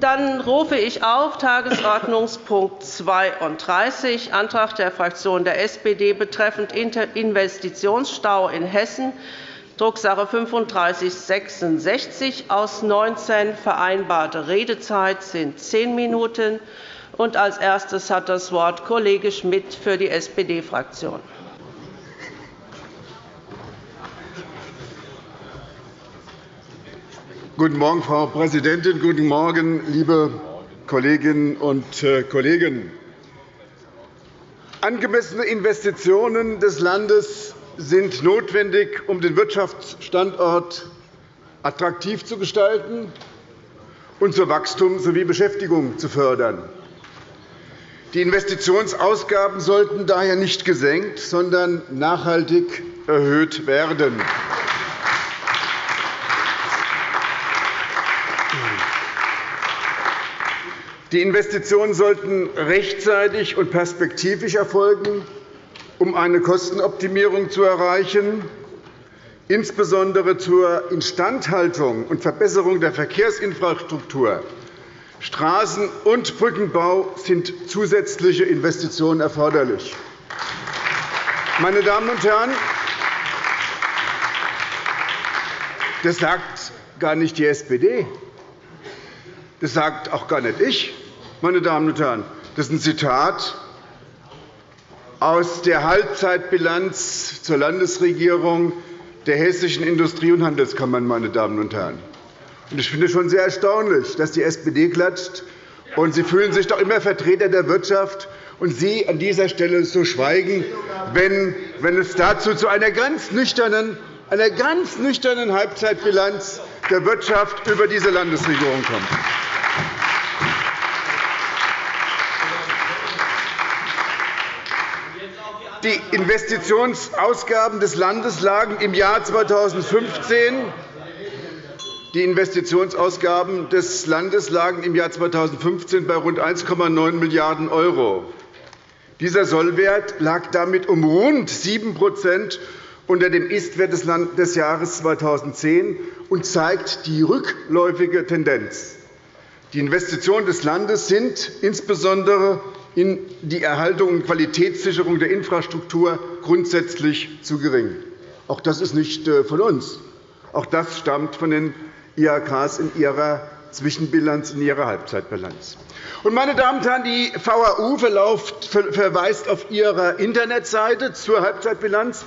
Dann rufe ich auf Tagesordnungspunkt 32, Antrag der Fraktion der SPD betreffend Investitionsstau in Hessen, Drucksache 3566 aus 19. Vereinbarte Redezeit sind zehn Minuten. als erstes hat das Wort Kollege Schmidt für die SPD-Fraktion. Guten Morgen, Frau Präsidentin. Guten Morgen, liebe Kolleginnen und äh, Kollegen. Angemessene Investitionen des Landes sind notwendig, um den Wirtschaftsstandort attraktiv zu gestalten und zu Wachstum sowie Beschäftigung zu fördern. Die Investitionsausgaben sollten daher nicht gesenkt, sondern nachhaltig erhöht werden. Die Investitionen sollten rechtzeitig und perspektivisch erfolgen, um eine Kostenoptimierung zu erreichen. Insbesondere zur Instandhaltung und Verbesserung der Verkehrsinfrastruktur, Straßen- und Brückenbau sind zusätzliche Investitionen erforderlich. Meine Damen und Herren, das sagt gar nicht die SPD. Das sagt auch gar nicht ich, meine Damen und Herren. Das ist ein Zitat aus der Halbzeitbilanz zur Landesregierung der Hessischen Industrie- und Handelskammern. Meine Damen und Herren. Ich finde es schon sehr erstaunlich, dass die SPD klatscht. Und Sie fühlen sich doch immer Vertreter der Wirtschaft, und Sie an dieser Stelle so schweigen, wenn, wenn es dazu zu einer ganz nüchternen, einer ganz nüchternen Halbzeitbilanz der Wirtschaft über diese Landesregierung kommt. Die Investitionsausgaben des Landes lagen im Jahr 2015 die Investitionsausgaben des Landes lagen im Jahr 2015 bei rund 1,9 Milliarden €. Dieser Sollwert lag damit um rund 7 unter dem Ist-Wert des Jahres 2010 und zeigt die rückläufige Tendenz. Die Investitionen des Landes sind insbesondere in die Erhaltung und Qualitätssicherung der Infrastruktur grundsätzlich zu gering. Auch das ist nicht äh, von uns. Auch das stammt von den IHKs in ihrer Zwischenbilanz, in ihrer Halbzeitbilanz. Meine Damen und Herren, die VAU verweist auf ihrer Internetseite zur Halbzeitbilanz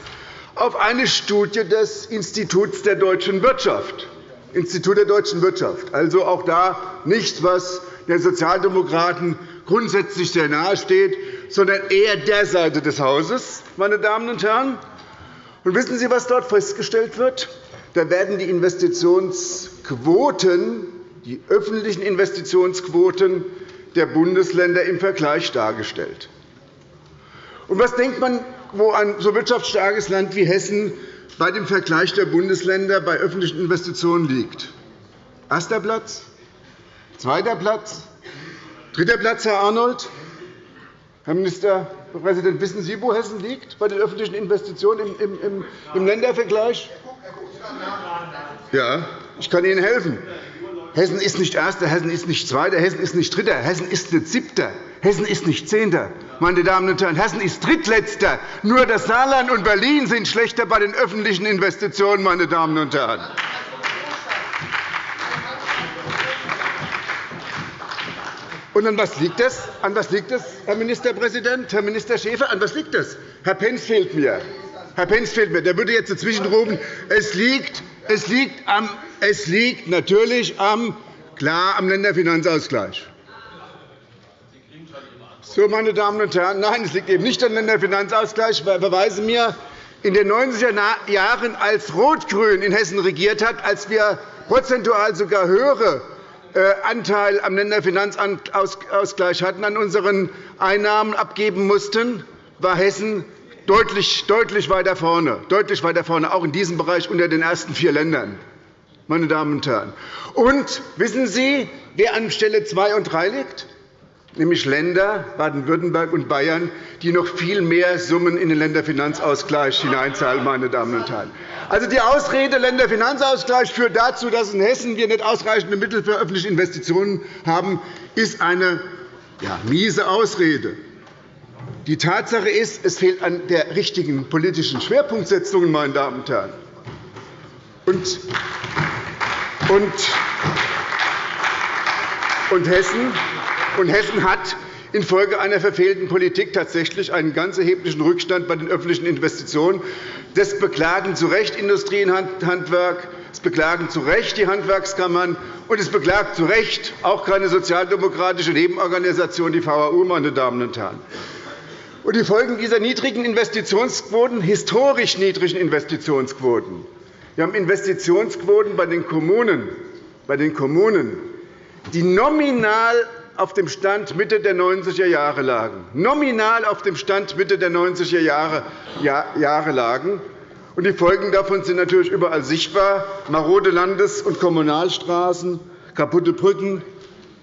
auf eine Studie des Instituts der deutschen Wirtschaft. Institut der deutschen Wirtschaft. Also auch da nichts, was den Sozialdemokraten grundsätzlich sehr nahe steht, sondern eher der Seite des Hauses. Meine Damen und Herren. Und wissen Sie, was dort festgestellt wird? Da werden die Investitionsquoten, die öffentlichen Investitionsquoten der Bundesländer im Vergleich dargestellt. Und was denkt man, wo ein so wirtschaftsstarkes Land wie Hessen bei dem Vergleich der Bundesländer bei öffentlichen Investitionen liegt? Erster Platz? Zweiter Platz? Dritter Platz, Herr Arnold. Herr Ministerpräsident, wissen Sie, wo Hessen liegt bei den öffentlichen Investitionen im Ländervergleich? Ja, ich kann Ihnen helfen. Hessen ist nicht Erster, Hessen ist nicht Zweiter, Hessen ist nicht Dritter, Hessen ist nicht Siebter, Hessen ist nicht Zehnter. Meine Damen und Herren, Hessen ist Drittletzter. Nur das Saarland und Berlin sind schlechter bei den öffentlichen Investitionen. Meine Damen und Herren. Und an was liegt das? An was liegt das, Herr Ministerpräsident, Herr Minister Schäfer? An was liegt das? Herr Pentz fehlt mir. Herr Pentz fehlt mir. Der würde jetzt dazwischen rufen, es liegt, es liegt, am, es liegt natürlich am, klar am Länderfinanzausgleich. So, meine Damen und Herren, nein, es liegt eben nicht am Länderfinanzausgleich. Ich verweise mir in den 90er Jahren, als Rot-Grün in Hessen regiert hat, als wir prozentual sogar höhere äh, Anteil am Länderfinanzausgleich hatten, an unseren Einnahmen abgeben mussten, war Hessen deutlich, deutlich weiter vorne, deutlich weiter vorne, auch in diesem Bereich unter den ersten vier Ländern. Meine Damen und Herren. Und wissen Sie, wer an Stelle 2 und 3 liegt? nämlich Länder, Baden-Württemberg und Bayern, die noch viel mehr Summen in den Länderfinanzausgleich hineinzahlen. Meine Damen und Herren. Also die Ausrede Länderfinanzausgleich führt dazu, dass in Hessen wir nicht ausreichende Mittel für öffentliche Investitionen haben, ist eine ja, miese Ausrede. Die Tatsache ist, es fehlt an der richtigen politischen Schwerpunktsetzung. Meine Damen und Herren. Und, und, und Hessen und Hessen hat infolge einer verfehlten Politik tatsächlich einen ganz erheblichen Rückstand bei den öffentlichen Investitionen. Das beklagen zu Recht Industrie und Handwerk, es beklagen zu Recht die Handwerkskammern, und es beklagt zu Recht auch keine sozialdemokratische Nebenorganisation, die VAU. Meine Damen und Herren. Und die Folgen dieser niedrigen Investitionsquoten, historisch niedrigen Investitionsquoten. Wir haben Investitionsquoten bei den Kommunen, bei den Kommunen die nominal auf dem Stand Mitte der 90er Jahre lagen, nominal auf dem Stand Mitte der 90er Jahre lagen. Und die Folgen davon sind natürlich überall sichtbar. Marode Landes- und Kommunalstraßen, kaputte Brücken,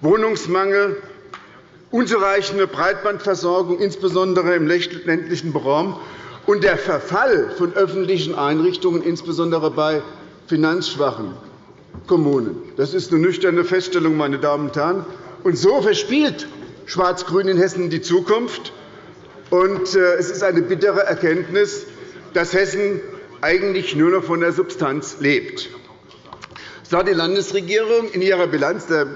Wohnungsmangel, unzureichende Breitbandversorgung, insbesondere im ländlichen Raum, und der Verfall von öffentlichen Einrichtungen, insbesondere bei finanzschwachen Kommunen. Das ist eine nüchterne Feststellung, meine Damen und Herren. Und so verspielt Schwarz-Grün in Hessen die Zukunft. Und äh, es ist eine bittere Erkenntnis, dass Hessen eigentlich nur noch von der Substanz lebt. So hat die Landesregierung in ihrer Bilanz der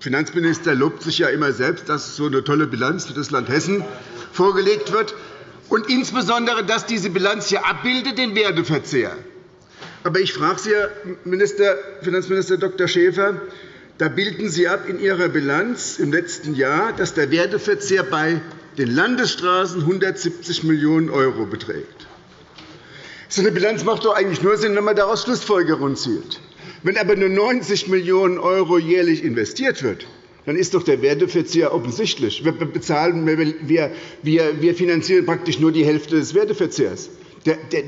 Finanzminister lobt sich ja immer selbst, dass so eine tolle Bilanz für das Land Hessen vorgelegt wird, und insbesondere, dass diese Bilanz hier abbildet den Werteverzehr. Aber ich frage Sie, Herr Finanzminister Dr. Schäfer, da bilden Sie ab in Ihrer Bilanz im letzten Jahr, dass der Werteverzehr bei den Landesstraßen 170 Millionen € beträgt. So eine Bilanz macht doch eigentlich nur Sinn, wenn man daraus Schlussfolgerungen zieht. Wenn aber nur 90 Millionen € jährlich investiert wird, dann ist doch der Werteverzehr offensichtlich. Wir, bezahlen, wir, wir, wir finanzieren praktisch nur die Hälfte des Werteverzehrs.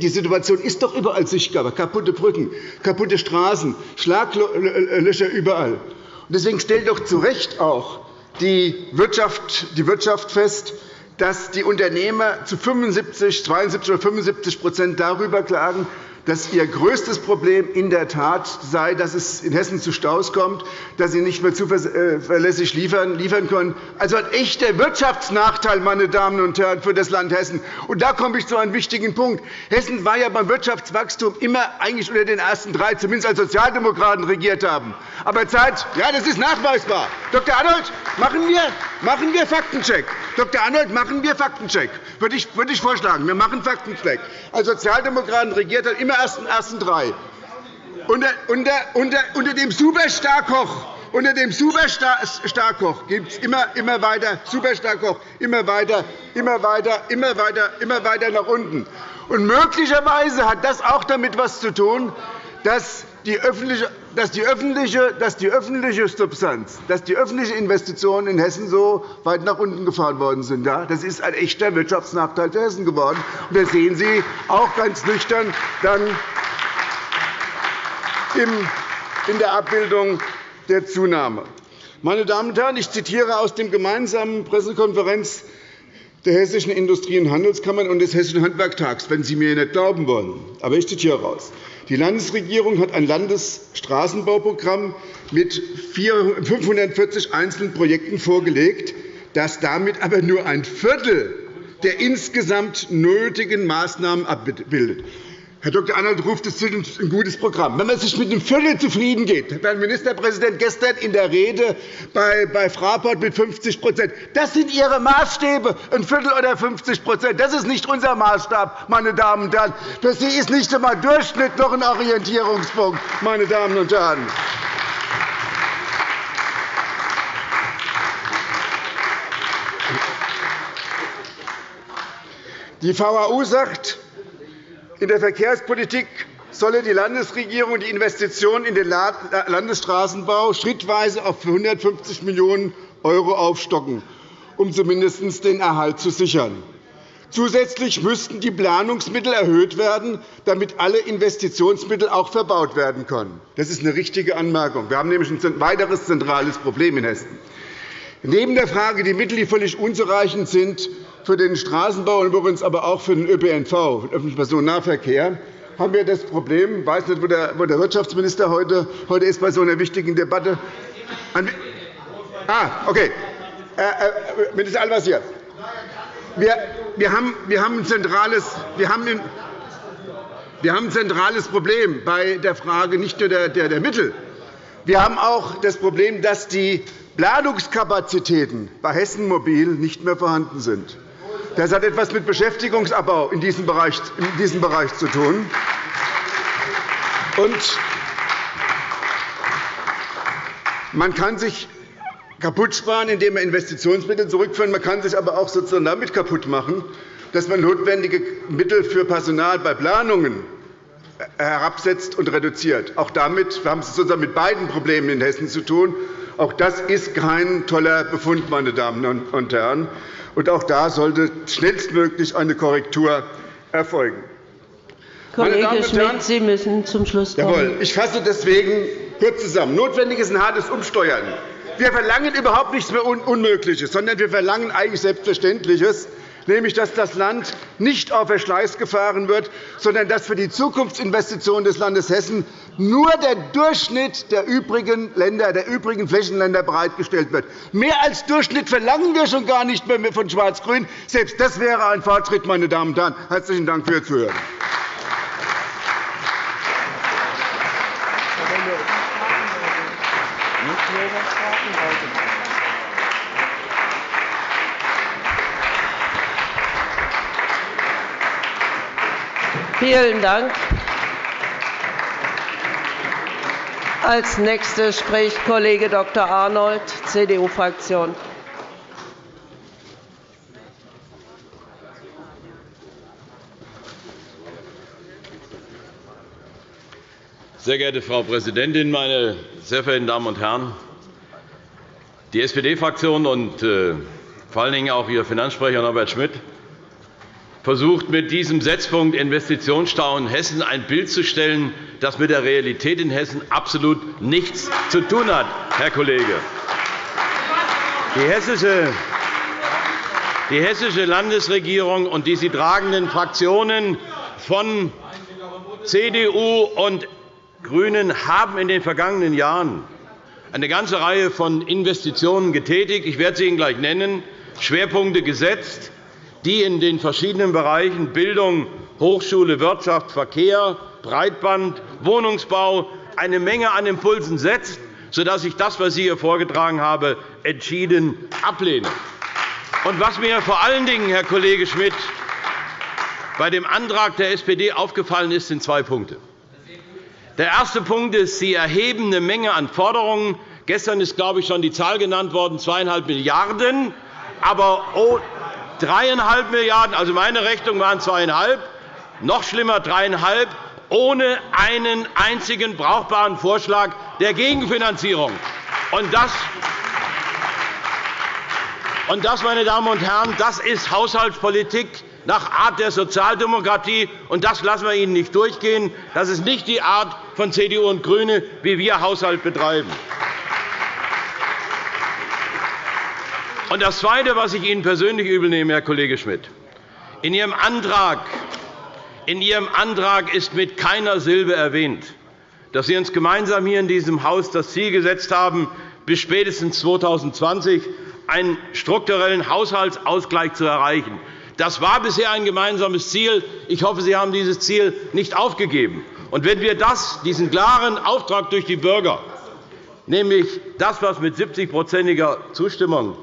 Die Situation ist doch überall sichtbar. Kaputte Brücken, kaputte Straßen, Schlaglöcher überall. Deswegen stellt doch zu Recht auch die Wirtschaft, die Wirtschaft fest, dass die Unternehmer zu 75, 72 oder 75% darüber klagen, dass ihr größtes Problem in der Tat sei, dass es in Hessen zu Staus kommt, dass sie nicht mehr zuverlässig liefern können. Also ein echter Wirtschaftsnachteil, meine Damen und Herren, für das Land Hessen. Und da komme ich zu einem wichtigen Punkt. Hessen war ja beim Wirtschaftswachstum immer eigentlich unter den ersten drei, zumindest als Sozialdemokraten regiert haben. Aber Zeit, ja, das ist nachweisbar. Dr. Arnold, machen wir, machen wir Faktencheck. Dr. Arnold, machen wir Faktencheck. Würde ich, würde ich vorschlagen. Wir machen Faktencheck. Als Sozialdemokraten regiert hat immer ersten, ersten drei. Unter, unter, unter, unter dem Superstarkoch unter dem Superstarkoch gibt es immer, immer weiter Superstarkoch, immer weiter, immer weiter, immer weiter, immer weiter nach unten. Und möglicherweise hat das auch damit etwas zu tun, dass die öffentliche, dass die öffentliche, dass die öffentliche Substanz, dass die öffentlichen Investitionen in Hessen so weit nach unten gefahren worden sind. Das ist ein echter Wirtschaftsnachteil für Hessen geworden. Und das sehen Sie auch ganz nüchtern dann in der Abbildung der Zunahme. Meine Damen und Herren, ich zitiere aus der gemeinsamen Pressekonferenz der Hessischen Industrie- und Handelskammern und des Hessischen Handwerktags, wenn Sie mir nicht glauben wollen. Aber ich zitiere heraus. Die Landesregierung hat ein Landesstraßenbauprogramm mit 540 einzelnen Projekten vorgelegt, das damit aber nur ein Viertel der insgesamt nötigen Maßnahmen abbildet. Herr Dr. Arnold ruft es ein gutes Programm. Wenn man sich mit einem Viertel zufrieden geht, Herr Ministerpräsident gestern in der Rede bei Fraport mit 50 das sind Ihre Maßstäbe, ein Viertel oder 50 Das ist nicht unser Maßstab, meine Damen und Herren. Für Sie ist nicht einmal Durchschnitt noch ein Orientierungspunkt, meine Damen und Herren. Die VAU sagt, in der Verkehrspolitik solle die Landesregierung die Investitionen in den Landesstraßenbau schrittweise auf 150 Millionen € aufstocken, um zumindest den Erhalt zu sichern. Zusätzlich müssten die Planungsmittel erhöht werden, damit alle Investitionsmittel auch verbaut werden können. Das ist eine richtige Anmerkung. Wir haben nämlich ein weiteres zentrales Problem in Hessen. Neben der Frage, die Mittel, die völlig unzureichend sind für den Straßenbau und übrigens aber auch für den ÖPNV, den öffentlichen Personennahverkehr, haben wir das Problem, ich weiß nicht, wo der Wirtschaftsminister heute, heute ist bei so einer wichtigen Debatte. Ah, okay. Äh, äh, Minister Al-Wazir, wir, wir, haben, wir, haben ein zentrales, wir, ein, wir haben ein zentrales Problem bei der Frage nicht nur der, der, der Mittel. Wir haben auch das Problem, dass die Planungskapazitäten bei Hessen Mobil nicht mehr vorhanden sind. Das hat etwas mit Beschäftigungsabbau in diesem Bereich, in diesem Bereich zu tun. Und man kann sich kaputt sparen, indem man Investitionsmittel zurückführt. Man kann sich aber auch sozusagen damit kaputt machen, dass man notwendige Mittel für Personal bei Planungen herabsetzt und reduziert. Auch damit wir haben es sozusagen mit beiden Problemen in Hessen zu tun. Auch das ist kein toller Befund, meine Damen und Herren. Und auch da sollte schnellstmöglich eine Korrektur erfolgen. Kollege Schmidt, Sie müssen zum Schluss kommen. Jawohl. Ich fasse deswegen kurz zusammen. Notwendig ist ein hartes Umsteuern. Wir verlangen überhaupt nichts mehr Unmögliches, sondern wir verlangen eigentlich Selbstverständliches nämlich dass das Land nicht auf Verschleiß gefahren wird, sondern dass für die Zukunftsinvestitionen des Landes Hessen nur der Durchschnitt der übrigen Länder, der übrigen Flächenländer bereitgestellt wird. Mehr als Durchschnitt verlangen wir schon gar nicht mehr von Schwarz-Grün. Selbst das wäre ein Fortschritt, meine Damen und Herren. Herzlichen Dank für Ihr Zuhören. Vielen Dank. Als Nächster spricht Kollege Dr. Arnold, CDU-Fraktion. Sehr geehrte Frau Präsidentin, meine sehr verehrten Damen und Herren! Die SPD-Fraktion und äh, vor allen Dingen auch Ihr Finanzsprecher Norbert Schmidt versucht, mit diesem Setzpunkt Investitionsstau in Hessen ein Bild zu stellen, das mit der Realität in Hessen absolut nichts zu tun hat, Herr Kollege. Die hessische die hessische Landesregierung und die sie tragenden Fraktionen von CDU und GRÜNEN haben in den vergangenen Jahren eine ganze Reihe von Investitionen getätigt. Ich werde sie Ihnen gleich nennen, Schwerpunkte gesetzt die in den verschiedenen Bereichen Bildung, Hochschule, Wirtschaft, Verkehr, Breitband, Wohnungsbau eine Menge an Impulsen setzt, sodass ich das, was ich hier vorgetragen habe, entschieden ablehne. Und was mir vor allen Dingen, Herr Kollege Schmidt, bei dem Antrag der SPD aufgefallen ist, sind zwei Punkte. Der erste Punkt ist, Sie erheben eine Menge an Forderungen. Gestern ist, glaube ich, schon die Zahl genannt worden, 2,5 Milliarden €. Aber dreieinhalb Milliarden €, also meine Rechnung waren zweieinhalb, noch schlimmer dreieinhalb, ohne einen einzigen brauchbaren Vorschlag der Gegenfinanzierung. Und das, und das, meine Damen und Herren, das ist Haushaltspolitik nach Art der Sozialdemokratie, und das lassen wir Ihnen nicht durchgehen. Das ist nicht die Art von CDU und GRÜNE, wie wir Haushalt betreiben. Und das Zweite, was ich Ihnen persönlich übelnehme, Herr Kollege Schmidt, in Ihrem Antrag in Ihrem Antrag ist mit keiner Silbe erwähnt, dass Sie uns gemeinsam hier in diesem Haus das Ziel gesetzt haben, bis spätestens 2020 einen strukturellen Haushaltsausgleich zu erreichen. Das war bisher ein gemeinsames Ziel. Ich hoffe, Sie haben dieses Ziel nicht aufgegeben. Und wenn wir das, diesen klaren Auftrag durch die Bürger, nämlich das, was mit 70-prozentiger Zustimmung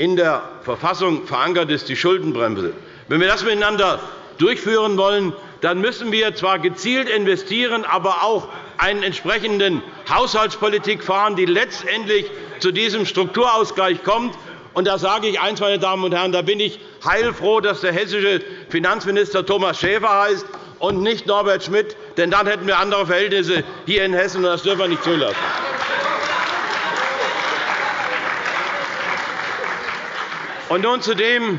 in der Verfassung verankert ist, die Schuldenbremse. Wenn wir das miteinander durchführen wollen, dann müssen wir zwar gezielt investieren, aber auch eine entsprechende Haushaltspolitik fahren, die letztendlich zu diesem Strukturausgleich kommt. Und da sage ich eines, meine Damen und Herren, da bin ich heilfroh, dass der hessische Finanzminister Thomas Schäfer heißt und nicht Norbert Schmidt, denn dann hätten wir andere Verhältnisse hier in Hessen, und das dürfen wir nicht zulassen. Und nun zu dem,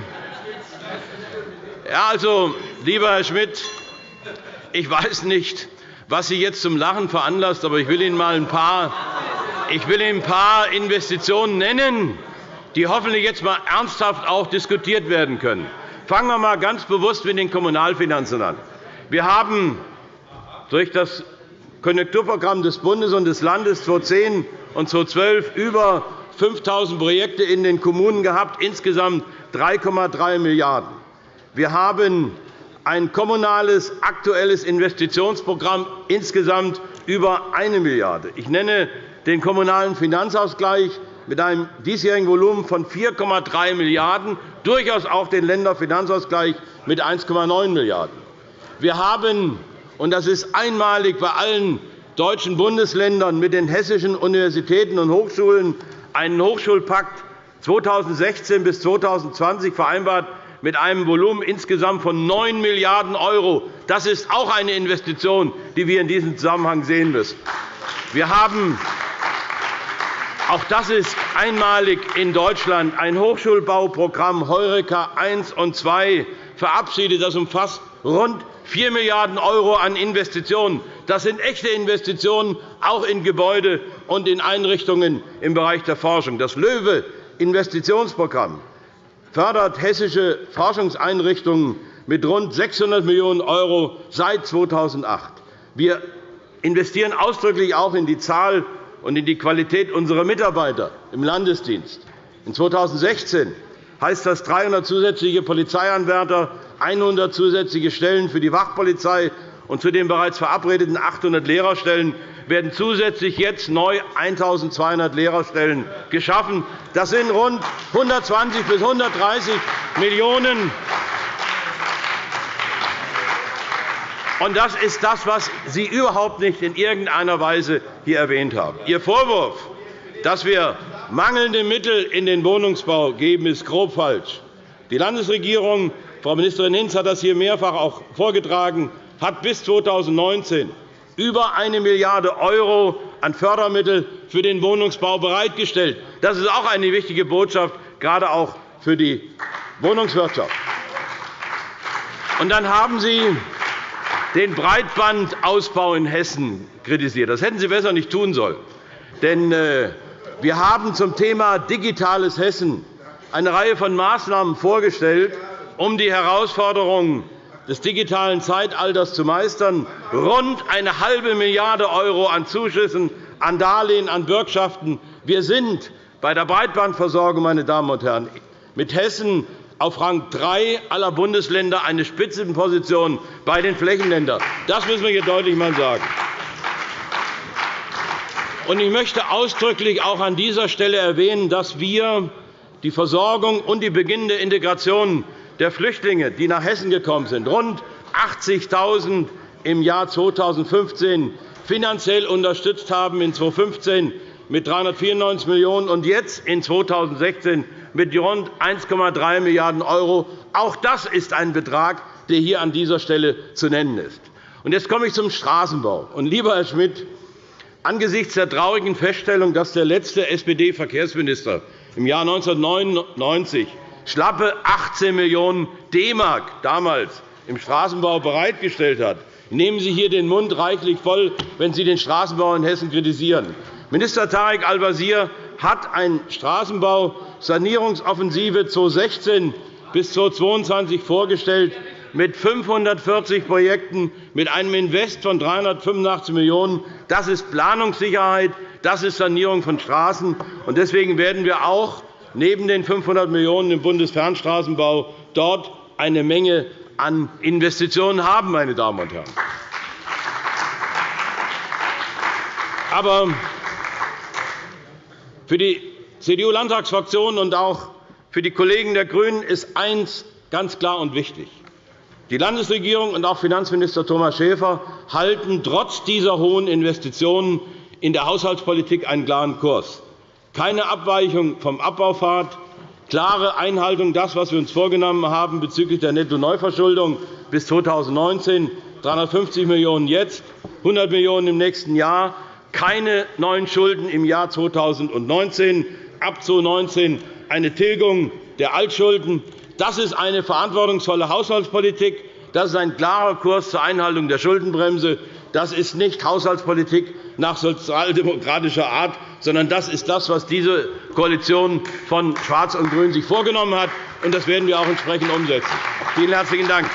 ja, also, lieber Herr Schmidt, ich weiß nicht, was Sie jetzt zum Lachen veranlasst, aber ich will Ihnen mal ein paar, ich will Ihnen ein paar Investitionen nennen, die hoffentlich jetzt einmal ernsthaft auch diskutiert werden können. Fangen wir einmal ganz bewusst mit den Kommunalfinanzen an. Wir haben durch das Konjunkturprogramm des Bundes und des Landes 2010 und 2012 über 5.000 Projekte in den Kommunen gehabt, insgesamt 3,3 Milliarden €. Wir haben ein kommunales aktuelles Investitionsprogramm insgesamt über 1 Milliarde €. Ich nenne den Kommunalen Finanzausgleich mit einem diesjährigen Volumen von 4,3 Milliarden €, durchaus auch den Länderfinanzausgleich mit 1,9 Milliarden €. Wir haben, und das ist einmalig bei allen deutschen Bundesländern, mit den hessischen Universitäten und Hochschulen einen Hochschulpakt 2016 bis 2020 vereinbart mit einem Volumen insgesamt von 9 Milliarden €. Das ist auch eine Investition, die wir in diesem Zusammenhang sehen müssen. Wir haben auch das ist einmalig in Deutschland ein Hochschulbauprogramm Heureka I und II verabschiedet. Das umfasst rund 4 Milliarden € an Investitionen. Das sind echte Investitionen, auch in Gebäude und in Einrichtungen im Bereich der Forschung. Das LOEWE-Investitionsprogramm fördert hessische Forschungseinrichtungen mit rund 600 Millionen € seit 2008. Wir investieren ausdrücklich auch in die Zahl und in die Qualität unserer Mitarbeiter im Landesdienst. In 2016 heißt das 300 zusätzliche Polizeianwärter, 100 zusätzliche Stellen für die Wachpolizei und zu den bereits verabredeten 800 Lehrerstellen werden zusätzlich jetzt neu 1.200 Lehrerstellen geschaffen. Das sind rund 120 bis 130 Millionen Und das ist das, was Sie überhaupt nicht in irgendeiner Weise hier erwähnt haben. Ihr Vorwurf, dass wir mangelnde Mittel in den Wohnungsbau geben, ist grob falsch. Die Landesregierung, Frau Ministerin Hinz hat das hier mehrfach auch vorgetragen, hat bis 2019 über 1 Milliarde € an Fördermittel für den Wohnungsbau bereitgestellt. Das ist auch eine wichtige Botschaft, gerade auch für die Wohnungswirtschaft. Und dann haben Sie den Breitbandausbau in Hessen kritisiert. Das hätten Sie besser nicht tun sollen. Denn äh, wir haben zum Thema Digitales Hessen eine Reihe von Maßnahmen vorgestellt, um die Herausforderungen des digitalen Zeitalters zu meistern. Rund eine halbe Milliarde € an Zuschüssen, an Darlehen, an Bürgschaften. Wir sind bei der Breitbandversorgung, meine Damen und Herren, mit Hessen auf Rang 3 aller Bundesländer eine Spitzenposition bei den Flächenländern. Das müssen wir hier deutlich einmal sagen. Ich möchte ausdrücklich auch an dieser Stelle erwähnen, dass wir die Versorgung und die beginnende Integration der Flüchtlinge, die nach Hessen gekommen sind, rund 80.000 im Jahr 2015 finanziell unterstützt haben, in 2015 mit 394 Millionen € und jetzt in 2016 mit rund 1,3 Milliarden €. Auch das ist ein Betrag, der hier an dieser Stelle zu nennen ist. Jetzt komme ich zum Straßenbau. lieber Herr Schmidt, angesichts der traurigen Feststellung, dass der letzte SPD-Verkehrsminister im Jahr 1999 schlappe 18 Millionen DM damals im Straßenbau bereitgestellt hat, nehmen Sie hier den Mund reichlich voll, wenn Sie den Straßenbau in Hessen kritisieren. Minister Tarek Al-Wazir hat eine Straßenbausanierungsoffensive 2016 bis 2022 vorgestellt mit 540 Projekten mit einem Invest von 385 Millionen €. Das ist Planungssicherheit, das ist Sanierung von Straßen. Deswegen werden wir auch neben den 500 Millionen € im Bundesfernstraßenbau dort eine Menge an Investitionen haben. Meine Damen und Herren. Aber für die CDU-Landtagsfraktion und auch für die Kollegen der GRÜNEN ist eines ganz klar und wichtig. Die Landesregierung und auch Finanzminister Thomas Schäfer halten trotz dieser hohen Investitionen in der Haushaltspolitik einen klaren Kurs. Keine Abweichung vom Abbaupfad, klare Einhaltung das, was wir uns vorgenommen haben bezüglich der Nettoneuverschuldung bis 2019, 350 Millionen € jetzt, 100 Millionen € im nächsten Jahr, keine neuen Schulden im Jahr 2019, ab 2019 eine Tilgung der Altschulden. Das ist eine verantwortungsvolle Haushaltspolitik. Das ist ein klarer Kurs zur Einhaltung der Schuldenbremse. Das ist nicht Haushaltspolitik nach sozialdemokratischer Art, sondern das ist das, was diese Koalition von Schwarz und Grün sich vorgenommen hat. Das werden wir auch entsprechend umsetzen. Vielen herzlichen Dank.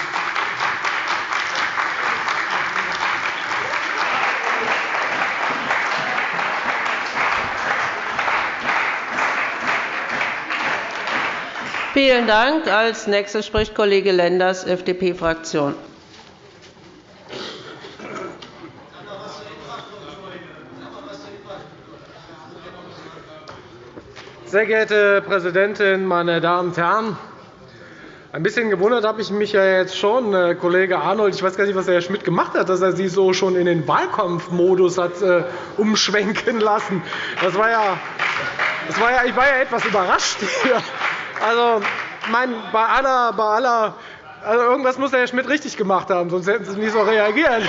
Vielen Dank. Als Nächster spricht Kollege Lenders, FDP-Fraktion. Sehr geehrte Präsidentin, meine Damen und Herren! Ein bisschen gewundert habe ich mich ja jetzt schon, äh, Kollege Arnold. Ich weiß gar nicht, was Herr Schmidt gemacht hat, dass er Sie so schon in den Wahlkampfmodus hat äh, umschwenken lassen. Das war ja, das war ja, ich war ja etwas überrascht hier. Also, mein, bei aller, bei aller, also irgendwas muss Herr Schmidt richtig gemacht haben, sonst hätten Sie nicht so reagiert.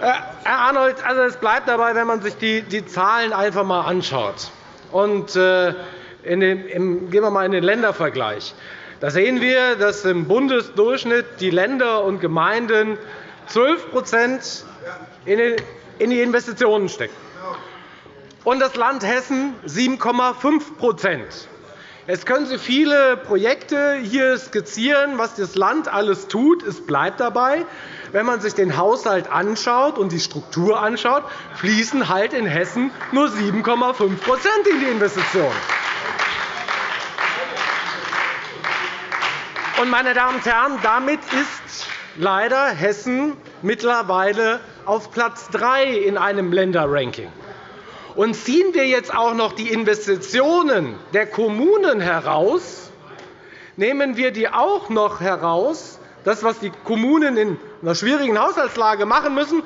Äh, Herr Arnold, also es bleibt dabei, wenn man sich die, die Zahlen einfach einmal anschaut. Und, äh, in den, im, gehen wir einmal in den Ländervergleich. Da sehen wir, dass im Bundesdurchschnitt die Länder und Gemeinden 12% in die Investitionen stecken, und das Land Hessen 7,5 Jetzt können Sie viele Projekte hier skizzieren, was das Land alles tut. Es bleibt dabei, wenn man sich den Haushalt anschaut und die Struktur anschaut, fließen halt in Hessen nur 7,5% in die Investitionen. Meine Damen und Herren, damit ist leider Hessen mittlerweile auf Platz 3 in einem Länderranking. Und ziehen wir jetzt auch noch die Investitionen der Kommunen heraus, nehmen wir die auch noch heraus, das, was die Kommunen in einer schwierigen Haushaltslage machen müssen,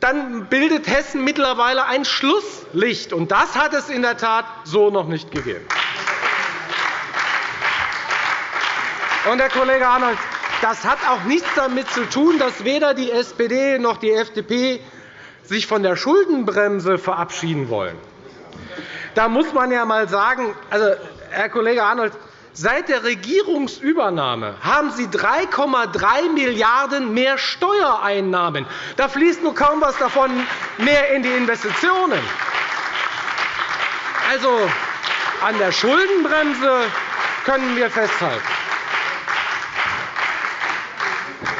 dann bildet Hessen mittlerweile ein Schlusslicht. Und das hat es in der Tat so noch nicht gegeben. Und, Herr Kollege Arnold, das hat auch nichts damit zu tun, dass weder die SPD noch die FDP sich von der Schuldenbremse verabschieden wollen. Da muss man ja einmal sagen, also, Herr Kollege Arnold, seit der Regierungsübernahme haben Sie 3,3 Milliarden € mehr Steuereinnahmen. Da fließt nur kaum etwas davon mehr in die Investitionen. Also, an der Schuldenbremse können wir festhalten.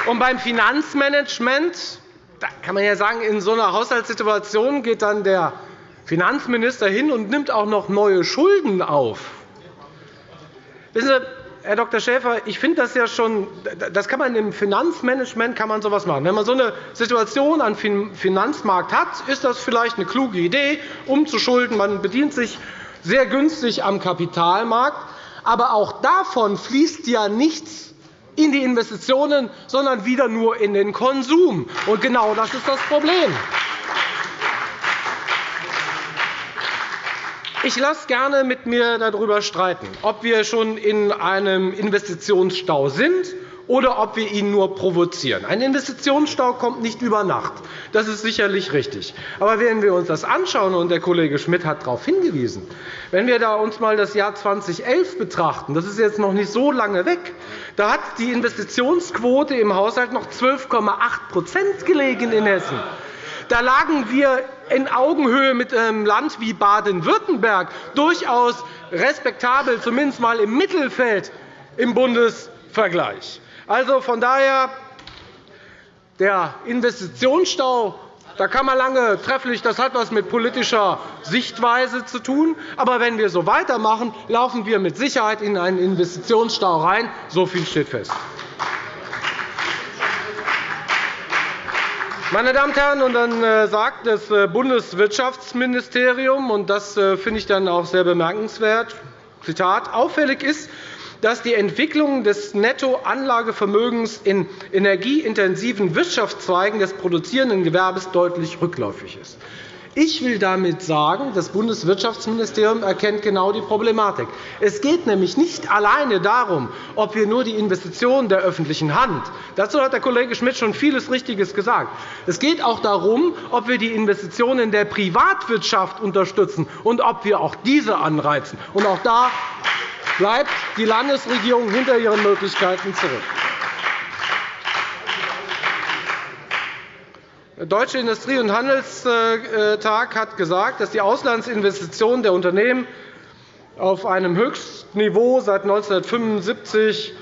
Und beim Finanzmanagement da kann man ja sagen, in so einer Haushaltssituation geht dann der Finanzminister hin und nimmt auch noch neue Schulden auf. Wissen Sie, Herr Dr. Schäfer, ich finde das ja schon, das kann man im Finanzmanagement kann man sowas machen. Wenn man so eine Situation am Finanzmarkt hat, ist das vielleicht eine kluge Idee, umzuschulden. Man bedient sich sehr günstig am Kapitalmarkt. Aber auch davon fließt ja nichts in die Investitionen, sondern wieder nur in den Konsum. Und genau das ist das Problem. Ich lasse gerne mit mir darüber streiten, ob wir schon in einem Investitionsstau sind oder ob wir ihn nur provozieren. Ein Investitionsstau kommt nicht über Nacht. Das ist sicherlich richtig. Aber wenn wir uns das anschauen, und der Kollege Schmidt hat darauf hingewiesen, wenn wir uns einmal das Jahr 2011 betrachten, das ist jetzt noch nicht so lange weg, da hat die Investitionsquote im Haushalt noch 12,8% gelegen in Hessen. Da lagen wir in Augenhöhe mit einem Land wie Baden-Württemberg durchaus respektabel, zumindest einmal im Mittelfeld im Bundesvergleich. Also von daher, der Investitionsstau da kann man lange trefflich, das hat etwas mit politischer Sichtweise zu tun. Aber wenn wir so weitermachen, laufen wir mit Sicherheit in einen Investitionsstau rein. So viel steht fest. Meine Damen und Herren, und dann äh, sagt das äh, Bundeswirtschaftsministerium, und das äh, finde ich dann auch sehr bemerkenswert, Zitat, auffällig ist, dass die Entwicklung des Nettoanlagevermögens in energieintensiven Wirtschaftszweigen des produzierenden Gewerbes deutlich rückläufig ist. Ich will damit sagen, das Bundeswirtschaftsministerium erkennt genau die Problematik. Es geht nämlich nicht alleine darum, ob wir nur die Investitionen der öffentlichen Hand dazu hat der Kollege Schmidt schon vieles Richtiges gesagt. Es geht auch darum, ob wir die Investitionen der Privatwirtschaft unterstützen und ob wir auch diese anreizen. Und auch da bleibt die Landesregierung hinter ihren Möglichkeiten zurück. Deutsche Industrie- und Handelstag hat gesagt, dass die Auslandsinvestitionen der Unternehmen auf einem Höchstniveau seit 1975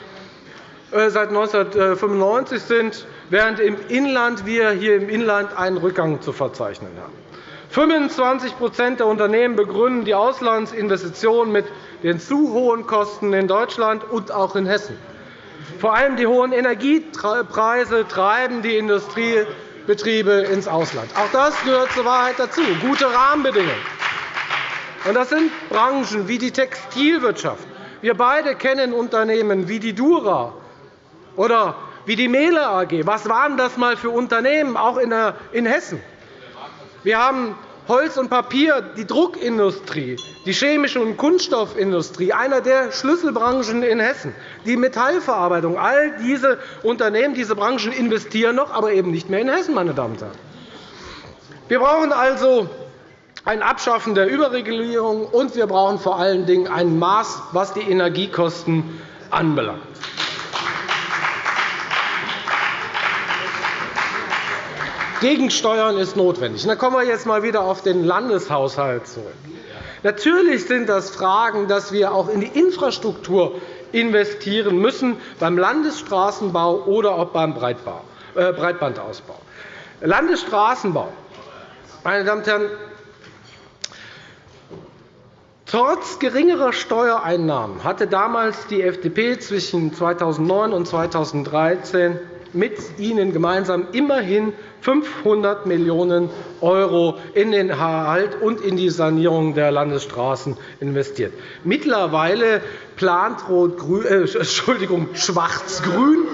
äh, seit 1995 sind, während im Inland wir hier im Inland einen Rückgang zu verzeichnen haben. 25% der Unternehmen begründen die Auslandsinvestitionen mit den zu hohen Kosten in Deutschland und auch in Hessen. Vor allem die hohen Energiepreise treiben die Industriebetriebe ins Ausland. Auch das gehört zur Wahrheit dazu. Gute Rahmenbedingungen. Das sind Branchen wie die Textilwirtschaft. Wir beide kennen Unternehmen wie die Dura oder wie die Mehle AG. Was waren das einmal für Unternehmen, auch in Hessen? Wir haben Holz und Papier, die Druckindustrie, die chemische und Kunststoffindustrie, einer der Schlüsselbranchen in Hessen, die Metallverarbeitung. All diese Unternehmen, diese Branchen investieren noch, aber eben nicht mehr in Hessen. Meine Damen und Herren. Wir brauchen also ein Abschaffen der Überregulierung, und wir brauchen vor allen Dingen ein Maß, was die Energiekosten anbelangt. Gegensteuern ist notwendig. Da kommen wir jetzt einmal wieder auf den Landeshaushalt zurück. Natürlich sind das Fragen, dass wir auch in die Infrastruktur investieren müssen, beim Landesstraßenbau oder auch beim äh, Breitbandausbau. Landesstraßenbau. Meine Damen und Herren, Trotz geringerer Steuereinnahmen hatte damals die FDP zwischen 2009 und 2013 mit Ihnen gemeinsam immerhin 500 Millionen € in den Erhalt und in die Sanierung der Landesstraßen investiert. Mittlerweile plant äh, Schwarz-Grün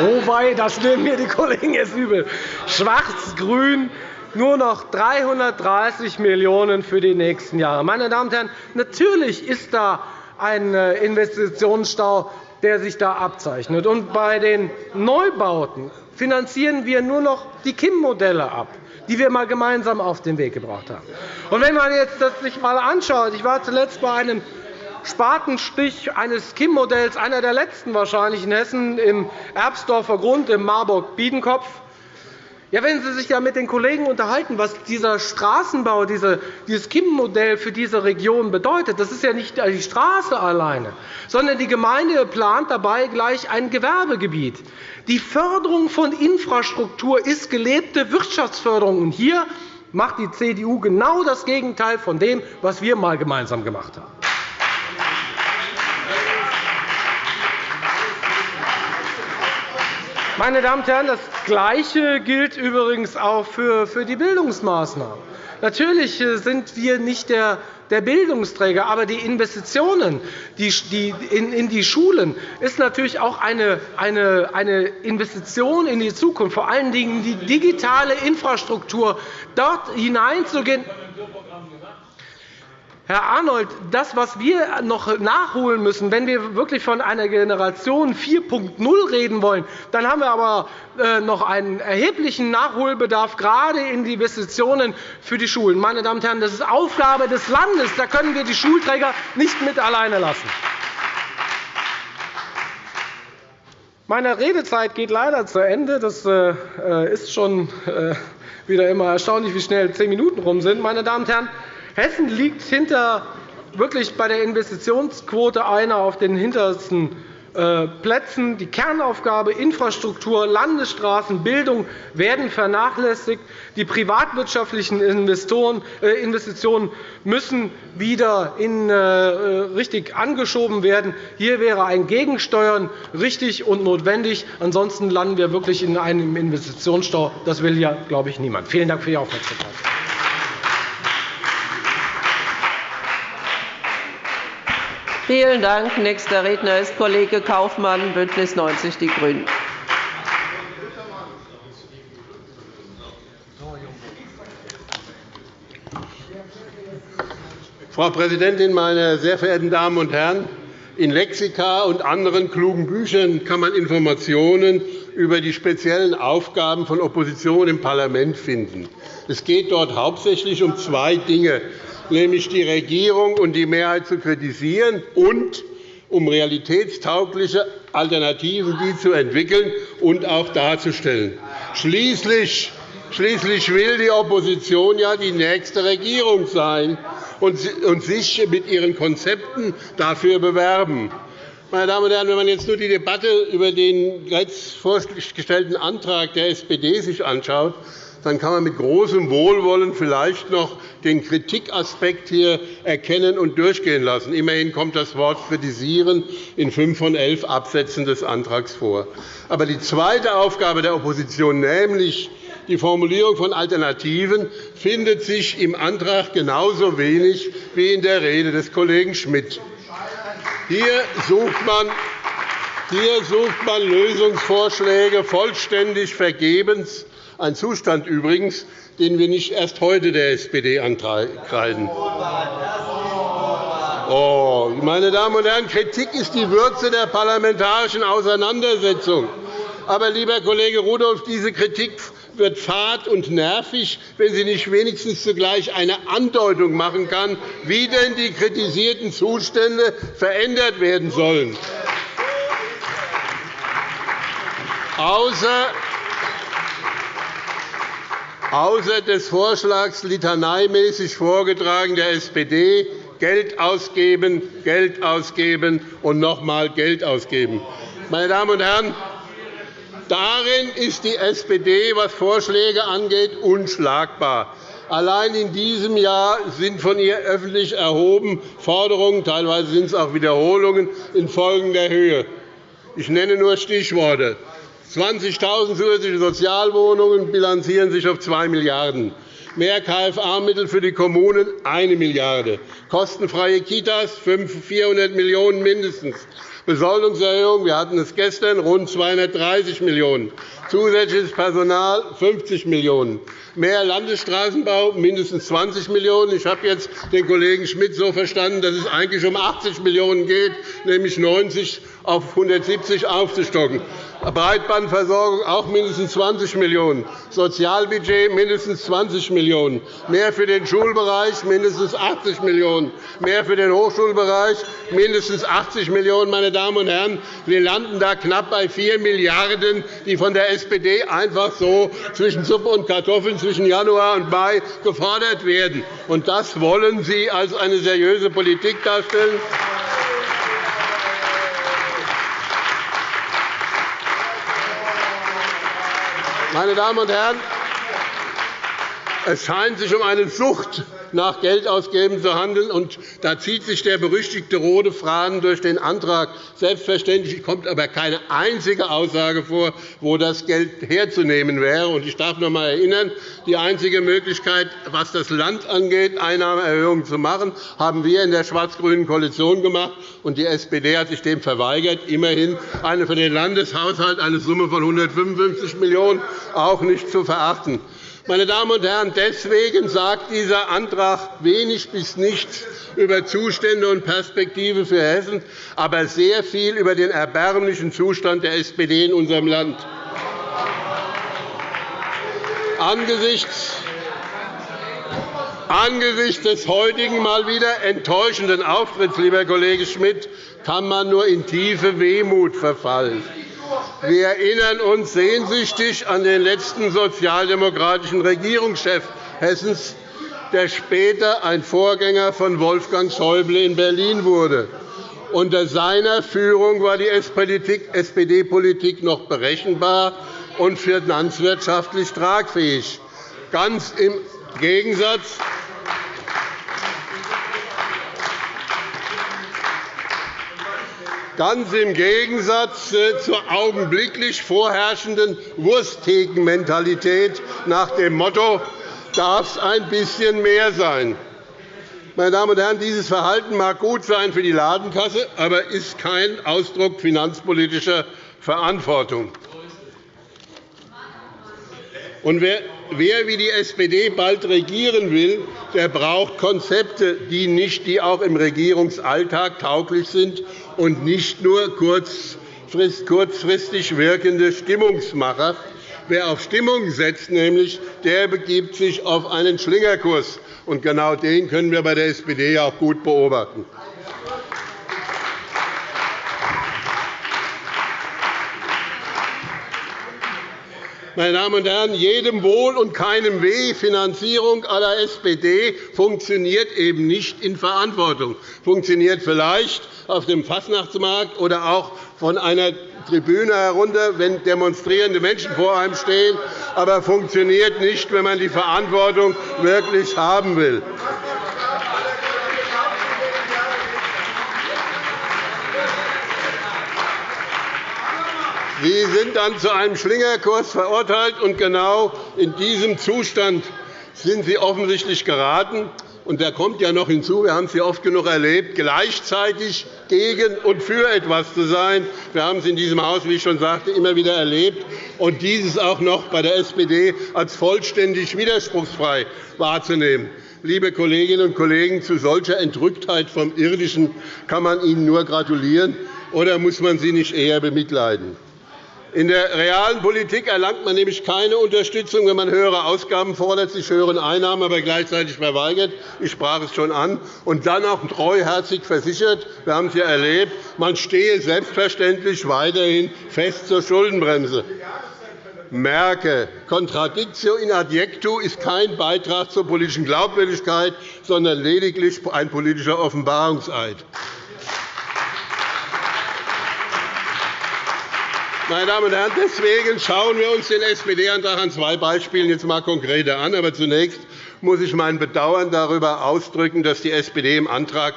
Wobei, das nehmen mir die Kollegen jetzt übel. Schwarz-Grün nur noch 330 Millionen € für die nächsten Jahre. Meine Damen und Herren, natürlich ist da ein äh, Investitionsstau der sich da abzeichnet. Und bei den Neubauten finanzieren wir nur noch die KIM-Modelle ab, die wir einmal gemeinsam auf den Weg gebracht haben. Und wenn man jetzt das sich einmal anschaut, ich war zuletzt bei einem Spatenstich eines KIM-Modells, einer der letzten wahrscheinlich in Hessen, im Erbsdorfer Grund im Marburg-Biedenkopf. Ja, wenn Sie sich ja mit den Kollegen unterhalten, was dieser Straßenbau, dieses KIM-Modell für diese Region bedeutet, das ist ja nicht die Straße alleine, sondern die Gemeinde plant dabei gleich ein Gewerbegebiet. Die Förderung von Infrastruktur ist gelebte Wirtschaftsförderung. Und hier macht die CDU genau das Gegenteil von dem, was wir einmal gemeinsam gemacht haben. Meine Damen und Herren, das Gleiche gilt übrigens auch für die Bildungsmaßnahmen. Natürlich sind wir nicht der Bildungsträger, aber die Investitionen in die Schulen ist natürlich auch eine Investition in die Zukunft, vor allen Dingen in die digitale Infrastruktur, dort hineinzugehen. Herr Arnold, das, was wir noch nachholen müssen, wenn wir wirklich von einer Generation 4.0 reden wollen, dann haben wir aber äh, noch einen erheblichen Nachholbedarf, gerade in die Investitionen für die Schulen. Meine Damen und Herren, das ist Aufgabe des Landes. Da können wir die Schulträger nicht mit alleine lassen. Meine Redezeit geht leider zu Ende. Das äh, äh, ist schon wieder immer erstaunlich, wie schnell zehn Minuten rum sind. Meine Damen und Herren, Hessen liegt hinter wirklich bei der Investitionsquote einer auf den hintersten äh, Plätzen. Die Kernaufgabe Infrastruktur, Landesstraßen, Bildung werden vernachlässigt. Die privatwirtschaftlichen äh, Investitionen müssen wieder in, äh, richtig angeschoben werden. Hier wäre ein Gegensteuern richtig und notwendig. Ansonsten landen wir wirklich in einem Investitionsstau. Das will ja, glaube ich, niemand. Vielen Dank für Ihre Aufmerksamkeit. Vielen Dank. Nächster Redner ist Kollege Kaufmann, BÜNDNIS 90 die GRÜNEN. Frau Präsidentin, meine sehr verehrten Damen und Herren! In Lexika und anderen klugen Büchern kann man Informationen über die speziellen Aufgaben von Opposition im Parlament finden. Es geht dort hauptsächlich um zwei Dinge nämlich die Regierung und die Mehrheit zu kritisieren und um realitätstaugliche Alternativen die zu entwickeln und auch darzustellen. Schließlich will die Opposition ja die nächste Regierung sein und sich mit ihren Konzepten dafür bewerben. Meine Damen und Herren, wenn man jetzt nur die Debatte über den jetzt vorgestellten Antrag der SPD sich anschaut, dann kann man mit großem Wohlwollen vielleicht noch den Kritikaspekt hier erkennen und durchgehen lassen. Immerhin kommt das Wort kritisieren in fünf von elf Absätzen des Antrags vor. Aber die zweite Aufgabe der Opposition, nämlich die Formulierung von Alternativen, findet sich im Antrag genauso wenig wie in der Rede des Kollegen Schmidt. Hier sucht man hier sucht man Lösungsvorschläge vollständig vergebens ein Zustand übrigens, den wir nicht erst heute der SPD ankreiden. Oh, meine Damen und Herren, Kritik ist die Würze der parlamentarischen Auseinandersetzung. Aber, lieber Kollege Rudolph, diese Kritik wird fad und nervig, wenn sie nicht wenigstens zugleich eine Andeutung machen kann, wie denn die kritisierten Zustände verändert werden sollen. Außer außer des Vorschlags litaneimäßig vorgetragen der SPD Geld ausgeben, Geld ausgeben und noch einmal Geld ausgeben. Meine Damen und Herren, darin ist die SPD, was Vorschläge angeht, unschlagbar. Allein in diesem Jahr sind von ihr öffentlich erhoben Forderungen, teilweise sind es auch Wiederholungen, in folgender Höhe. Ich nenne nur Stichworte. 20.000 zusätzliche Sozialwohnungen bilanzieren sich auf 2 Milliarden €, mehr KFA-Mittel für die Kommunen 1 Milliarde €, kostenfreie Kitas 400 Millionen € mindestens, Besoldungserhöhung, wir hatten es gestern, rund 230 Millionen €, zusätzliches Personal 50 Millionen €, mehr Landesstraßenbau mindestens 20 Millionen €. Ich habe jetzt den Kollegen Schmidt so verstanden, dass es eigentlich um 80 Millionen € geht, nämlich 90 auf 170 aufzustocken. Breitbandversorgung auch mindestens 20 Millionen €, Sozialbudget mindestens 20 Millionen €, mehr für den Schulbereich mindestens 80 Millionen €, mehr für den Hochschulbereich mindestens 80 Millionen €. Meine Damen und Herren, wir landen da knapp bei 4 Milliarden €, die von der SPD einfach so zwischen Suppe und Kartoffeln zwischen Januar und Mai gefordert werden. Und das wollen Sie als eine seriöse Politik darstellen? Meine Damen und Herren, es scheint sich um eine Sucht nach Geldausgeben zu handeln. Und da zieht sich der berüchtigte rote Faden durch den Antrag. Selbstverständlich kommt aber keine einzige Aussage vor, wo das Geld herzunehmen wäre. Ich darf noch einmal erinnern, die einzige Möglichkeit, was das Land angeht, Einnahmeerhöhungen zu machen, haben wir in der schwarz-grünen Koalition gemacht. und Die SPD hat sich dem verweigert. Immerhin eine für den Landeshaushalt eine Summe von 155 Millionen € auch nicht zu verachten. Meine Damen und Herren, deswegen sagt dieser Antrag wenig bis nichts über Zustände und Perspektive für Hessen, aber sehr viel über den erbärmlichen Zustand der SPD in unserem Land. Angesichts Angesichts des heutigen mal wieder enttäuschenden Auftritts, lieber Kollege Schmidt, kann man nur in tiefe Wehmut verfallen. Wir erinnern uns sehnsüchtig an den letzten sozialdemokratischen Regierungschef Hessens, der später ein Vorgänger von Wolfgang Schäuble in Berlin wurde. Unter seiner Führung war die SPD-Politik noch berechenbar und finanzwirtschaftlich tragfähig. Ganz im Gegensatz Ganz im Gegensatz äh, zur augenblicklich vorherrschenden Wurstthekenmentalität nach dem Motto, darf es ein bisschen mehr sein. Meine Damen und Herren, dieses Verhalten mag gut sein für die Ladenkasse, aber ist kein Ausdruck finanzpolitischer Verantwortung. Und wer, wer wie die SPD bald regieren will, der braucht Konzepte, die, nicht, die auch im Regierungsalltag tauglich sind und nicht nur kurzfristig wirkende Stimmungsmacher. Wer auf Stimmung setzt, nämlich, der begibt sich auf einen Schlingerkurs. Und genau den können wir bei der SPD auch gut beobachten. Meine Damen und Herren, jedem Wohl und keinem Weh, Finanzierung aller SPD funktioniert eben nicht in Verantwortung. Funktioniert vielleicht auf dem Fastnachtsmarkt oder auch von einer Tribüne herunter, wenn demonstrierende Menschen vor einem stehen, aber funktioniert nicht, wenn man die Verantwortung wirklich haben will. Sie sind dann zu einem Schlingerkurs verurteilt, und genau in diesem Zustand sind Sie offensichtlich geraten. Und da kommt ja noch hinzu, wir haben es ja oft genug erlebt, gleichzeitig gegen und für etwas zu sein. Wir haben es in diesem Haus, wie ich schon sagte, immer wieder erlebt, und dieses auch noch bei der SPD als vollständig widerspruchsfrei wahrzunehmen. Liebe Kolleginnen und Kollegen, zu solcher Entrücktheit vom Irdischen kann man Ihnen nur gratulieren, oder muss man sie nicht eher bemitleiden? In der realen Politik erlangt man nämlich keine Unterstützung, wenn man höhere Ausgaben fordert, sich höheren Einnahmen aber gleichzeitig verweigert. Ich sprach es schon an. Und dann auch treuherzig versichert, wir haben es ja erlebt, man stehe selbstverständlich weiterhin fest zur Schuldenbremse. Merke, Contradictio in adjectu ist kein Beitrag zur politischen Glaubwürdigkeit, sondern lediglich ein politischer Offenbarungseid. Meine Damen und Herren, deswegen schauen wir uns den SPD-Antrag an zwei Beispielen jetzt einmal konkreter an. Aber zunächst muss ich mein Bedauern darüber ausdrücken, dass die SPD im Antrag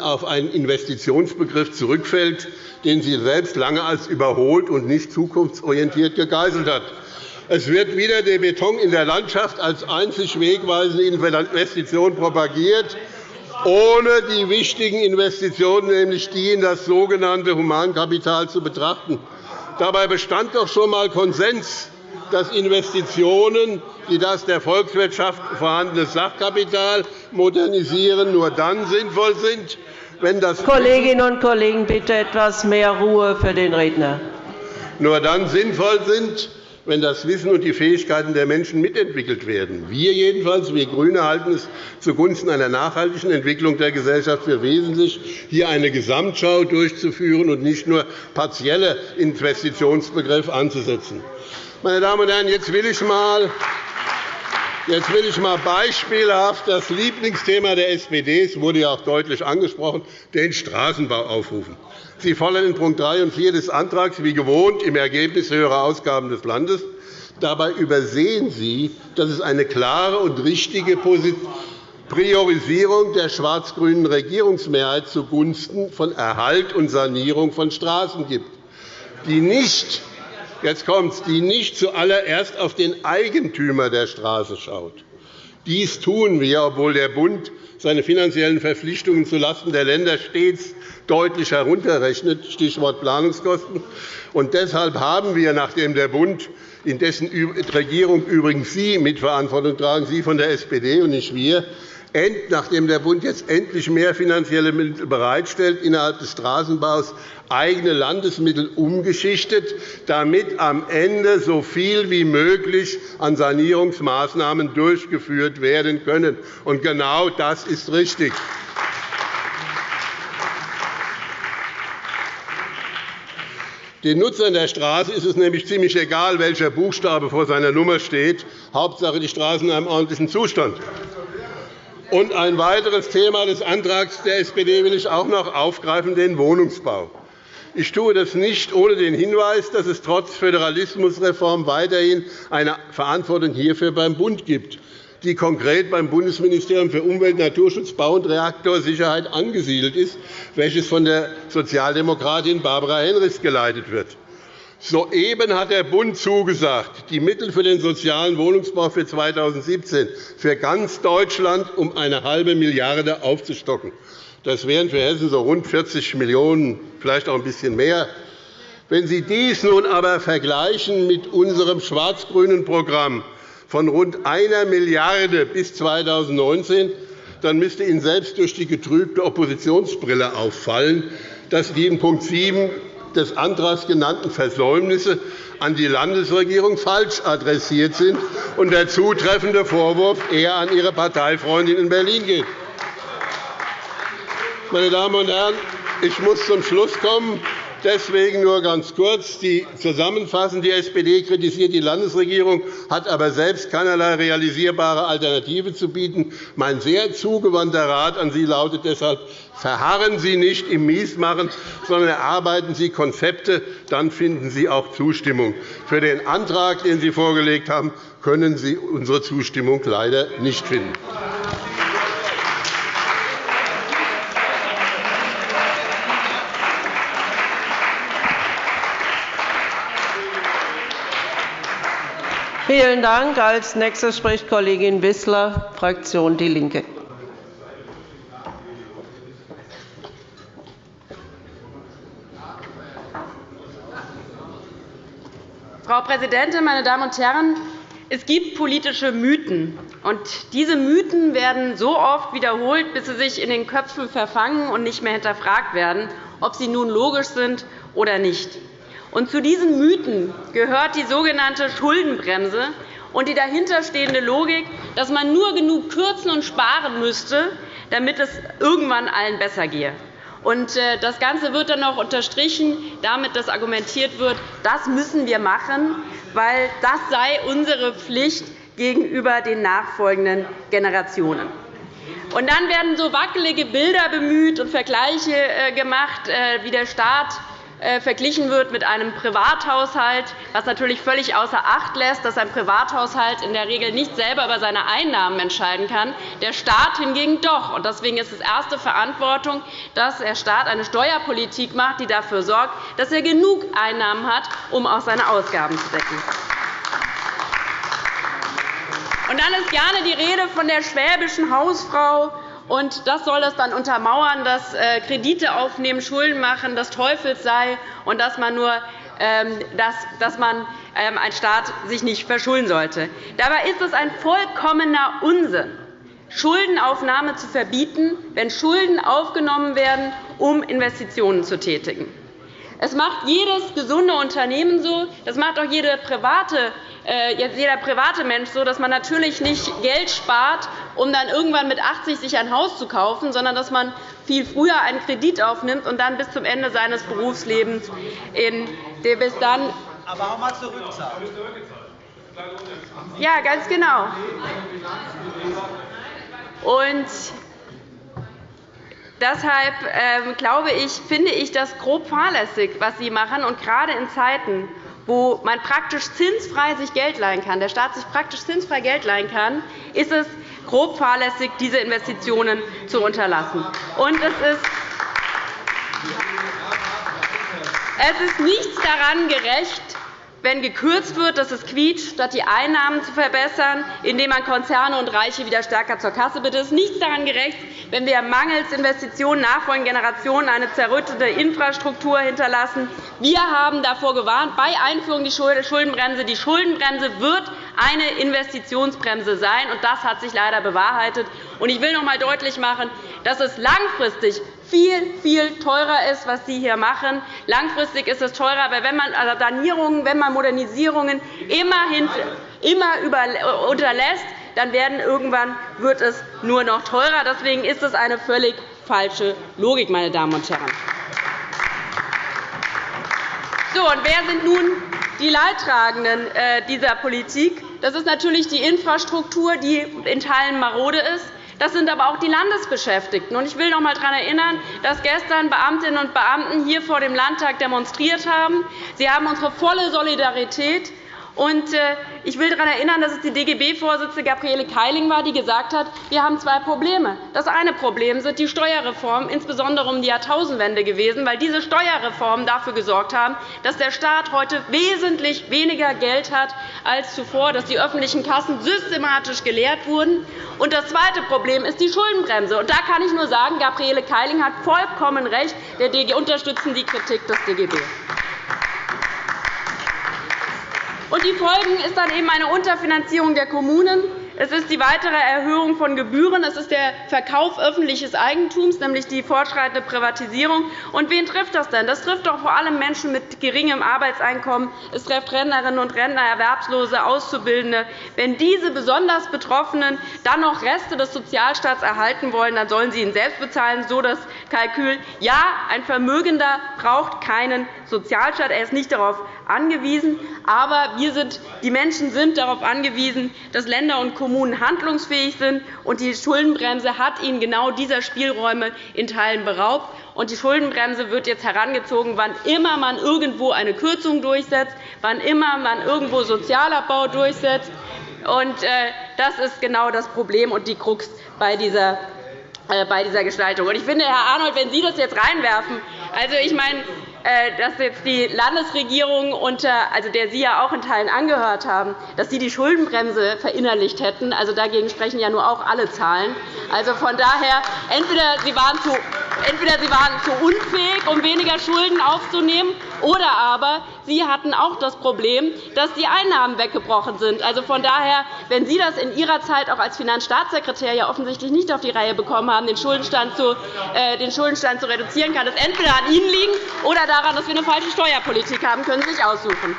auf einen Investitionsbegriff zurückfällt, den sie selbst lange als überholt und nicht zukunftsorientiert gegeißelt hat. Es wird wieder der Beton in der Landschaft als einzig wegweisende Investition propagiert, ohne die wichtigen Investitionen, nämlich die in das sogenannte Humankapital, zu betrachten. Dabei bestand doch schon einmal Konsens, dass Investitionen, die das der Volkswirtschaft vorhandene Sachkapital modernisieren, nur dann sinnvoll sind, wenn das Kolleginnen und Kollegen, bitte etwas mehr Ruhe für den Redner. Nur dann sinnvoll sind, wenn das Wissen und die Fähigkeiten der Menschen mitentwickelt werden. Wir jedenfalls, wir GRÜNE, halten es zugunsten einer nachhaltigen Entwicklung der Gesellschaft für wesentlich, hier eine Gesamtschau durchzuführen und nicht nur partielle Investitionsbegriffe anzusetzen. Meine Damen und Herren, jetzt will ich mal Jetzt will ich einmal beispielhaft das Lieblingsthema der SPD, es wurde ja auch deutlich angesprochen, den Straßenbau aufrufen. Sie fordern in Punkt 3 und 4 des Antrags wie gewohnt im Ergebnis höhere Ausgaben des Landes. Dabei übersehen Sie, dass es eine klare und richtige Priorisierung der schwarz-grünen Regierungsmehrheit zugunsten von Erhalt und Sanierung von Straßen gibt, die nicht jetzt kommt's, die nicht zuallererst auf den Eigentümer der Straße schaut. Dies tun wir, obwohl der Bund seine finanziellen Verpflichtungen zulasten der Länder stets deutlich herunterrechnet, Stichwort Planungskosten. Und deshalb haben wir, nachdem der Bund, in dessen Regierung übrigens Sie Mitverantwortung tragen, Sie von der SPD und nicht wir, nachdem der Bund jetzt endlich mehr finanzielle Mittel bereitstellt, innerhalb des Straßenbaus eigene Landesmittel umgeschichtet, damit am Ende so viel wie möglich an Sanierungsmaßnahmen durchgeführt werden können. Und genau das ist richtig. Den Nutzern der Straße ist es nämlich ziemlich egal, welcher Buchstabe vor seiner Nummer steht. Hauptsache, die Straßen in einem ordentlichen Zustand. Und ein weiteres Thema des Antrags der SPD will ich auch noch aufgreifen, den Wohnungsbau. Ich tue das nicht ohne den Hinweis, dass es trotz Föderalismusreform weiterhin eine Verantwortung hierfür beim Bund gibt, die konkret beim Bundesministerium für Umwelt, Naturschutz, Bau und Reaktorsicherheit angesiedelt ist, welches von der Sozialdemokratin Barbara Henrichs geleitet wird. Soeben hat der Bund zugesagt, die Mittel für den sozialen Wohnungsbau für 2017 für ganz Deutschland um eine halbe Milliarde aufzustocken. Das wären für Hessen so rund 40 Millionen €, vielleicht auch ein bisschen mehr. Wenn Sie dies nun aber vergleichen mit unserem schwarz-grünen Programm von rund 1 Milliarde € bis 2019, dann müsste Ihnen selbst durch die getrübte Oppositionsbrille auffallen, dass die in Punkt 7 des Antrags genannten Versäumnisse an die Landesregierung falsch adressiert sind und der zutreffende Vorwurf eher an Ihre Parteifreundin in Berlin geht. Meine Damen und Herren, ich muss zum Schluss kommen. Deswegen nur ganz kurz die zusammenfassend. Die SPD kritisiert die Landesregierung, hat aber selbst keinerlei realisierbare Alternative zu bieten. Mein sehr zugewandter Rat an Sie lautet deshalb, verharren Sie nicht im Miesmachen, sondern erarbeiten Sie Konzepte. Dann finden Sie auch Zustimmung. Für den Antrag, den Sie vorgelegt haben, können Sie unsere Zustimmung leider nicht finden. Vielen Dank. Als nächste spricht Kollegin Wissler, Fraktion DIE LINKE. Frau Präsidentin, meine Damen und Herren! Es gibt politische Mythen. und Diese Mythen werden so oft wiederholt, bis sie sich in den Köpfen verfangen und nicht mehr hinterfragt werden, ob sie nun logisch sind oder nicht. Und zu diesen Mythen gehört die sogenannte Schuldenbremse und die dahinterstehende Logik, dass man nur genug kürzen und sparen müsste, damit es irgendwann allen besser gehe. Äh, das Ganze wird dann noch unterstrichen, damit dass argumentiert wird, das müssen wir machen, weil das sei unsere Pflicht gegenüber den nachfolgenden Generationen. Und dann werden so wackelige Bilder bemüht und Vergleiche äh, gemacht, äh, wie der Staat verglichen wird mit einem Privathaushalt, was natürlich völlig außer Acht lässt, dass ein Privathaushalt in der Regel nicht selber über seine Einnahmen entscheiden kann, der Staat hingegen doch. Deswegen ist es erste Verantwortung, dass der Staat eine Steuerpolitik macht, die dafür sorgt, dass er genug Einnahmen hat, um auch seine Ausgaben zu decken. Und dann ist gerne die Rede von der schwäbischen Hausfrau, und das soll es dann untermauern, dass äh, Kredite aufnehmen, Schulden machen das Teufels sei und dass man nur ähm, dass, man ähm, ein Staat sich nicht verschulden sollte. Dabei ist es ein vollkommener Unsinn, Schuldenaufnahme zu verbieten, wenn Schulden aufgenommen werden, um Investitionen zu tätigen. Es macht jedes gesunde Unternehmen so, das macht auch jede private, äh, jeder private Mensch so, dass man natürlich nicht Geld spart, um dann irgendwann mit 80 sich ein Haus zu kaufen, sondern dass man viel früher einen Kredit aufnimmt und dann bis zum Ende seines Berufslebens in bis dann aber auch mal zurückzahlt. Ja, ganz genau. Und Deshalb ähm, glaube ich, finde ich das grob fahrlässig, was Sie machen. Und gerade in Zeiten, wo man praktisch zinsfrei sich Geld leihen kann, der Staat sich praktisch zinsfrei Geld leihen kann, ist es grob fahrlässig, diese Investitionen zu unterlassen. Und es ist es ist nichts daran gerecht, wenn gekürzt wird, dass es quietscht, statt die Einnahmen zu verbessern, indem man Konzerne und Reiche wieder stärker zur Kasse bittet. Es ist nichts daran gerecht, wenn wir mangels Investitionen nachfolgenden Generationen eine zerrüttete Infrastruktur hinterlassen. Wir haben davor gewarnt, bei Einführung der Schuldenbremse. Die Schuldenbremse wird eine Investitionsbremse sein, und das hat sich leider bewahrheitet. Ich will noch einmal deutlich machen, dass es langfristig viel, viel teurer ist, was Sie hier machen. Langfristig ist es teurer, weil wenn man also Sanierungen, wenn man Modernisierungen immer, unterlässt, dann werden irgendwann wird es nur noch teurer. Deswegen ist es eine völlig falsche Logik, meine Damen und Herren. So, und wer sind nun die Leidtragenden äh, dieser Politik? Das ist natürlich die Infrastruktur, die in Teilen marode ist. Das sind aber auch die Landesbeschäftigten. Ich will noch einmal daran erinnern, dass gestern Beamtinnen und Beamte hier vor dem Landtag demonstriert haben. Sie haben unsere volle Solidarität. Äh, ich will daran erinnern, dass es die DGB-Vorsitzende Gabriele Keiling war, die gesagt hat, wir haben zwei Probleme. Das eine Problem sind die Steuerreformen, insbesondere um die Jahrtausendwende gewesen, weil diese Steuerreformen dafür gesorgt haben, dass der Staat heute wesentlich weniger Geld hat als zuvor, dass die öffentlichen Kassen systematisch geleert wurden. Und das zweite Problem ist die Schuldenbremse. Und da kann ich nur sagen, Gabriele Keiling hat vollkommen recht. Wir unterstützen die Kritik des DGB. Und die Folgen ist dann eben eine Unterfinanzierung der Kommunen. Es ist die weitere Erhöhung von Gebühren. Es ist der Verkauf öffentliches Eigentums, nämlich die fortschreitende Privatisierung. Und wen trifft das denn? Das trifft doch vor allem Menschen mit geringem Arbeitseinkommen. Es trifft Rentnerinnen und Rentner, Erwerbslose, Auszubildende. Wenn diese besonders Betroffenen dann noch Reste des Sozialstaats erhalten wollen, dann sollen sie ihn selbst bezahlen. So das Kalkül. Ja, ein Vermögender braucht keinen Sozialstaat. Er ist nicht darauf angewiesen. Aber wir sind, die Menschen sind darauf angewiesen, dass Länder und Kommunen handlungsfähig sind. und Die Schuldenbremse hat ihnen genau dieser Spielräume in Teilen beraubt. Und die Schuldenbremse wird jetzt herangezogen, wann immer man irgendwo eine Kürzung durchsetzt, wann immer man irgendwo Sozialabbau durchsetzt. Äh, das ist genau das Problem und die Krux bei dieser bei dieser Gestaltung. Ich finde, Herr Arnold, wenn Sie das jetzt reinwerfen, also ich meine, äh, dass jetzt die Landesregierung, unter, also der Sie ja auch in Teilen angehört haben, dass Sie die Schuldenbremse verinnerlicht hätten. Also dagegen sprechen ja nur auch alle Zahlen. Also von daher, entweder Sie waren zu, entweder Sie waren zu unfähig, um weniger Schulden aufzunehmen, oder aber Sie hatten auch das Problem, dass die Einnahmen weggebrochen sind. Also von daher, wenn Sie das in Ihrer Zeit auch als Finanzstaatssekretär ja offensichtlich nicht auf die Reihe bekommen haben, den Schuldenstand zu, äh, den Schuldenstand zu reduzieren, kann es entweder an Ihnen liegen oder daran, dass wir eine falsche Steuerpolitik haben, können Sie sich aussuchen.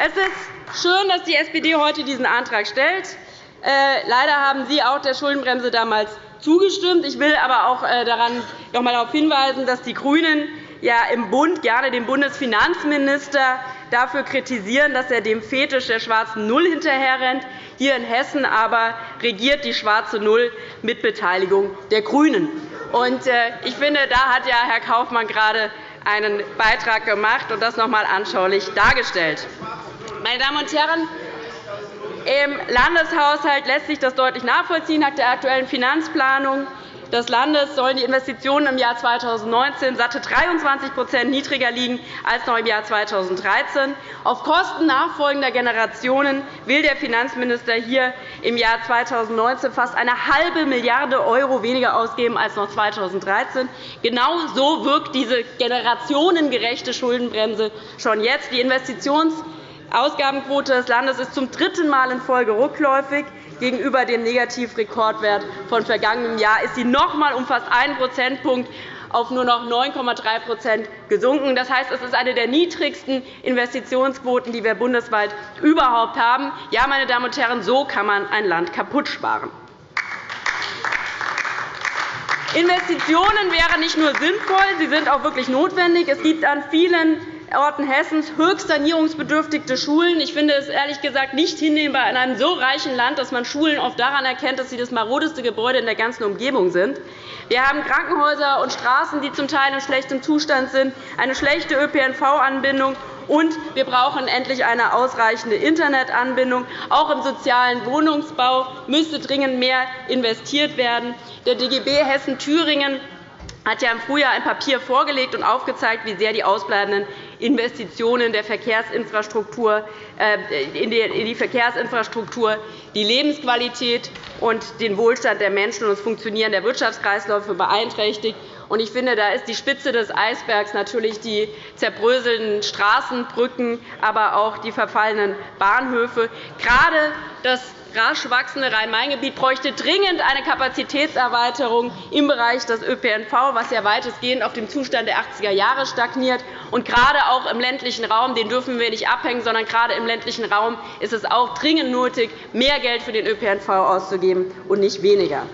Es ist schön, dass die SPD heute diesen Antrag stellt. Äh, leider haben Sie auch der Schuldenbremse damals zugestimmt. Ich will aber auch äh, daran noch einmal darauf hinweisen, dass die GRÜNEN ja im Bund gerne den Bundesfinanzminister dafür kritisieren, dass er dem Fetisch der schwarzen Null hinterherrennt. Hier in Hessen aber regiert die schwarze Null mit Beteiligung der GRÜNEN. Äh, ich finde, da hat ja Herr Kaufmann gerade einen Beitrag gemacht und das noch einmal anschaulich dargestellt. Meine Damen und Herren, im Landeshaushalt lässt sich das deutlich nachvollziehen nach der aktuellen Finanzplanung des Landes sollen die Investitionen im Jahr 2019 satte 23% niedriger liegen als noch im Jahr 2013. Auf Kosten nachfolgender Generationen will der Finanzminister hier im Jahr 2019 fast eine halbe Milliarde € weniger ausgeben als noch 2013. Genau so wirkt diese generationengerechte Schuldenbremse schon jetzt. Die Investitionsausgabenquote des Landes ist zum dritten Mal in Folge rückläufig. Gegenüber dem Negativrekordwert von vergangenem Jahr ist sie noch einmal um fast einen Prozentpunkt auf nur noch 9,3% gesunken. Das heißt, es ist eine der niedrigsten Investitionsquoten, die wir bundesweit überhaupt haben. Ja, meine Damen und Herren, so kann man ein Land kaputt sparen. Investitionen wären nicht nur sinnvoll, sie sind auch wirklich notwendig. Es gibt an vielen Orten Hessens höchst sanierungsbedürftige Schulen. Ich finde es ehrlich gesagt nicht hinnehmbar in einem so reichen Land, dass man Schulen oft daran erkennt, dass sie das marodeste Gebäude in der ganzen Umgebung sind. Wir haben Krankenhäuser und Straßen, die zum Teil in schlechtem Zustand sind, eine schlechte ÖPNV-Anbindung und wir brauchen endlich eine ausreichende Internetanbindung. Auch im sozialen Wohnungsbau müsste dringend mehr investiert werden. Der DGB Hessen-Thüringen hat ja im Frühjahr ein Papier vorgelegt und aufgezeigt, wie sehr die ausbleibenden Investitionen der Verkehrsinfrastruktur, äh, in die Verkehrsinfrastruktur die Lebensqualität und den Wohlstand der Menschen und das Funktionieren der Wirtschaftskreisläufe beeinträchtigt. Ich finde, da ist die Spitze des Eisbergs natürlich die zerbröselnden Straßen, Brücken, aber auch die verfallenen Bahnhöfe. Gerade das rasch wachsende Rhein-Main-Gebiet bräuchte dringend eine Kapazitätserweiterung im Bereich des ÖPNV, was ja weitestgehend auf dem Zustand der 80er Jahre stagniert. Und gerade auch im ländlichen Raum den dürfen wir nicht abhängen, sondern gerade im ländlichen Raum ist es auch dringend nötig, mehr Geld für den ÖPNV auszugeben und nicht weniger.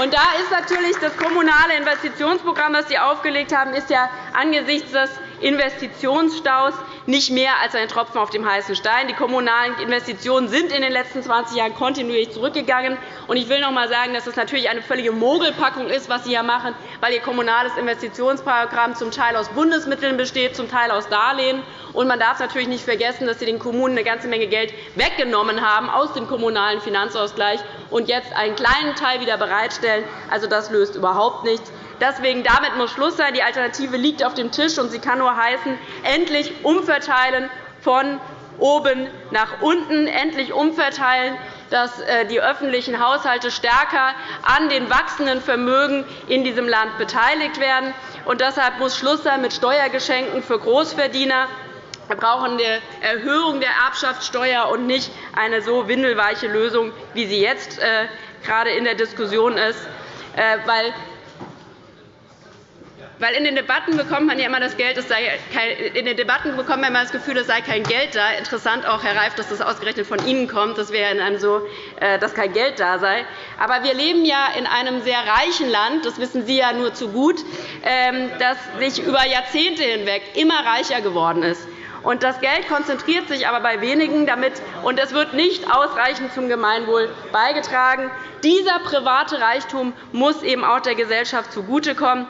Und da ist natürlich das kommunale Investitionsprogramm, das Sie aufgelegt haben, ist ja angesichts des Investitionsstaus nicht mehr als ein Tropfen auf dem heißen Stein. Die kommunalen Investitionen sind in den letzten 20 Jahren kontinuierlich zurückgegangen. Ich will noch einmal sagen, dass es natürlich eine völlige Mogelpackung ist, was Sie hier machen, weil Ihr kommunales Investitionsprogramm zum Teil aus Bundesmitteln besteht, zum Teil aus Darlehen. Und man darf natürlich nicht vergessen, dass Sie den Kommunen eine ganze Menge Geld weggenommen haben aus dem kommunalen Finanzausgleich und jetzt einen kleinen Teil wieder bereitstellen. Also, das löst überhaupt nichts. Deswegen damit muss Schluss sein. Die Alternative liegt auf dem Tisch, und sie kann nur heißen, endlich umverteilen von oben nach unten, endlich umverteilen, dass äh, die öffentlichen Haushalte stärker an den wachsenden Vermögen in diesem Land beteiligt werden. Und deshalb muss Schluss sein mit Steuergeschenken für Großverdiener Wir brauchen eine Erhöhung der Erbschaftssteuer und nicht eine so windelweiche Lösung, wie sie jetzt äh, gerade in der Diskussion ist. Äh, weil weil in den Debatten bekommt man ja immer das Geld, es sei kein, in den Debatten bekommt man immer das Gefühl, es sei kein Geld da. Interessant auch, Herr Reif, dass das ausgerechnet von Ihnen kommt. Das wäre in einem so, äh, dass kein Geld da sei. Aber wir leben ja in einem sehr reichen Land. Das wissen Sie ja nur zu gut, ähm, das sich über Jahrzehnte hinweg immer reicher geworden ist. Und das Geld konzentriert sich aber bei wenigen damit, und es wird nicht ausreichend zum Gemeinwohl beigetragen. Dieser private Reichtum muss eben auch der Gesellschaft zugutekommen.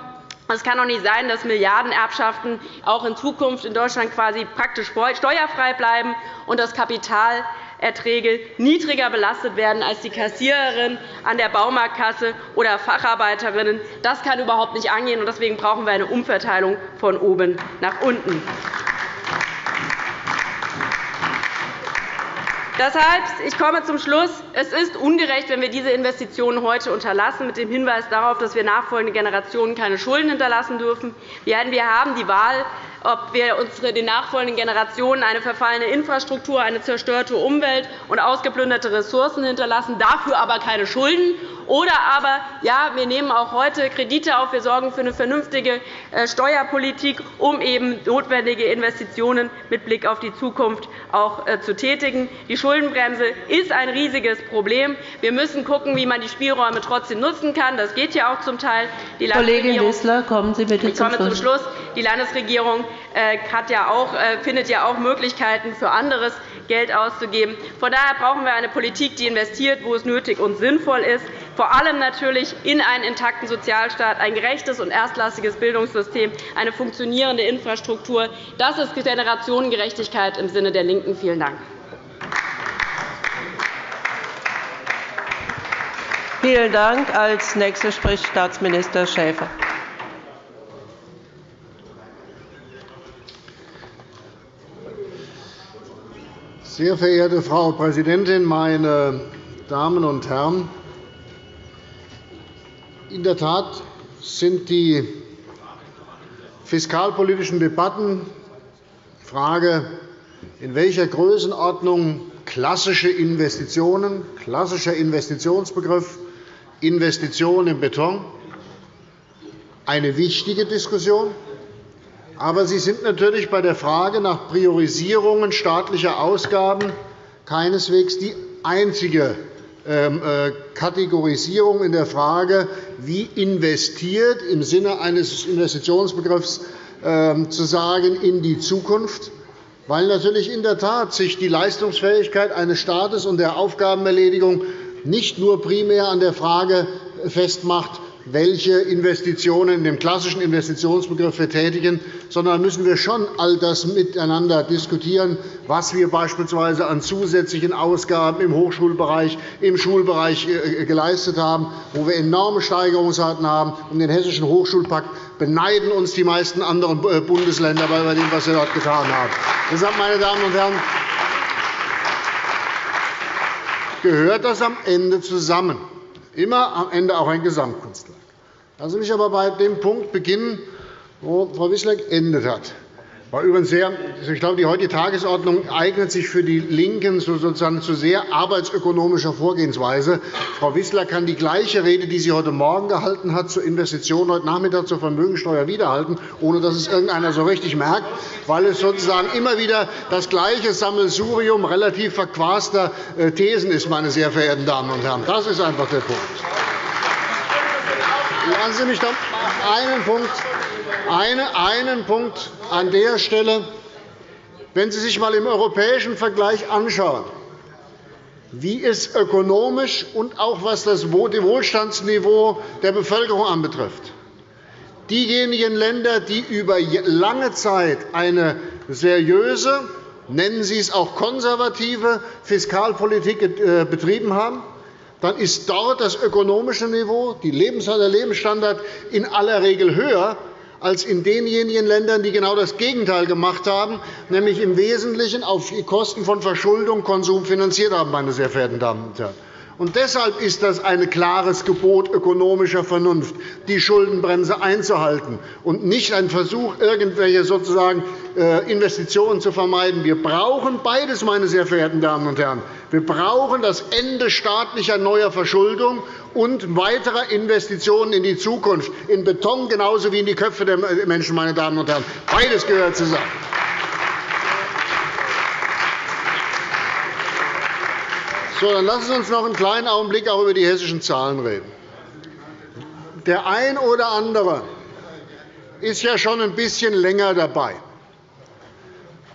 Es kann doch nicht sein, dass Milliardenerbschaften auch in Zukunft in Deutschland quasi praktisch steuerfrei bleiben und dass Kapitalerträge niedriger belastet werden als die Kassiererin an der Baumarktkasse oder Facharbeiterinnen. Das kann überhaupt nicht angehen. Deswegen brauchen wir eine Umverteilung von oben nach unten. Deshalb, ich komme zum Schluss. Es ist ungerecht, wenn wir diese Investitionen heute unterlassen, mit dem Hinweis darauf, dass wir nachfolgende Generationen keine Schulden hinterlassen dürfen. Wir haben die Wahl, ob wir den nachfolgenden Generationen eine verfallene Infrastruktur, eine zerstörte Umwelt und ausgeplünderte Ressourcen hinterlassen, dafür aber keine Schulden, oder aber, ja, wir nehmen auch heute Kredite auf, wir sorgen für eine vernünftige äh, Steuerpolitik, um eben notwendige Investitionen mit Blick auf die Zukunft auch äh, zu tätigen. Die Schuldenbremse ist ein riesiges Problem. Wir müssen schauen, wie man die Spielräume trotzdem nutzen kann. Das geht ja auch zum Teil. Die Kollegin Wissler, kommen Sie bitte ich komme zum Schluss. Die Landesregierung ja auch, findet ja auch Möglichkeiten für anderes Geld auszugeben. Von daher brauchen wir eine Politik, die investiert, wo es nötig und sinnvoll ist, vor allem natürlich in einen intakten Sozialstaat, ein gerechtes und erstklassiges Bildungssystem, eine funktionierende Infrastruktur. Das ist Generationengerechtigkeit im Sinne der LINKEN. Vielen Dank. Vielen Dank. Als Nächster spricht Staatsminister Schäfer. Sehr verehrte Frau Präsidentin, meine Damen und Herren! In der Tat sind die fiskalpolitischen Debatten die Frage, in welcher Größenordnung klassische Investitionen, klassischer Investitionsbegriff, Investitionen im Beton, eine wichtige Diskussion. Aber sie sind natürlich bei der Frage nach Priorisierungen staatlicher Ausgaben keineswegs die einzige ähm, äh, Kategorisierung in der Frage, wie investiert im Sinne eines Investitionsbegriffs ähm, zu sagen in die Zukunft, weil natürlich in der Tat sich die Leistungsfähigkeit eines Staates und der Aufgabenerledigung nicht nur primär an der Frage festmacht, welche Investitionen in dem klassischen Investitionsbegriff wir tätigen, sondern müssen wir schon all das miteinander diskutieren, was wir beispielsweise an zusätzlichen Ausgaben im Hochschulbereich, im Schulbereich äh, geleistet haben, wo wir enorme Steigerungsraten haben. Um den Hessischen Hochschulpakt beneiden uns die meisten anderen äh, Bundesländer bei dem, was wir dort getan haben. Deshalb, meine Damen und Herren, gehört das am Ende zusammen. Immer am Ende auch ein Gesamtkunstwerk. Lassen Sie mich aber bei dem Punkt beginnen, wo Frau Wissler geendet hat. War übrigens sehr, ich glaube, die heutige Tagesordnung eignet sich für die LINKEN sozusagen zu sehr arbeitsökonomischer Vorgehensweise. Frau Wissler kann die gleiche Rede, die sie heute Morgen gehalten hat, zur Investition heute Nachmittag zur Vermögensteuer wiederhalten, ohne dass es irgendeiner so richtig merkt, weil es sozusagen immer wieder das gleiche Sammelsurium relativ verquaster äh, Thesen ist, meine sehr verehrten Damen und Herren. Das ist einfach der Punkt. Lassen Sie mich doch. Einen Punkt. Einen Punkt an der Stelle. Wenn Sie sich einmal im europäischen Vergleich anschauen, wie es ökonomisch und auch was das Wohlstandsniveau der Bevölkerung anbetrifft, diejenigen Länder, die über lange Zeit eine seriöse, nennen Sie es auch konservative Fiskalpolitik äh, betrieben haben, dann ist dort das ökonomische Niveau, der Lebensstandard in aller Regel höher als in denjenigen Ländern, die genau das Gegenteil gemacht haben, nämlich im Wesentlichen auf Kosten von Verschuldung Konsum finanziert haben. Meine sehr verehrten Damen und Herren. Und deshalb ist das ein klares Gebot ökonomischer Vernunft, die Schuldenbremse einzuhalten, und nicht ein Versuch, irgendwelche sozusagen äh, Investitionen zu vermeiden. Wir brauchen beides, meine sehr verehrten Damen und Herren. Wir brauchen das Ende staatlicher neuer Verschuldung und weiterer Investitionen in die Zukunft, in Beton genauso wie in die Köpfe der Menschen. Meine Damen und Herren. Beides gehört zusammen. So, dann lassen Sie uns noch einen kleinen Augenblick auch über die hessischen Zahlen reden. Der ein oder andere ist ja schon ein bisschen länger dabei.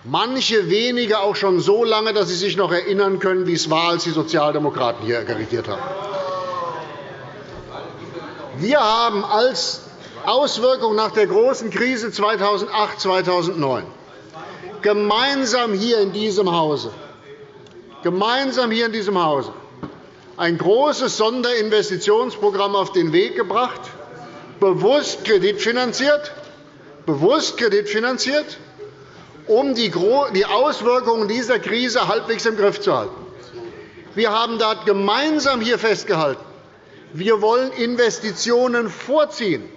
Manche wenige auch schon so lange, dass sie sich noch erinnern können, wie es war, als die Sozialdemokraten hier regiert haben. Wir haben als Auswirkung nach der großen Krise 2008-2009 gemeinsam hier in diesem Hause gemeinsam hier in diesem Hause ein großes Sonderinvestitionsprogramm auf den Weg gebracht, bewusst kreditfinanziert, bewusst kreditfinanziert um die Auswirkungen dieser Krise halbwegs im Griff zu halten. Wir haben dort gemeinsam hier festgehalten, wir wollen Investitionen vorziehen,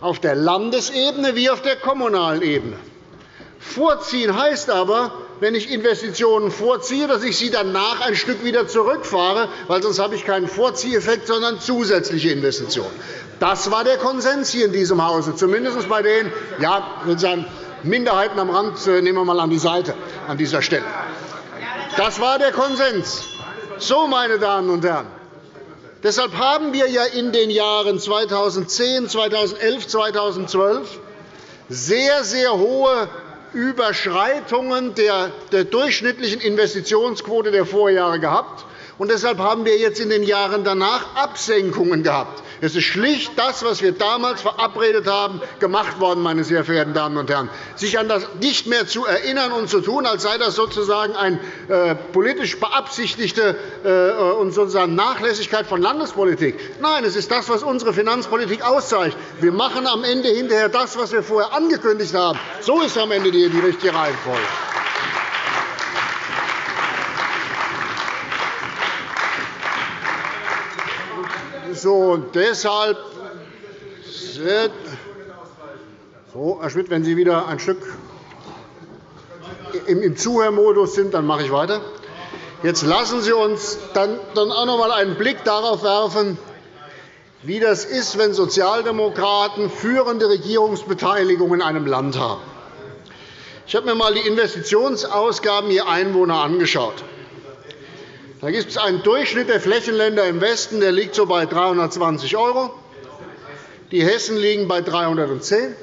auf der Landesebene wie auf der kommunalen Ebene. Vorziehen heißt aber, wenn ich Investitionen vorziehe, dass ich sie danach ein Stück wieder zurückfahre, weil sonst habe ich keinen Vorzieheffekt, sondern zusätzliche Investitionen. Das war der Konsens hier in diesem Hause, zumindest bei den ja, sagen, Minderheiten am Rand äh, nehmen wir einmal an die Seite an dieser Stelle. Das war der Konsens. So, meine Damen und Herren, deshalb haben wir ja in den Jahren 2010, 2011, 2012 sehr, sehr hohe Überschreitungen der durchschnittlichen Investitionsquote der Vorjahre gehabt. Und deshalb haben wir jetzt in den Jahren danach Absenkungen gehabt. Es ist schlicht das, was wir damals verabredet haben, gemacht worden, meine sehr verehrten Damen und Herren. Sich an das nicht mehr zu erinnern und zu tun, als sei das sozusagen eine äh, politisch beabsichtigte äh, und sozusagen Nachlässigkeit von Landespolitik. Nein, es ist das, was unsere Finanzpolitik auszeichnet. Wir machen am Ende hinterher das, was wir vorher angekündigt haben. So ist am Ende die richtige Reihenfolge. So, deshalb so, Herr Schmidt, wenn Sie wieder ein Stück im Zuhörmodus sind, dann mache ich weiter. Jetzt lassen Sie uns dann auch noch einmal einen Blick darauf werfen, wie das ist, wenn Sozialdemokraten führende Regierungsbeteiligung in einem Land haben. Ich habe mir einmal die Investitionsausgaben je Einwohner angeschaut. Da gibt es einen Durchschnitt der Flächenländer im Westen, der liegt so bei 320 €. Die Hessen liegen bei 310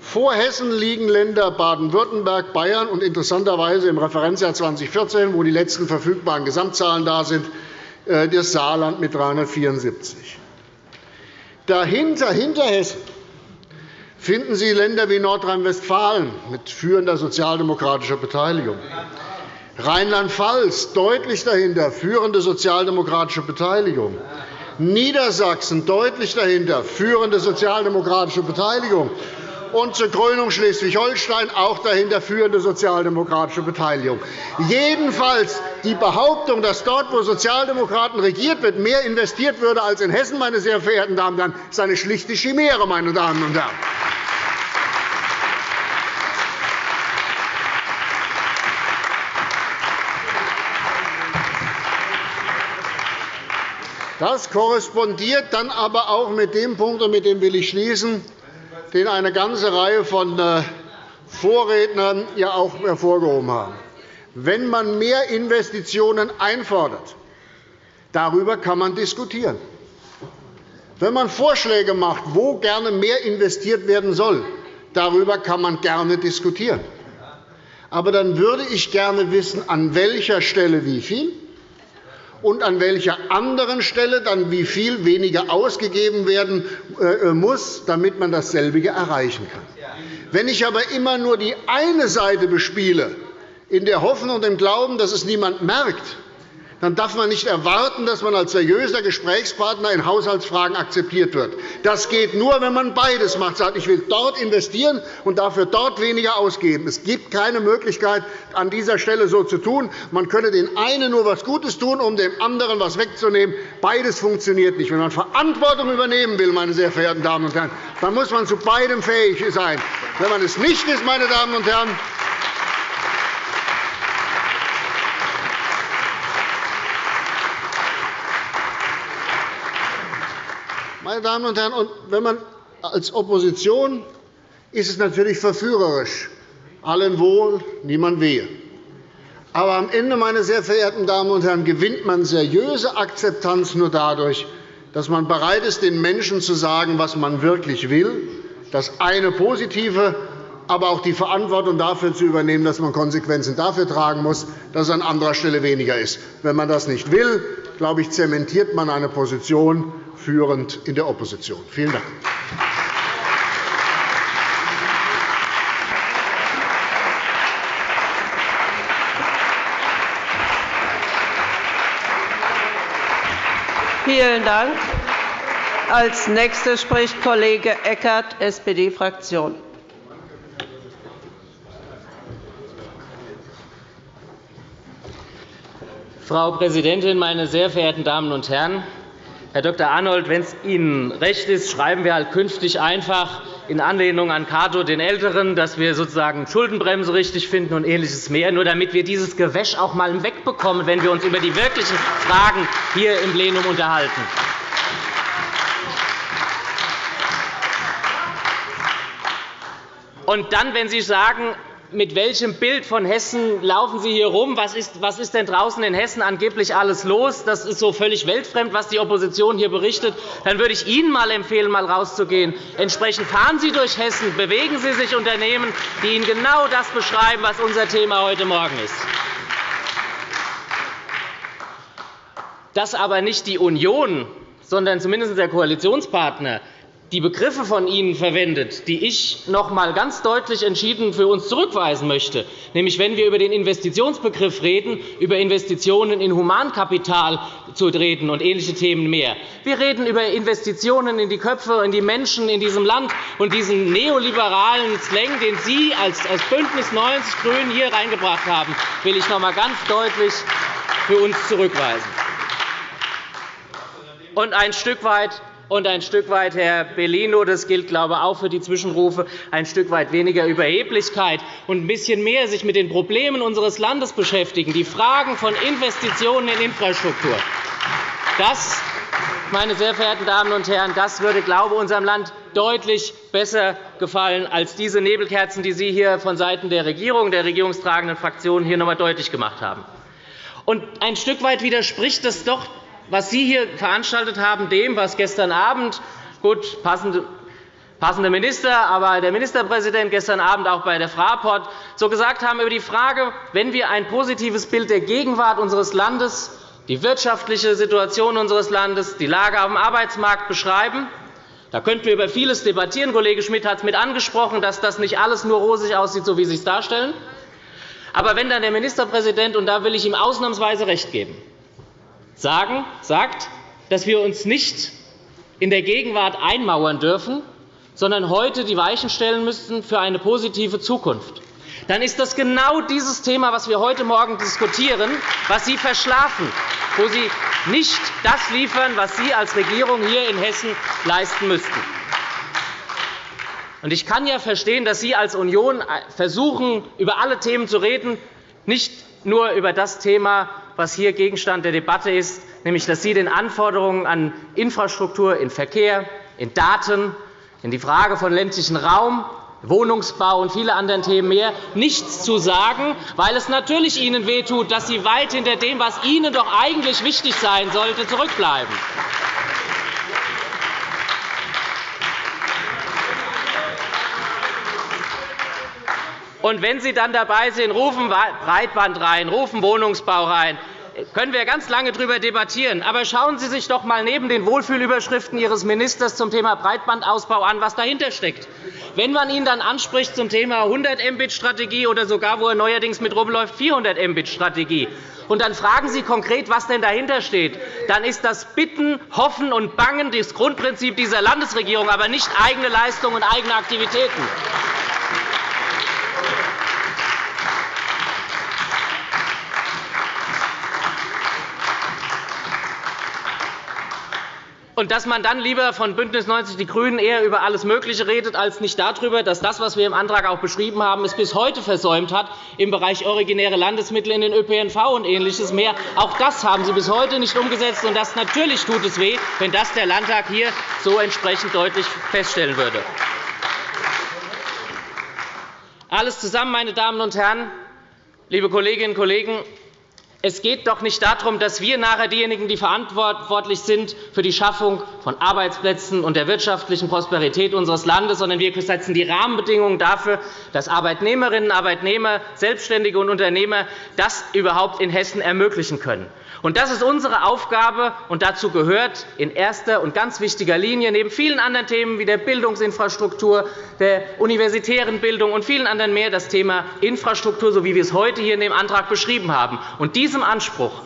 Vor Hessen liegen Länder Baden-Württemberg, Bayern und interessanterweise im Referenzjahr 2014, wo die letzten verfügbaren Gesamtzahlen da sind, äh, das Saarland mit 374. Dahinter, hinter Hessen, finden Sie Länder wie Nordrhein-Westfalen mit führender sozialdemokratischer Beteiligung. Rheinland-Pfalz deutlich dahinter, führende sozialdemokratische Beteiligung. Niedersachsen deutlich dahinter, führende sozialdemokratische Beteiligung. Und zur Krönung Schleswig-Holstein auch dahinter führende sozialdemokratische Beteiligung. Jedenfalls die Behauptung, dass dort, wo Sozialdemokraten regiert wird, mehr investiert würde als in Hessen, meine sehr verehrten Damen und Herren, ist eine schlichte Chimäre, meine Damen und Herren. Das korrespondiert dann aber auch mit dem Punkt, und mit dem will ich schließen, den eine ganze Reihe von äh, Vorrednern ja auch hervorgehoben haben. Wenn man mehr Investitionen einfordert, darüber kann man diskutieren. Wenn man Vorschläge macht, wo gerne mehr investiert werden soll, darüber kann man gerne diskutieren. Aber dann würde ich gerne wissen, an welcher Stelle wie viel und an welcher anderen Stelle dann wie viel weniger ausgegeben werden äh, muss, damit man dasselbe erreichen kann. Wenn ich aber immer nur die eine Seite bespiele, in der Hoffnung und dem Glauben, dass es niemand merkt, dann darf man nicht erwarten, dass man als seriöser Gesprächspartner in Haushaltsfragen akzeptiert wird. Das geht nur, wenn man beides macht, sagt, ich will dort investieren und dafür dort weniger ausgeben. Es gibt keine Möglichkeit, an dieser Stelle so zu tun. Man könne den einen nur etwas Gutes tun, um dem anderen etwas wegzunehmen. Beides funktioniert nicht. Wenn man Verantwortung übernehmen will, meine sehr verehrten Damen und Herren, dann muss man zu beidem fähig sein. Wenn man es nicht ist, meine Damen und Herren, Meine Damen und Herren, und wenn man als Opposition ist es natürlich verführerisch, allen wohl, niemand wehe. Aber am Ende, meine sehr verehrten Damen und Herren, gewinnt man seriöse Akzeptanz nur dadurch, dass man bereit ist, den Menschen zu sagen, was man wirklich will, das eine Positive, aber auch die Verantwortung dafür zu übernehmen, dass man Konsequenzen dafür tragen muss, dass es an anderer Stelle weniger ist. Wenn man das nicht will, glaube ich, zementiert man eine Position führend in der Opposition. Vielen Dank. Vielen Dank. Als Nächster spricht Kollege Eckert, SPD-Fraktion. Frau Präsidentin, meine sehr verehrten Damen und Herren! Herr Dr. Arnold, wenn es Ihnen recht ist, schreiben wir halt künftig einfach in Anlehnung an Cato den Älteren, dass wir sozusagen Schuldenbremse richtig finden und Ähnliches mehr, nur damit wir dieses Gewäsch auch einmal wegbekommen, wenn wir uns über die wirklichen Fragen hier im Plenum unterhalten. Und dann, wenn Sie sagen, mit welchem Bild von Hessen laufen Sie hier rum? Was ist, was ist denn draußen in Hessen angeblich alles los? Das ist so völlig weltfremd, was die Opposition hier berichtet. Dann würde ich Ihnen mal empfehlen, mal rauszugehen. Entsprechend fahren Sie durch Hessen, bewegen Sie sich Unternehmen, die Ihnen genau das beschreiben, was unser Thema heute Morgen ist. Dass aber nicht die Union, sondern zumindest der Koalitionspartner die Begriffe von Ihnen verwendet, die ich noch einmal ganz deutlich entschieden für uns zurückweisen möchte, nämlich wenn wir über den Investitionsbegriff reden, über Investitionen in Humankapital zu reden und ähnliche Themen mehr. Wir reden über Investitionen in die Köpfe, in die Menschen in diesem Land und diesen neoliberalen Slang, den Sie als BÜNDNIS 90 die GRÜNEN hier reingebracht haben, will ich noch einmal ganz deutlich für uns zurückweisen. Und ein Stück weit und ein Stück weit, Herr Bellino, das gilt, glaube ich, auch für die Zwischenrufe, ein Stück weit weniger Überheblichkeit und ein bisschen mehr sich mit den Problemen unseres Landes beschäftigen, die Fragen von Investitionen in Infrastruktur. Das, meine sehr verehrten Damen und Herren, das würde, glaube ich, unserem Land deutlich besser gefallen als diese Nebelkerzen, die Sie hier vonseiten der Regierung, der regierungstragenden Fraktionen hier noch einmal deutlich gemacht haben. Und ein Stück weit widerspricht es doch was Sie hier veranstaltet haben, dem, was gestern Abend gut, passende passende Minister, aber der Ministerpräsident gestern Abend auch bei der Fraport so gesagt haben über die Frage, wenn wir ein positives Bild der Gegenwart unseres Landes, die wirtschaftliche Situation unseres Landes, die Lage dem Arbeitsmarkt beschreiben, da könnten wir über vieles debattieren. Kollege Schmidt hat es mit angesprochen, dass das nicht alles nur rosig aussieht, so wie Sie es darstellen. Aber wenn dann der Ministerpräsident, und da will ich ihm ausnahmsweise recht geben, sagen, sagt, dass wir uns nicht in der Gegenwart einmauern dürfen, sondern heute die Weichen stellen müssten für eine positive Zukunft, dann ist das genau dieses Thema, das wir heute Morgen diskutieren, was Sie verschlafen, wo Sie nicht das liefern, was Sie als Regierung hier in Hessen leisten müssten. Ich kann ja verstehen, dass Sie als Union versuchen, über alle Themen zu reden, nicht nur über das Thema, was hier Gegenstand der Debatte ist, nämlich dass Sie den Anforderungen an Infrastruktur in Verkehr, in Daten, in die Frage von ländlichem Raum, Wohnungsbau und viele andere Themen mehr nichts zu sagen, weil es natürlich Ihnen wehtut, dass Sie weit hinter dem, was Ihnen doch eigentlich wichtig sein sollte, zurückbleiben. Und wenn Sie dann dabei sind, rufen Breitband rein, rufen Wohnungsbau rein, können wir ganz lange darüber debattieren. Aber schauen Sie sich doch einmal neben den Wohlfühlüberschriften Ihres Ministers zum Thema Breitbandausbau an, was dahinter steckt. Wenn man ihn dann anspricht zum Thema 100 Mbit-Strategie oder sogar, wo er neuerdings mit rumläuft, 400 Mbit-Strategie, und dann fragen Sie konkret, was denn dahinter steht, dann ist das Bitten, Hoffen und Bangen das Grundprinzip dieser Landesregierung, aber nicht eigene Leistungen und eigene Aktivitäten. Und dass man dann lieber von BÜNDNIS 90 die GRÜNEN eher über alles Mögliche redet, als nicht darüber, dass das, was wir im Antrag auch beschrieben haben, es bis heute versäumt hat, im Bereich originäre Landesmittel in den ÖPNV und Ähnliches mehr. Auch das haben Sie bis heute nicht umgesetzt. Und das natürlich tut es weh, wenn das der Landtag hier so entsprechend deutlich feststellen würde. Alles zusammen, meine Damen und Herren, liebe Kolleginnen und Kollegen, es geht doch nicht darum, dass wir nachher diejenigen, die verantwortlich sind für die Schaffung von Arbeitsplätzen und der wirtschaftlichen Prosperität unseres Landes, sondern wir setzen die Rahmenbedingungen dafür, dass Arbeitnehmerinnen, Arbeitnehmer, Selbstständige und Unternehmer das überhaupt in Hessen ermöglichen können. Und das ist unsere Aufgabe, und dazu gehört in erster und ganz wichtiger Linie neben vielen anderen Themen wie der Bildungsinfrastruktur, der universitären Bildung und vielen anderen mehr das Thema Infrastruktur, so wie wir es heute hier in dem Antrag beschrieben haben. Und diesem Anspruch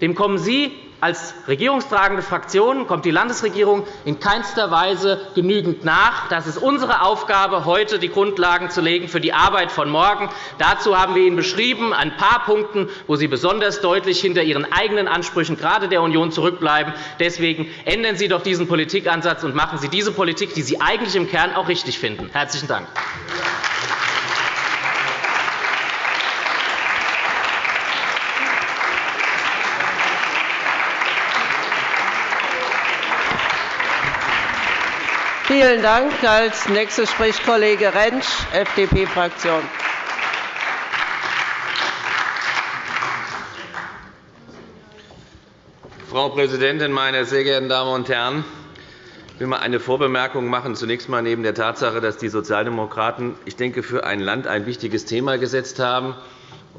dem kommen Sie als regierungstragende Fraktion kommt die Landesregierung in keinster Weise genügend nach. Das ist unsere Aufgabe, heute die Grundlagen zu legen für die Arbeit von morgen. Dazu haben wir Ihnen beschrieben, ein paar Punkten, wo Sie besonders deutlich hinter Ihren eigenen Ansprüchen, gerade der Union, zurückbleiben. Deswegen ändern Sie doch diesen Politikansatz und machen Sie diese Politik, die Sie eigentlich im Kern auch richtig finden. – Herzlichen Dank. Vielen Dank. Als nächster spricht Kollege Rentsch, FDP-Fraktion. Frau Präsidentin, meine sehr geehrten Damen und Herren! Ich will mal eine Vorbemerkung machen. Zunächst einmal neben der Tatsache, dass die Sozialdemokraten, ich denke, für ein Land ein wichtiges Thema gesetzt haben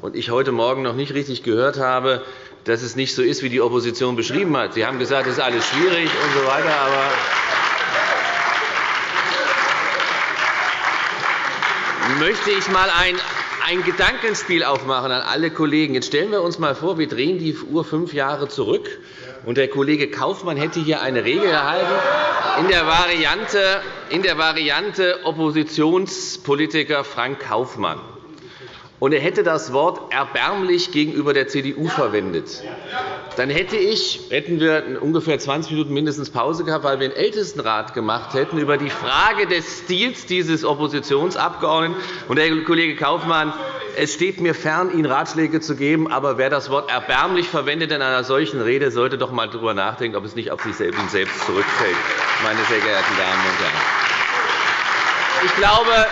und ich heute Morgen noch nicht richtig gehört habe, dass es nicht so ist, wie die Opposition beschrieben hat. Sie haben gesagt, es ist alles schwierig und so weiter, aber möchte ich einmal ein, ein Gedankenspiel aufmachen an alle Kollegen. Jetzt stellen wir uns einmal vor, wir drehen die Uhr fünf Jahre zurück, und der Kollege Kaufmann hätte hier eine Regel erhalten in der Variante, in der Variante Oppositionspolitiker Frank Kaufmann und er hätte das Wort erbärmlich gegenüber der CDU verwendet, dann hätte ich, hätten wir ungefähr 20 Minuten mindestens Pause gehabt, weil wir einen Ältestenrat gemacht hätten über die Frage des Stils dieses Oppositionsabgeordneten. Und, Herr Kollege Kaufmann, es steht mir fern, Ihnen Ratschläge zu geben, aber wer das Wort erbärmlich verwendet in einer solchen Rede, sollte doch einmal darüber nachdenken, ob es nicht auf sich selbst zurückfällt, meine sehr geehrten Damen und Herren. Ich glaube,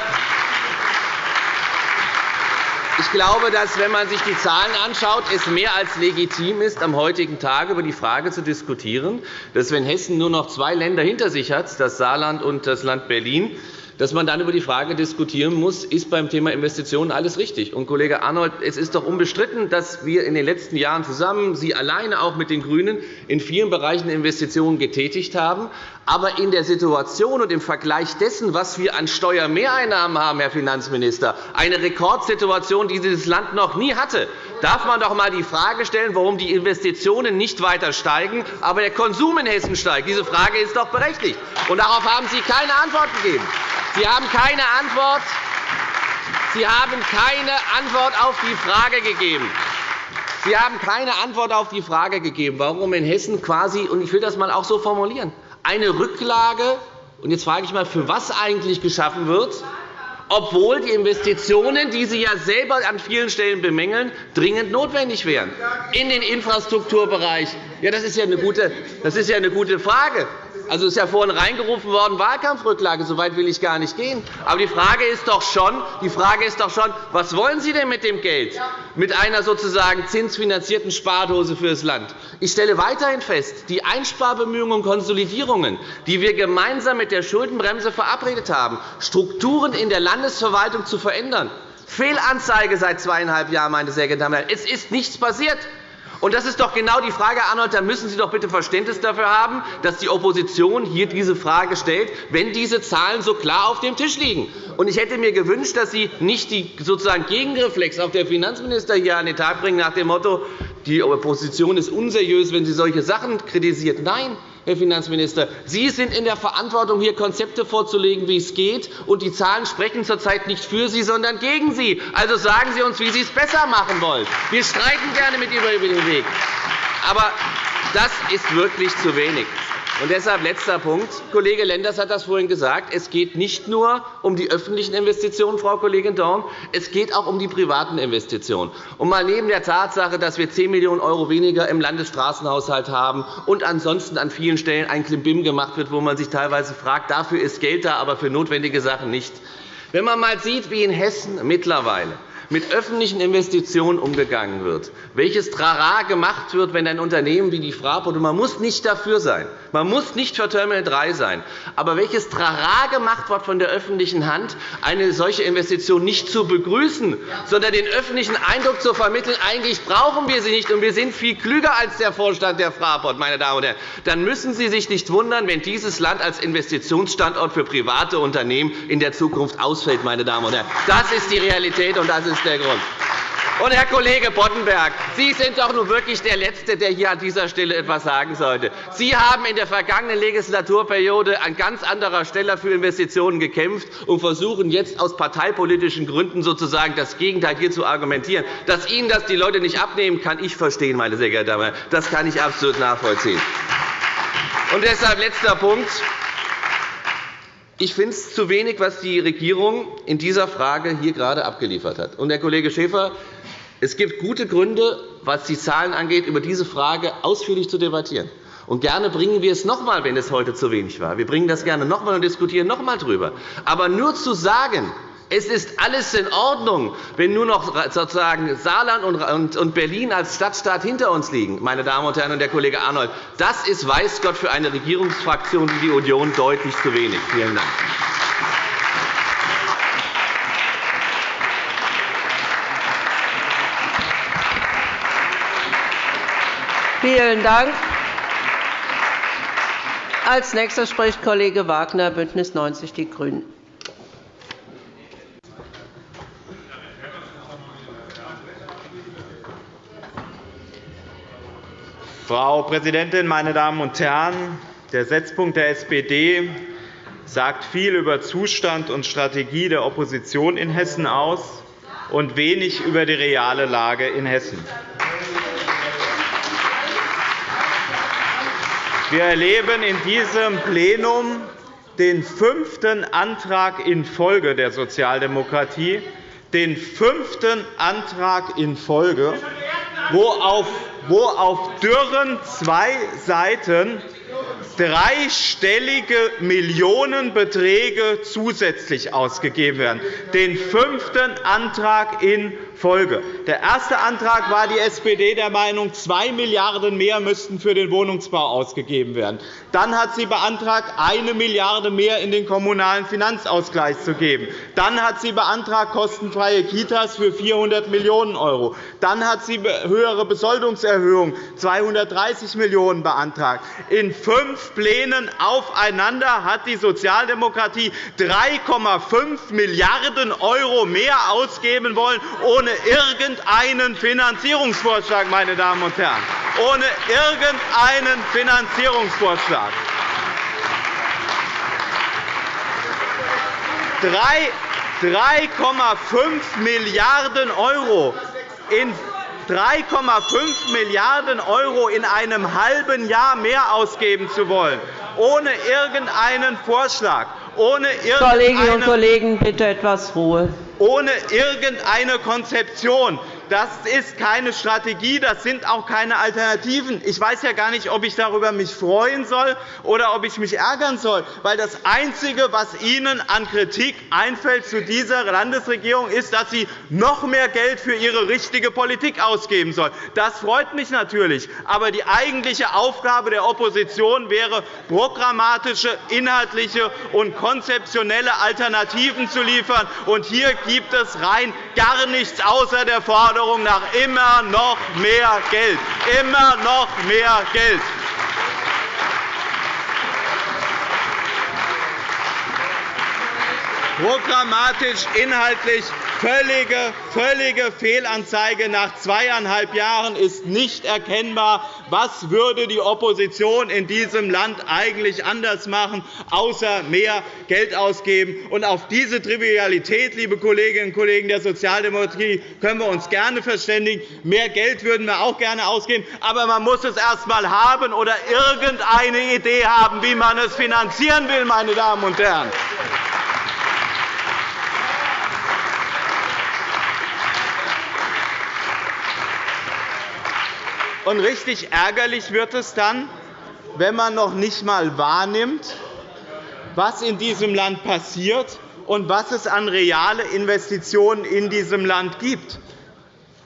ich glaube, dass, wenn man sich die Zahlen anschaut, es mehr als legitim ist, am heutigen Tag über die Frage zu diskutieren, dass, wenn Hessen nur noch zwei Länder hinter sich hat, das Saarland und das Land Berlin, dass man dann über die Frage diskutieren muss, ist beim Thema Investitionen alles richtig. Und, Kollege Arnold, es ist doch unbestritten, dass wir in den letzten Jahren zusammen, Sie alleine auch mit den GRÜNEN, in vielen Bereichen Investitionen getätigt haben. Aber in der Situation und im Vergleich dessen, was wir an Steuermehreinnahmen haben, Herr Finanzminister, eine Rekordsituation, die dieses Land noch nie hatte, darf man doch einmal die Frage stellen, warum die Investitionen nicht weiter steigen, aber der Konsum in Hessen steigt. Diese Frage ist doch berechtigt. Und darauf haben Sie keine Antwort gegeben. Sie haben keine Antwort. Sie haben keine Antwort auf die Frage gegeben. Sie haben keine Antwort auf die Frage gegeben, warum in Hessen quasi, und ich will das einmal auch so formulieren, eine Rücklage, und jetzt frage ich einmal, für was eigentlich geschaffen wird, obwohl die Investitionen, die Sie ja selber an vielen Stellen bemängeln, dringend notwendig wären. In den Infrastrukturbereich. Ja, das ist ja eine gute, das ist ja eine gute Frage. Also ist ja vorhin reingerufen worden, Wahlkampfrücklage. So weit will ich gar nicht gehen. Aber die Frage ist doch schon, die Frage ist doch schon was wollen Sie denn mit dem Geld? Mit einer sozusagen zinsfinanzierten Spardose für das Land. Ich stelle weiterhin fest, die Einsparbemühungen und Konsolidierungen, die wir gemeinsam mit der Schuldenbremse verabredet haben, Strukturen in der Landesverwaltung zu verändern, Fehlanzeige seit zweieinhalb Jahren, meine sehr geehrten Damen und Herren. Es ist nichts passiert. Und das ist doch genau die Frage, Arnold. Da müssen Sie doch bitte Verständnis dafür haben, dass die Opposition hier diese Frage stellt, wenn diese Zahlen so klar auf dem Tisch liegen. Und ich hätte mir gewünscht, dass Sie nicht die sozusagen Gegenreflex auf der Finanzminister hier an den Tag bringen, nach dem Motto, die Opposition ist unseriös, wenn sie solche Sachen kritisiert. Nein, Herr Finanzminister, Sie sind in der Verantwortung, hier Konzepte vorzulegen, wie es geht. Und die Zahlen sprechen zurzeit nicht für Sie, sondern gegen Sie. Also sagen Sie uns, wie Sie es besser machen wollen. Wir streiten gerne mit Ihnen über den Weg. Aber Das ist wirklich zu wenig. Und deshalb letzter Punkt. Kollege Lenders hat das vorhin gesagt. Es geht nicht nur um die öffentlichen Investitionen, Frau Kollegin Dorn, es geht auch um die privaten Investitionen. Und mal neben der Tatsache, dass wir 10 Millionen € weniger im Landesstraßenhaushalt haben und ansonsten an vielen Stellen ein Klimbim gemacht wird, wo man sich teilweise fragt, dafür ist Geld da, aber für notwendige Sachen nicht. Wenn man einmal sieht, wie in Hessen mittlerweile mit öffentlichen Investitionen umgegangen wird, welches Trara gemacht wird, wenn ein Unternehmen wie die Fraport, und man muss nicht dafür sein, man muss nicht für Terminal 3 sein, aber welches Trara gemacht wird von der öffentlichen Hand, eine solche Investition nicht zu begrüßen, sondern den öffentlichen Eindruck zu vermitteln, eigentlich brauchen wir sie nicht, und wir sind viel klüger als der Vorstand der Fraport, meine Damen und Herren, dann müssen Sie sich nicht wundern, wenn dieses Land als Investitionsstandort für private Unternehmen in der Zukunft ausfällt. Meine Damen und Herren. Das ist die Realität, und das ist ist der Grund. Und, Herr Kollege Boddenberg, Sie sind doch nun wirklich der Letzte, der hier an dieser Stelle etwas sagen sollte. Sie haben in der vergangenen Legislaturperiode an ganz anderer Stelle für Investitionen gekämpft und versuchen jetzt aus parteipolitischen Gründen sozusagen das Gegenteil hier zu argumentieren. Dass Ihnen das die Leute nicht abnehmen, kann ich verstehen, meine sehr geehrten Damen und Herren. Das kann ich absolut nachvollziehen. Und deshalb letzter Punkt. Ich finde es zu wenig, was die Regierung in dieser Frage hier gerade abgeliefert hat. Und, Herr Kollege Schäfer, es gibt gute Gründe, was die Zahlen angeht, über diese Frage ausführlich zu debattieren. Und gerne bringen wir es noch einmal, wenn es heute zu wenig war. Wir bringen das gerne noch einmal und diskutieren noch einmal darüber. Aber nur zu sagen, es ist alles in Ordnung, wenn nur noch sozusagen Saarland und Berlin als Stadtstaat hinter uns liegen, meine Damen und Herren, und der Kollege Arnold. Das ist, weiß Gott, für eine Regierungsfraktion wie die Union deutlich zu wenig. Vielen Dank. Vielen Dank. Als nächster spricht Kollege Wagner, BÜNDNIS 90 die GRÜNEN. Frau Präsidentin, meine Damen und Herren! Der Setzpunkt der SPD sagt viel über Zustand und Strategie der Opposition in Hessen aus und wenig über die reale Lage in Hessen. Wir erleben in diesem Plenum den fünften Antrag in Folge der Sozialdemokratie, den fünften Antrag in Folge, wo auf dürren zwei Seiten dreistellige Millionenbeträge zusätzlich ausgegeben werden. Den fünften Antrag in Folge. Der erste Antrag war die SPD der Meinung, 2 Milliarden € mehr müssten für den Wohnungsbau ausgegeben werden. Dann hat sie beantragt, 1 Milliarde € mehr in den Kommunalen Finanzausgleich zu geben. Dann hat sie beantragt, kostenfreie Kitas für 400 Millionen €. Dann hat sie höhere Besoldungserhöhungen, 230 Millionen € beantragt. In fünf Plänen aufeinander hat die Sozialdemokratie 3,5 Milliarden € mehr ausgeben wollen, ohne irgendeinen Finanzierungsvorschlag, meine Damen und Herren. Ohne irgendeinen Finanzierungsvorschlag. 3,5 Milliarden € in 3,5 Milliarden € in einem halben Jahr mehr ausgeben zu wollen, ohne irgendeinen Vorschlag, ohne Kolleginnen und Kollegen, bitte etwas Ruhe ohne irgendeine Konzeption. Das ist keine Strategie, das sind auch keine Alternativen. Ich weiß ja gar nicht, ob ich darüber mich freuen soll oder ob ich mich ärgern soll, weil das Einzige, was Ihnen an Kritik einfällt zu dieser Landesregierung, ist, dass sie noch mehr Geld für ihre richtige Politik ausgeben soll. Das freut mich natürlich. Aber die eigentliche Aufgabe der Opposition wäre, programmatische, inhaltliche und konzeptionelle Alternativen zu liefern. Und hier gibt es rein gar nichts außer der Forderung, Forderung nach immer noch mehr Geld. Immer noch mehr Geld. Programmatisch, inhaltlich völlige, völlige Fehlanzeige. Nach zweieinhalb Jahren ist nicht erkennbar, was würde die Opposition in diesem Land eigentlich anders machen, außer mehr Geld ausgeben. Und auf diese Trivialität, liebe Kolleginnen und Kollegen der Sozialdemokratie, können wir uns gerne verständigen. Mehr Geld würden wir auch gerne ausgeben, aber man muss es erst einmal haben oder irgendeine Idee haben, wie man es finanzieren will, meine Damen und Herren. Und richtig ärgerlich wird es dann, wenn man noch nicht einmal wahrnimmt, was in diesem Land passiert und was es an reale Investitionen in diesem Land gibt.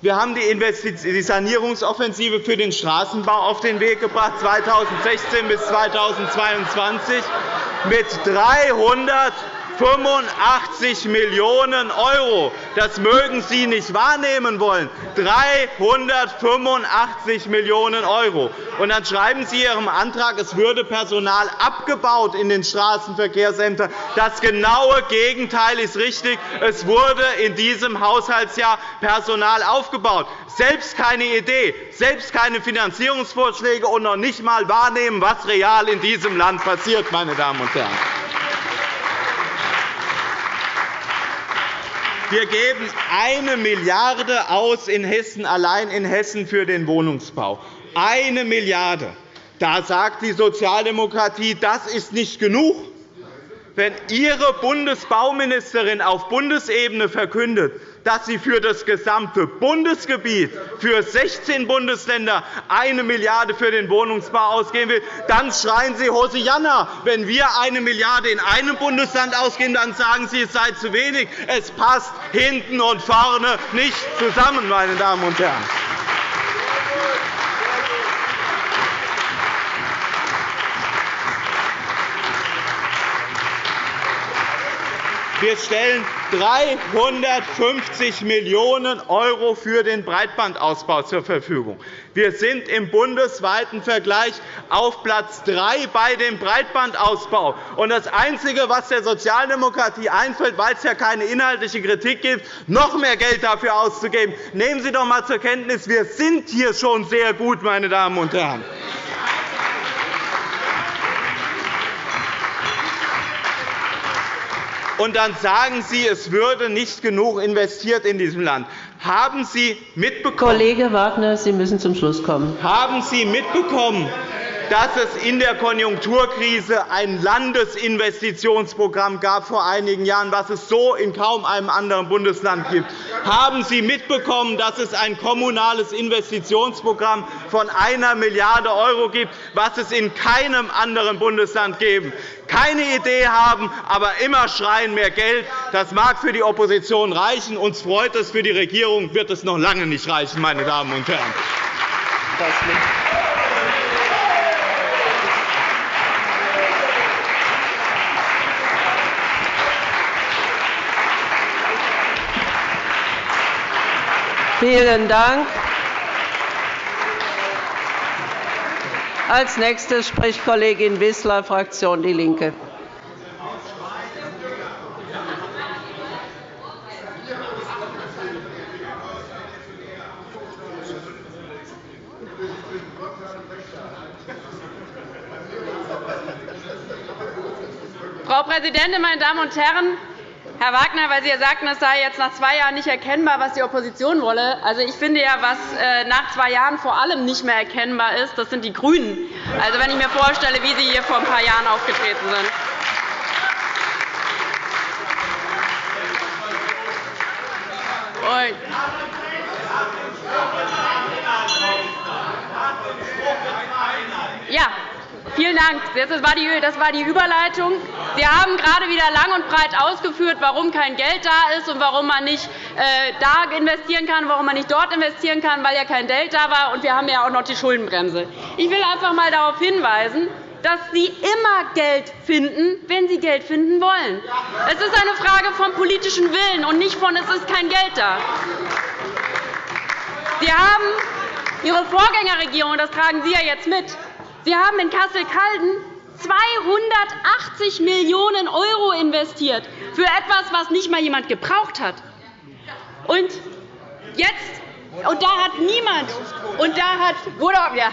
Wir haben die Sanierungsoffensive für den Straßenbau auf den Weg gebracht, 2016 bis 2022 mit 300 85 Millionen €. Das mögen Sie nicht wahrnehmen wollen. 385 Millionen €. Und dann schreiben Sie Ihrem Antrag, es würde Personal abgebaut in den Straßenverkehrsämtern. Das genaue Gegenteil ist richtig. Es wurde in diesem Haushaltsjahr Personal aufgebaut. Selbst keine Idee, selbst keine Finanzierungsvorschläge und noch nicht einmal wahrnehmen, was real in diesem Land passiert. Meine Damen und Herren. Wir geben eine Milliarde aus in Hessen, allein in Hessen für den Wohnungsbau. Eine Milliarde. Da sagt die Sozialdemokratie, das ist nicht genug. Wenn Ihre Bundesbauministerin auf Bundesebene verkündet, dass sie für das gesamte Bundesgebiet, für 16 Bundesländer, 1 Milliarde € für den Wohnungsbau ausgeben will, dann schreien Sie Hosianna. Wenn wir 1 Milliarde € in einem Bundesland ausgeben, dann sagen Sie, es sei zu wenig. Es passt hinten und vorne nicht zusammen, meine Damen und Herren. Wir stellen 350 Millionen € für den Breitbandausbau zur Verfügung. Wir sind im bundesweiten Vergleich auf Platz 3 bei dem Breitbandausbau. das Einzige, was der Sozialdemokratie einfällt, weil es ja keine inhaltliche Kritik gibt, noch mehr Geld dafür auszugeben. Nehmen Sie doch einmal zur Kenntnis, wir sind hier schon sehr gut, meine Damen und Herren. Und dann sagen Sie, es würde nicht genug investiert in diesem Land. Haben Sie mitbekommen, Kollege Wagner, Sie müssen zum Schluss kommen. Haben Sie mitbekommen, dass es in der Konjunkturkrise ein Landesinvestitionsprogramm gab vor einigen Jahren, was es so in kaum einem anderen Bundesland gibt. Haben Sie mitbekommen, dass es ein kommunales Investitionsprogramm von 1 Milliarde € gibt, was es in keinem anderen Bundesland gibt? Keine Idee haben, aber immer schreien mehr Geld. Das mag für die Opposition reichen. Uns freut es, für die Regierung wird es noch lange nicht reichen, meine Damen und Herren. Vielen Dank. Als nächstes spricht Kollegin Wissler, Fraktion DIE LINKE. Frau Präsidentin, meine Damen und Herren! Herr Wagner, weil Sie ja sagten, es sei jetzt nach zwei Jahren nicht erkennbar, was die Opposition wolle. Also, ich finde ja, was äh, nach zwei Jahren vor allem nicht mehr erkennbar ist, das sind die GRÜNEN. Also, wenn ich mir vorstelle, wie Sie hier vor ein paar Jahren aufgetreten sind. Ja, Vielen Dank. Das war die Überleitung. Sie haben gerade wieder lang und breit ausgeführt, warum kein Geld da ist und warum man nicht äh, da investieren kann, warum man nicht dort investieren kann, weil ja kein Geld da war. Und wir haben ja auch noch die Schuldenbremse. Ich will einfach einmal darauf hinweisen, dass Sie immer Geld finden, wenn Sie Geld finden wollen. Es ist eine Frage vom politischen Willen und nicht von, es ist kein Geld da. Sie haben Ihre Vorgängerregierung, das tragen Sie ja jetzt mit, Sie haben in Kassel-Calden 280 Millionen € investiert für etwas, was nicht einmal jemand gebraucht hat. Und jetzt Und da hat niemand, und da hat, wurde, ja,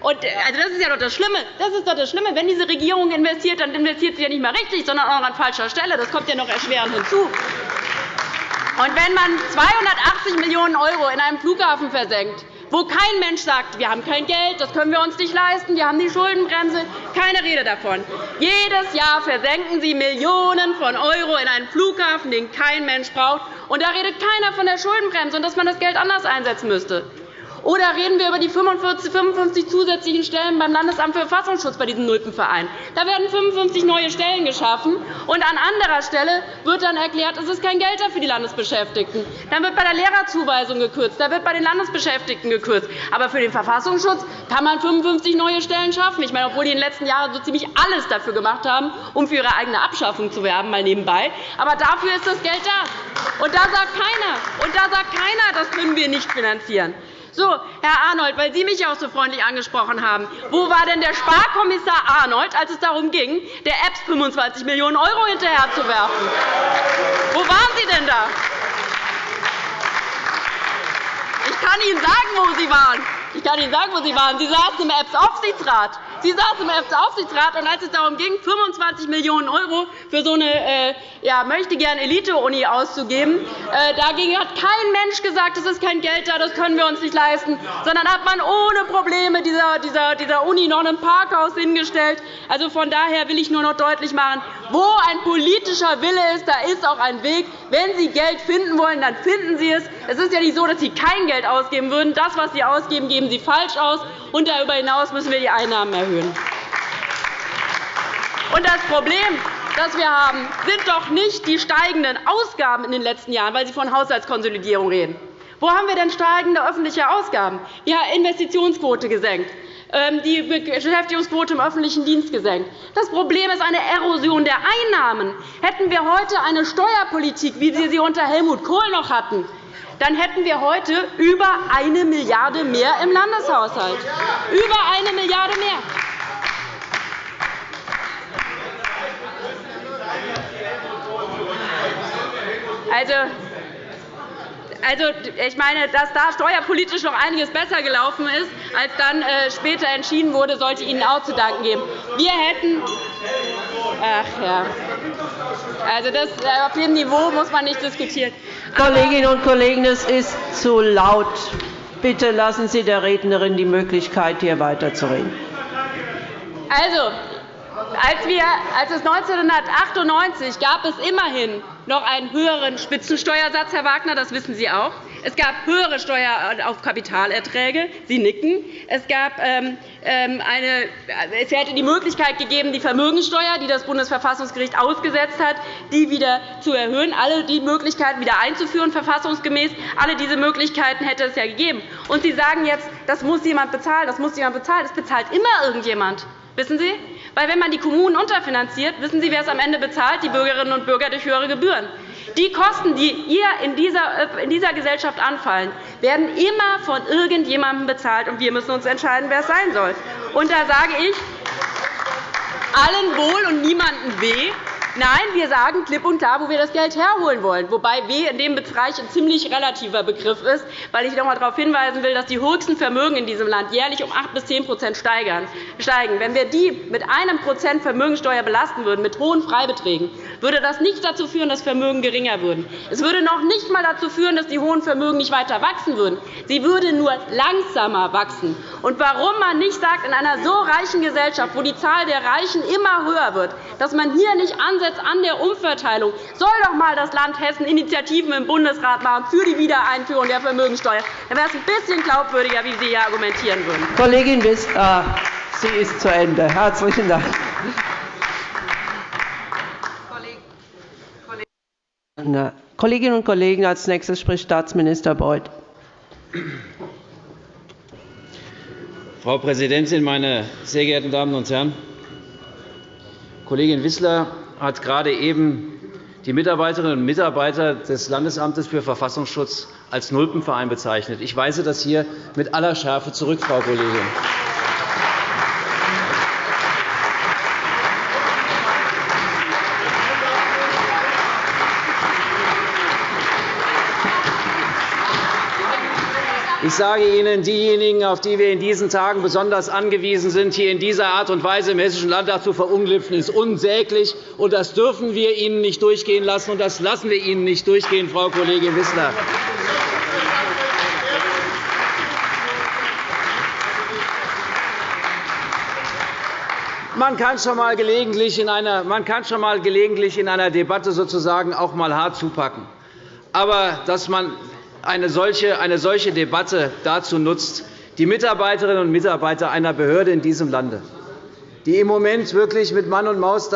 und, also das ist ja doch das Schlimme. Das ist doch das Schlimme. Wenn diese Regierung investiert, dann investiert sie ja nicht mehr richtig, sondern auch an falscher Stelle. Das kommt ja noch erschwerend hinzu. Und wenn man 280 Millionen € in einem Flughafen versenkt, wo kein Mensch sagt, wir haben kein Geld, das können wir uns nicht leisten, wir haben die Schuldenbremse, keine Rede davon. Jedes Jahr versenken Sie Millionen von Euro in einen Flughafen, den kein Mensch braucht. Und da redet keiner von der Schuldenbremse und dass man das Geld anders einsetzen müsste. Oder reden wir über die 45, 55 zusätzlichen Stellen beim Landesamt für Verfassungsschutz bei diesem Nulpenverein. Da werden 55 neue Stellen geschaffen, und an anderer Stelle wird dann erklärt, es ist kein Geld da für die Landesbeschäftigten. Dann wird bei der Lehrerzuweisung gekürzt, da wird bei den Landesbeschäftigten gekürzt. Aber für den Verfassungsschutz kann man 55 neue Stellen schaffen. Ich meine, obwohl die in den letzten Jahren so ziemlich alles dafür gemacht haben, um für ihre eigene Abschaffung zu werben, mal nebenbei. Aber dafür ist das Geld da. Und da sagt keiner, und da sagt keiner, das können wir nicht finanzieren. So, Herr Arnold, weil Sie mich auch so freundlich angesprochen haben, wo war denn der Sparkommissar Arnold, als es darum ging, der EBS 25 Millionen € hinterherzuwerfen? Wo waren Sie denn da? Ich kann Ihnen sagen, wo Sie waren. Ich kann Ihnen sagen, wo Sie waren. Sie saßen im EBS-Aufsichtsrat. Sie saßen im EBS-Aufsichtsrat, und als es darum ging, 25 Millionen € für so eine äh, ja, möchte gern Elite-Uni auszugeben, äh, dagegen hat kein Mensch gesagt, es ist kein Geld da, das können wir uns nicht leisten, sondern hat man ohne Probleme dieser, dieser, dieser Uni noch ein Parkhaus hingestellt. Also von daher will ich nur noch deutlich machen, wo ein politischer Wille ist, da ist auch ein Weg. Wenn Sie Geld finden wollen, dann finden Sie es. Es ist ja nicht so, dass Sie kein Geld ausgeben würden. Das, was Sie ausgeben, geben Sie falsch aus. Und darüber hinaus müssen wir die Einnahmen erhöhen. Und das Problem, das wir haben, sind doch nicht die steigenden Ausgaben in den letzten Jahren, weil Sie von Haushaltskonsolidierung reden. Wo haben wir denn steigende öffentliche Ausgaben? Haben Investitionsquote gesenkt ähm, die Beschäftigungsquote im öffentlichen Dienst gesenkt. Das Problem ist eine Erosion der Einnahmen. Hätten wir heute eine Steuerpolitik, wie wir sie unter Helmut Kohl noch hatten, dann hätten wir heute über eine Milliarde mehr im Landeshaushalt. Über eine Milliarde mehr. Also, also, ich meine, dass da steuerpolitisch noch einiges besser gelaufen ist, als dann äh, später entschieden wurde, sollte Ihnen auch zu danken geben. Wir hätten Ach ja. Also das, äh, auf dem Niveau muss man nicht diskutieren. Kolleginnen und Kollegen, es ist zu laut. Bitte lassen Sie der Rednerin die Möglichkeit, hier weiterzureden. Also, als, wir, als es 1998 gab es immerhin noch einen höheren Spitzensteuersatz, Herr Wagner, das wissen Sie auch. Es gab höhere Steuer auf Kapitalerträge. Sie nicken. Es, gab ähm, ähm, eine, es hätte die Möglichkeit gegeben, die Vermögenssteuer, die das Bundesverfassungsgericht ausgesetzt hat, die wieder zu erhöhen, alle die Möglichkeiten wieder einzuführen, verfassungsgemäß. Alle diese Möglichkeiten hätte es ja gegeben. Und Sie sagen jetzt, das muss jemand bezahlen, das muss jemand bezahlen. Das bezahlt immer irgendjemand. Wissen Sie? Weil, wenn man die Kommunen unterfinanziert, wissen Sie, wer es am Ende bezahlt? Die Bürgerinnen und Bürger durch höhere Gebühren. Die Kosten, die dieser, äh, in dieser Gesellschaft anfallen, werden immer von irgendjemandem bezahlt, und wir müssen uns entscheiden, wer es sein soll. Und da sage ich, allen wohl und niemandem weh, Nein, wir sagen klipp und klar, wo wir das Geld herholen wollen, wobei W in dem Bereich ein ziemlich relativer Begriff ist, weil ich noch einmal darauf hinweisen will, dass die höchsten Vermögen in diesem Land jährlich um 8 bis 10% steigen. Wenn wir die mit einem Prozent Vermögensteuer belasten würden, mit hohen Freibeträgen, würde das nicht dazu führen, dass Vermögen geringer würden. Es würde noch nicht einmal dazu führen, dass die hohen Vermögen nicht weiter wachsen würden. Sie würden nur langsamer wachsen. Und warum man nicht sagt, in einer so reichen Gesellschaft, wo die Zahl der Reichen immer höher wird, dass man hier nicht ansetzt an der Umverteilung, soll doch einmal das Land Hessen Initiativen im Bundesrat machen für die Wiedereinführung der Vermögenssteuer. Dann wäre es ein bisschen glaubwürdiger, wie Sie hier argumentieren würden. Kollegin Wissler, ah, sie ist zu Ende. Herzlichen Dank. Kolleginnen und Kollegen, als nächstes spricht Staatsminister Beuth. Frau Präsidentin, meine sehr geehrten Damen und Herren! Kollegin Wissler hat gerade eben die Mitarbeiterinnen und Mitarbeiter des Landesamtes für Verfassungsschutz als Nulpenverein bezeichnet. Ich weise das hier mit aller Schärfe zurück, Frau Kollegin. Ich sage Ihnen, diejenigen, auf die wir in diesen Tagen besonders angewiesen sind, hier in dieser Art und Weise im Hessischen Landtag zu verunglimpfen, ist unsäglich. Und das dürfen wir Ihnen nicht durchgehen lassen, und das lassen wir Ihnen nicht durchgehen, Frau Kollegin Wissler. Man kann schon mal gelegentlich in einer, man kann schon mal gelegentlich in einer Debatte sozusagen auch mal hart zupacken. Aber dass man eine solche, eine solche Debatte dazu nutzt, die Mitarbeiterinnen und Mitarbeiter einer Behörde in diesem Lande, die im Moment wirklich mit Mann und Maus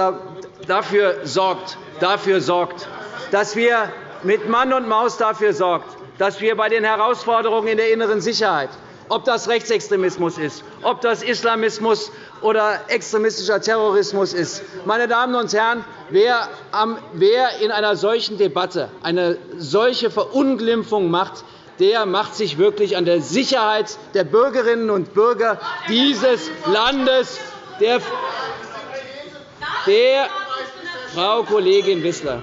dafür sorgt, dafür sorgt, dass wir mit Mann und Maus dafür sorgt, dass wir bei den Herausforderungen in der inneren Sicherheit, ob das Rechtsextremismus ist, ob das Islamismus oder extremistischer Terrorismus ist. Meine Damen und Herren, wer in einer solchen Debatte eine solche Verunglimpfung macht, der macht sich wirklich an der Sicherheit der Bürgerinnen und Bürger dieses Landes, der, der Frau Kollegin Wissler.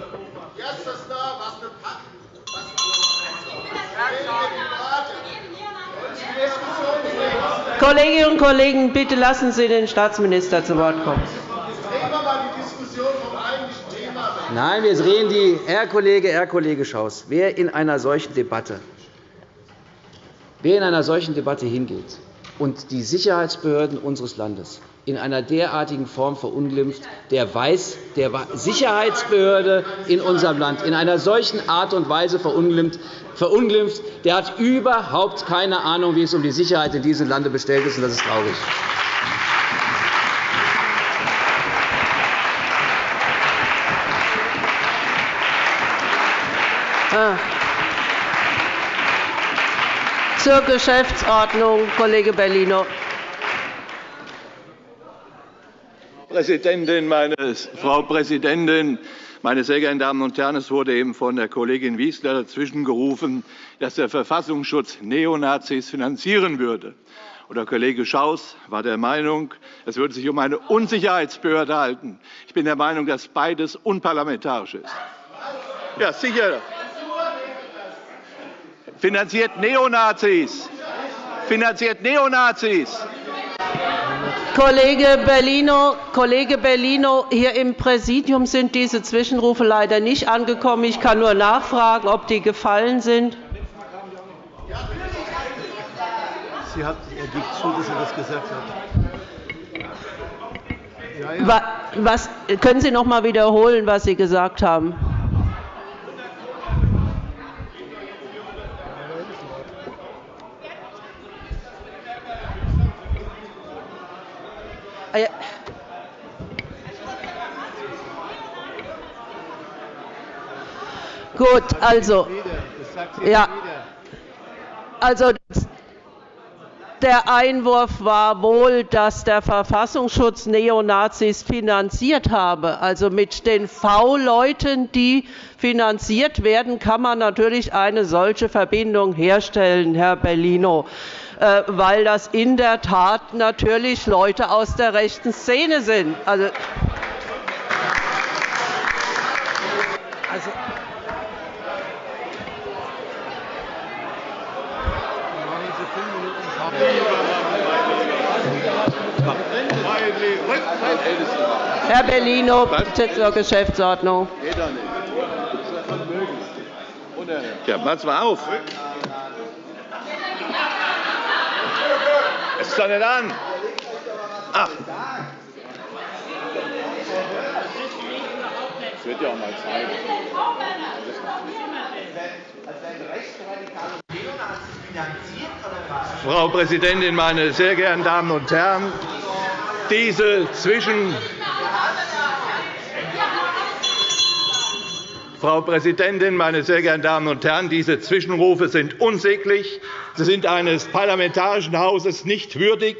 Kolleginnen und Kollegen, bitte lassen Sie den Staatsminister zu Wort kommen. Nein, wir drehen die Herr Kollege, Herr Kollege Schaus, wer in einer solchen Debatte, wer in einer solchen Debatte hingeht und die Sicherheitsbehörden unseres Landes in einer derartigen Form verunglimpft, der weiß, der Sicherheitsbehörde in unserem Land in einer solchen Art und Weise verunglimpft, der hat überhaupt keine Ahnung, wie es um die Sicherheit in diesem Lande bestellt ist. Das ist traurig. Ah. Zur Geschäftsordnung, Kollege Bellino. Präsidentin, meine Frau Präsidentin, meine sehr geehrten Damen und Herren! Es wurde eben von der Kollegin Wieseler dazwischengerufen, dass der Verfassungsschutz Neonazis finanzieren würde. Der Kollege Schaus war der Meinung, es würde sich um eine Unsicherheitsbehörde handeln. Ich bin der Meinung, dass beides unparlamentarisch ist. Ja, sicher. Finanziert Neonazis. Finanziert Neonazis. Kollege Bellino, Kollege Bellino, hier im Präsidium sind diese Zwischenrufe leider nicht angekommen. Ich kann nur nachfragen, ob die gefallen sind. Sie hat, er gibt zu, dass er das gesagt hat. Ja, ja. Was, können Sie noch einmal wiederholen, was Sie gesagt haben? Ah, Gut, also, ja, also der Einwurf war wohl, dass der Verfassungsschutz Neonazis finanziert habe. Also mit den V-Leuten, die finanziert werden, kann man natürlich eine solche Verbindung herstellen, Herr Bellino. Äh, weil das in der Tat natürlich Leute aus der rechten Szene sind. Also, also Herr Bellino, bitte zur Geschäftsordnung. Ja, pass mal auf. Es doch nicht an. Ach. Das wird ja auch mal Zeit. Frau Präsidentin, meine sehr geehrten Damen und Herren! Diese zwischen Frau Präsidentin, meine sehr geehrten Damen und Herren! Diese Zwischenrufe sind unsäglich. Sie sind eines parlamentarischen Hauses nicht würdig.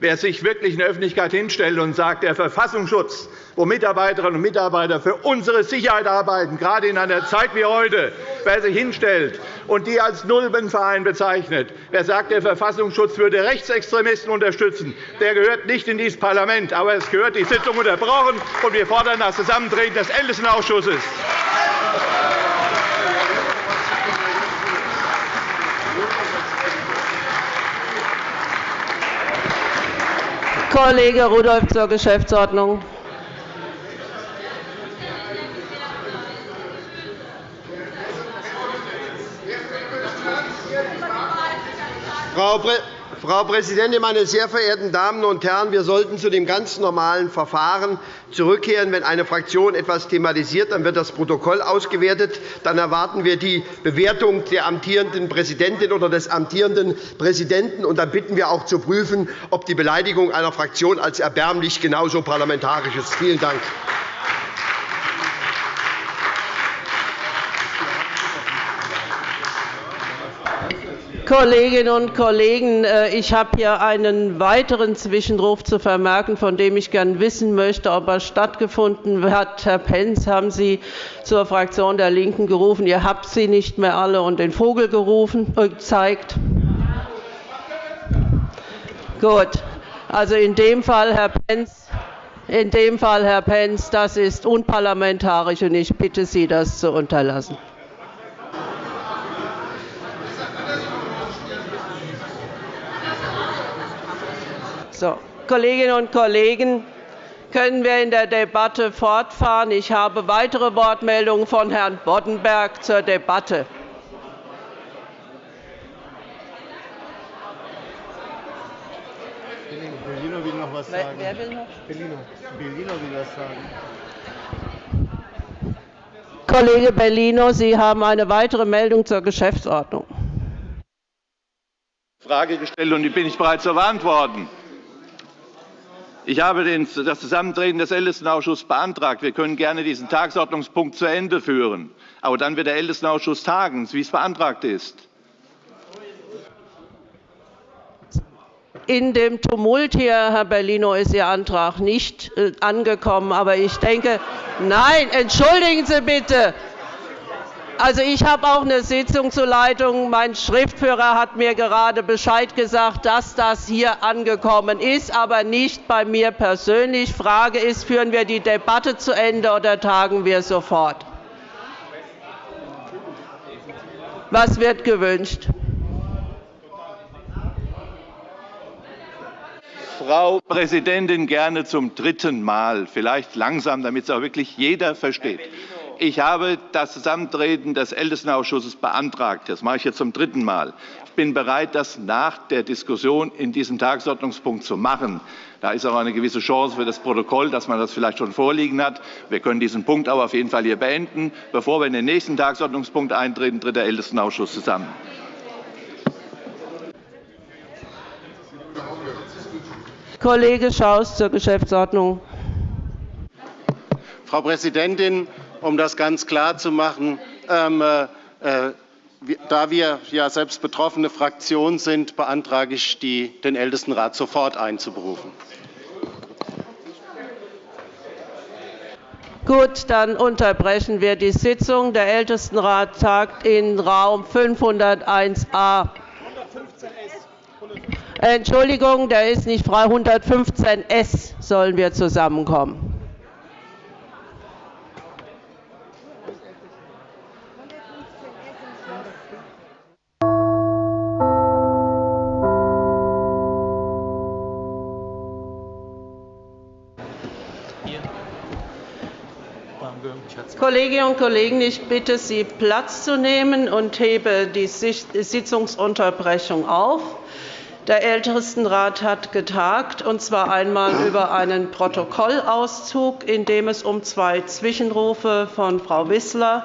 Wer sich wirklich in der Öffentlichkeit hinstellt und sagt, der Verfassungsschutz, wo Mitarbeiterinnen und Mitarbeiter für unsere Sicherheit arbeiten, gerade in einer Zeit wie heute. Wer sich hinstellt und die als Nulbenverein bezeichnet, wer sagt, der Verfassungsschutz würde Rechtsextremisten unterstützen, der gehört nicht in dieses Parlament. Aber es gehört die Sitzung unterbrochen, und wir fordern das Zusammentreten des Ältestenausschusses. Kollege Rudolph zur Geschäftsordnung. Frau Präsidentin, meine sehr verehrten Damen und Herren! Wir sollten zu dem ganz normalen Verfahren zurückkehren. Wenn eine Fraktion etwas thematisiert, dann wird das Protokoll ausgewertet. Dann erwarten wir die Bewertung der amtierenden Präsidentin oder des amtierenden Präsidenten. Und dann bitten wir auch zu prüfen, ob die Beleidigung einer Fraktion als erbärmlich genauso parlamentarisch ist. Vielen Dank. Kolleginnen und Kollegen, äh, ich habe hier einen weiteren Zwischenruf zu vermerken, von dem ich gerne wissen möchte, ob er stattgefunden hat. Herr Pentz, haben Sie zur Fraktion der LINKEN gerufen. Ihr habt sie nicht mehr alle und den Vogel gerufen, äh, gezeigt. Gut. Also in dem Fall, Herr Pentz, in dem Fall, Herr Pentz, das ist unparlamentarisch, und ich bitte Sie, das zu unterlassen. So, Kolleginnen und Kollegen, können wir in der Debatte fortfahren. Ich habe weitere Wortmeldungen von Herrn Boddenberg zur Debatte. Bellino will noch was sagen. Wer will noch? Bellino. Bellino will was sagen. Kollege Bellino, Sie haben eine weitere Meldung zur Geschäftsordnung. Frage gestellt, und die bin ich bereits zu beantworten. Ich habe das Zusammentreten des Ältestenausschusses beantragt. Wir können gerne diesen Tagesordnungspunkt zu Ende führen. Aber dann wird der Ältestenausschuss tagen, wie es beantragt ist. In dem Tumult hier, Herr Bellino, ist Ihr Antrag nicht äh, angekommen. Aber ich denke, nein, entschuldigen Sie bitte. Also, ich habe auch eine Sitzung zur Leitung. Mein Schriftführer hat mir gerade Bescheid gesagt, dass das hier angekommen ist, aber nicht bei mir persönlich. Die Frage ist, führen wir die Debatte zu Ende oder tagen wir sofort? Was wird gewünscht? Frau Präsidentin, gerne zum dritten Mal, vielleicht langsam, damit es auch wirklich jeder versteht. Ich habe das Zusammentreten des Ältestenausschusses beantragt. Das mache ich jetzt zum dritten Mal. Ich bin bereit, das nach der Diskussion in diesem Tagesordnungspunkt zu machen. Da ist auch eine gewisse Chance für das Protokoll, dass man das vielleicht schon vorliegen hat. Wir können diesen Punkt aber auf jeden Fall hier beenden. Bevor wir in den nächsten Tagesordnungspunkt eintreten, tritt der Ältestenausschuss zusammen. Kollege Schaus zur Geschäftsordnung. Frau Präsidentin! Um das ganz klar zu machen, ähm, äh, äh da wir ja selbst betroffene Fraktion sind, beantrage ich, den Ältestenrat sofort einzuberufen. Gut, dann unterbrechen wir die Sitzung. Der Ältestenrat tagt in Raum 501a. Entschuldigung, der ist nicht frei. 115s sollen wir zusammenkommen. Kolleginnen und Kollegen, ich bitte Sie, Platz zu nehmen und hebe die Sitzungsunterbrechung auf. Der Ältestenrat hat getagt, und zwar einmal über einen Protokollauszug, in dem es um zwei Zwischenrufe von Frau Wissler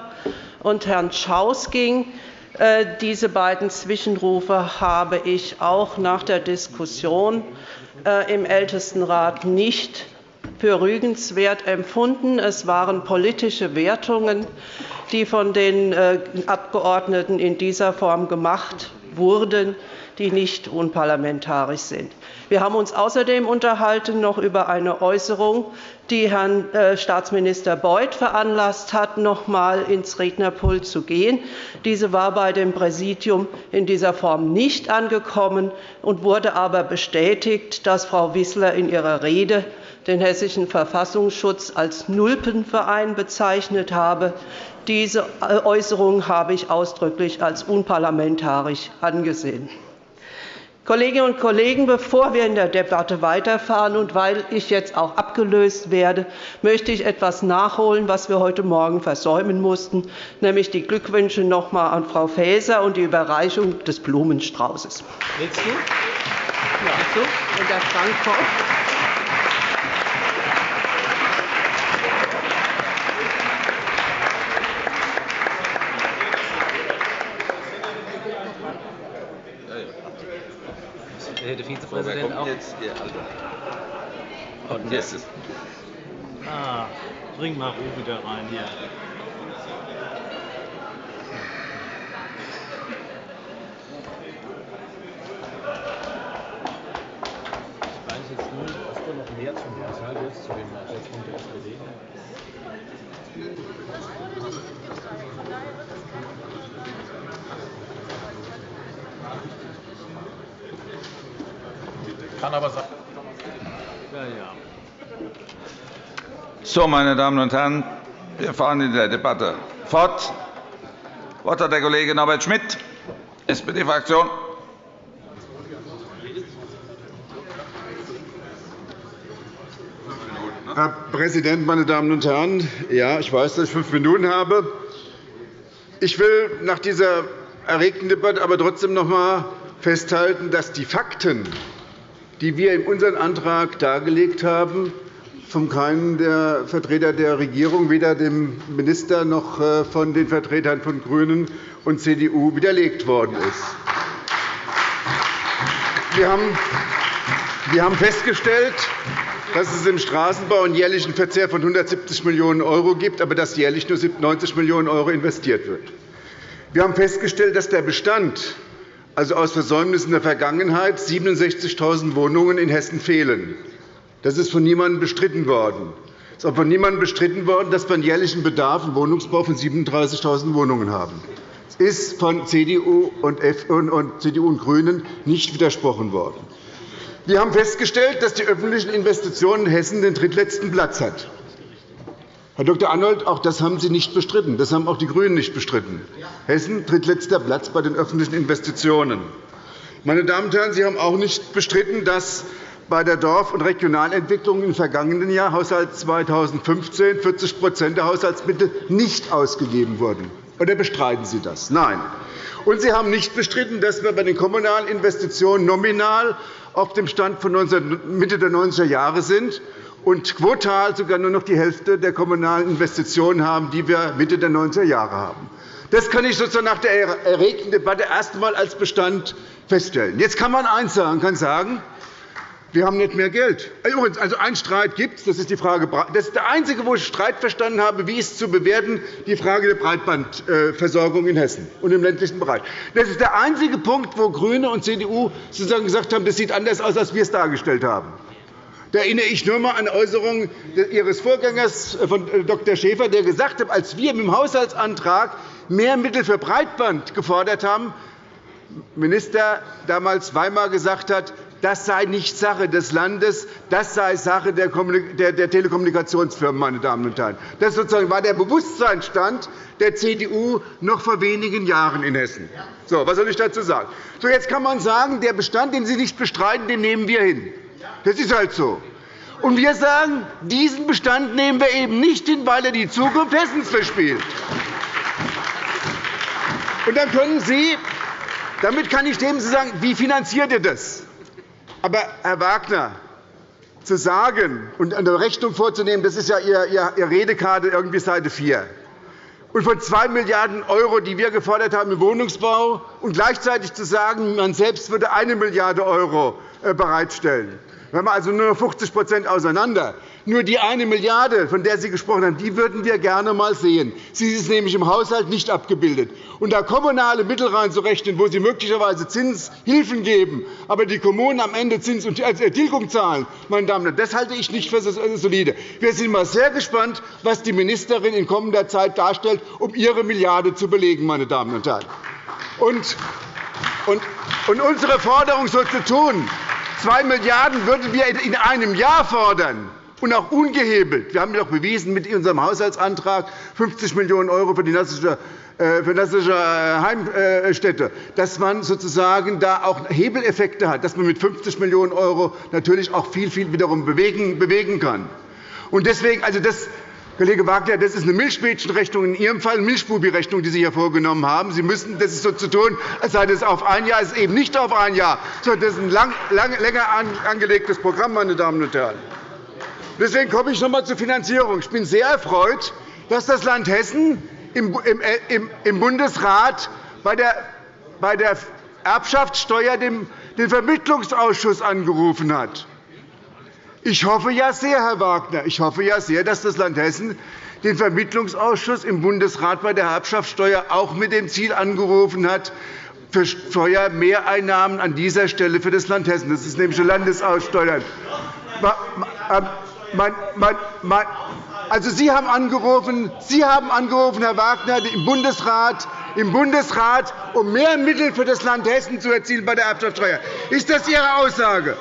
und Herrn Schaus ging. Äh, diese beiden Zwischenrufe habe ich auch nach der Diskussion äh, im Ältestenrat nicht für rügenswert empfunden. Es waren politische Wertungen, die von den äh, Abgeordneten in dieser Form gemacht wurden, die nicht unparlamentarisch sind. Wir haben uns außerdem unterhalten noch über eine Äußerung, die Herrn äh, Staatsminister Beuth veranlasst hat, noch einmal ins Rednerpult zu gehen. Diese war bei dem Präsidium in dieser Form nicht angekommen und wurde aber bestätigt, dass Frau Wissler in ihrer Rede den Hessischen Verfassungsschutz als Nulpenverein bezeichnet habe. Diese Äußerung habe ich ausdrücklich als unparlamentarisch angesehen. Kolleginnen und Kollegen, bevor wir in der Debatte weiterfahren und weil ich jetzt auch abgelöst werde, möchte ich etwas nachholen, was wir heute Morgen versäumen mussten, nämlich die Glückwünsche noch einmal an Frau Faeser und die Überreichung des Blumenstraußes. Willst du? Ja. Willst du? Und der Frank kommt. Herr Vizepräsident auch. Jetzt, ja, also. Und jetzt ist. Ah, bring mal Ruhe wieder rein hier. Ich weiß jetzt nur, hast du noch mehr zum Haushalt jetzt zu dem Einsatzpunkt der SPD? Kann aber sein. Ja, ja. So, meine Damen und Herren, wir fahren in der Debatte fort. Das Wort hat der Kollege Norbert Schmitt, SPD-Fraktion. Herr Präsident, meine Damen und Herren! Ja, ich weiß, dass ich fünf Minuten habe. Ich will nach dieser erregten Debatte aber trotzdem noch einmal festhalten, dass die Fakten, die wir in unserem Antrag dargelegt haben, von keinem der Vertreter der Regierung, weder dem Minister noch äh, von den Vertretern von GRÜNEN und CDU widerlegt worden ist. Wir haben festgestellt, dass es im Straßenbau einen jährlichen Verzehr von 170 Millionen € gibt, aber dass jährlich nur 90 Millionen € investiert wird. Wir haben festgestellt, dass der Bestand also aus Versäumnissen der Vergangenheit 67.000 Wohnungen in Hessen fehlen. Das ist von niemandem bestritten worden. Es ist auch von niemandem bestritten worden, dass wir einen jährlichen Bedarf im Wohnungsbau von 37.000 Wohnungen haben. Es ist von CDU und, CDU und GRÜNEN nicht widersprochen worden. Wir haben festgestellt, dass die öffentlichen Investitionen in Hessen den drittletzten Platz haben. Herr Dr. Arnold, auch das haben Sie nicht bestritten. Das haben auch die GRÜNEN nicht bestritten. Hessen drittletzter Platz bei den öffentlichen Investitionen. Meine Damen und Herren, Sie haben auch nicht bestritten, dass bei der Dorf- und Regionalentwicklung im vergangenen Jahr, Haushalt 2015, 40% der Haushaltsmittel nicht ausgegeben wurden. Oder bestreiten Sie das? Nein. Und Sie haben nicht bestritten, dass wir bei den kommunalen Investitionen nominal auf dem Stand von Mitte der 90er Jahre sind und quotal sogar nur noch die Hälfte der kommunalen Investitionen haben, die wir Mitte der 90er Jahre haben. Das kann ich sozusagen nach der erregten Debatte erst einmal als Bestand feststellen. Jetzt kann man eines sagen, kann sagen, wir haben nicht mehr Geld. Also einen Streit gibt es, das ist die Frage. Das ist der einzige, wo ich Streit verstanden habe, wie es zu bewerten, die Frage der Breitbandversorgung in Hessen und im ländlichen Bereich. Das ist der einzige Punkt, wo GRÜNE und CDU sozusagen gesagt haben, das sieht anders aus, als wir es dargestellt haben. Da erinnere ich nur einmal an Äußerungen Ihres Vorgängers, äh, von äh, Dr. Schäfer, der gesagt hat, als wir mit dem Haushaltsantrag mehr Mittel für Breitband gefordert haben, Minister damals Weimar gesagt hat, das sei nicht Sache des Landes, das sei Sache der Telekommunikationsfirmen. Meine Damen und Herren. Das sozusagen war der Bewusstseinsstand der CDU noch vor wenigen Jahren in Hessen. So, was soll ich dazu sagen? So, jetzt kann man sagen, der Bestand, den Sie nicht bestreiten, den nehmen wir hin. Das ist halt so. Und wir sagen, diesen Bestand nehmen wir eben nicht hin, weil er die Zukunft Hessens verspielt. Und dann können Sie, damit kann ich dem sagen, wie finanziert ihr das? Aber, Herr Wagner, zu sagen und eine Rechnung vorzunehmen, das ist ja Ihre Redekarte, irgendwie Seite 4 und von 2 Milliarden €, die wir gefordert haben im Wohnungsbau, und gleichzeitig zu sagen, man selbst würde 1 Milliarde € äh, bereitstellen. Wir also nur noch 50% auseinander. Nur die eine Milliarde, von der Sie gesprochen haben, die würden wir gerne einmal sehen. Sie ist nämlich im Haushalt nicht abgebildet. Und da kommunale Mittel reinzurechnen, wo Sie möglicherweise Zinshilfen geben, aber die Kommunen am Ende Zins und äh, Tilgung zahlen, meine Damen und Herren, das halte ich nicht für solide. Wir sind mal sehr gespannt, was die Ministerin in kommender Zeit darstellt, um ihre Milliarde zu belegen. Meine Damen und Herren. Und unsere Forderung so zu tun, 2 Milliarden € würden wir in einem Jahr fordern. und auch ungehebelt. Wir haben doch bewiesen mit unserem Haushaltsantrag 50 Millionen € für die Nassische äh, nassische Heimstätte, dass man sozusagen da auch Hebeleffekte hat, dass man mit 50 Millionen € natürlich auch viel, viel wiederum bewegen kann. Und deswegen, also das, Kollege Wagner, das ist eine Milchmädchenrechnung, in Ihrem Fall eine Milchbubi-Rechnung, die Sie hier vorgenommen haben. Sie müssen das ist so zu tun, als sei das auf ein Jahr. Es ist eben nicht auf ein Jahr, sondern das ist ein lang, lang, länger angelegtes Programm, meine Damen und Herren. Deswegen komme ich noch einmal zur Finanzierung. Ich bin sehr erfreut, dass das Land Hessen im äh, Bundesrat bei der Erbschaftssteuer den Vermittlungsausschuss angerufen hat. Ich hoffe ja sehr, Herr Wagner, ich hoffe ja sehr, dass das Land Hessen den Vermittlungsausschuss im Bundesrat bei der Erbschaftssteuer auch mit dem Ziel angerufen hat, für Steuermehreinnahmen an dieser Stelle für das Land Hessen. Das ist nämlich eine Landesaussteuer. Also Sie haben angerufen, Sie haben angerufen, Herr Wagner, im Bundesrat, im Bundesrat, um mehr Mittel für das Land Hessen zu erzielen bei der Erbschaftssteuer. Ist das Ihre Aussage?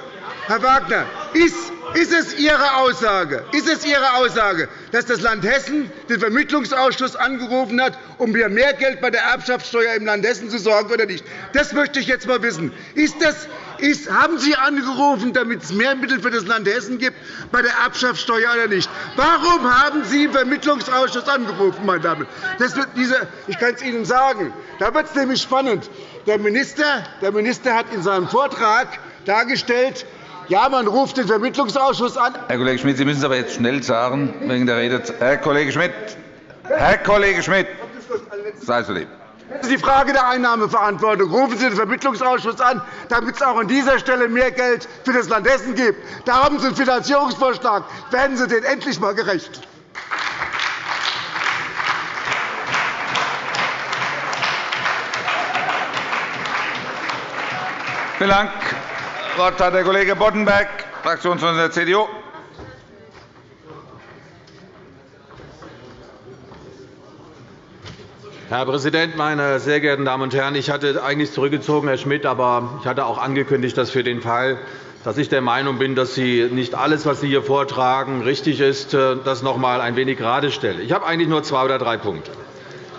Herr Wagner, ist ist es Ihre Aussage, ist es Ihre Aussage, dass das Land Hessen den Vermittlungsausschuss angerufen hat, um für mehr Geld bei der Erbschaftssteuer im Land Hessen zu sorgen, oder nicht? Das möchte ich jetzt einmal wissen. Ist das, ist, haben Sie angerufen, damit es mehr Mittel für das Land Hessen gibt bei der Erbschaftssteuer oder nicht? Warum haben Sie den Vermittlungsausschuss angerufen, meine Damen? Das wird diese, ich kann es Ihnen sagen. Da wird es nämlich spannend. Der Minister, der Minister hat in seinem Vortrag dargestellt, ja, man ruft den Vermittlungsausschuss an. Herr Kollege Schmidt, Sie müssen es aber jetzt schnell sagen, wegen der Rede. Herr Kollege Schmidt, Herr Kollege Schmidt, sei so lieb. Das ist die Frage der Einnahmeverantwortung. Rufen Sie den Vermittlungsausschuss an, damit es auch an dieser Stelle mehr Geld für das Land Hessen gibt. Da haben Sie einen Finanzierungsvorschlag. Werden Sie den endlich einmal gerecht. Vielen Dank. Wort hat der Kollege Boddenberg, Fraktionsvorsitzender der CDU. Herr Präsident, meine sehr geehrten Damen und Herren! Ich hatte eigentlich zurückgezogen, Herr Schmidt, aber ich hatte auch angekündigt, dass für den Fall, dass ich der Meinung bin, dass Sie nicht alles, was Sie hier vortragen, richtig ist, äh, das noch einmal ein wenig gerade stelle. Ich habe eigentlich nur zwei oder drei Punkte.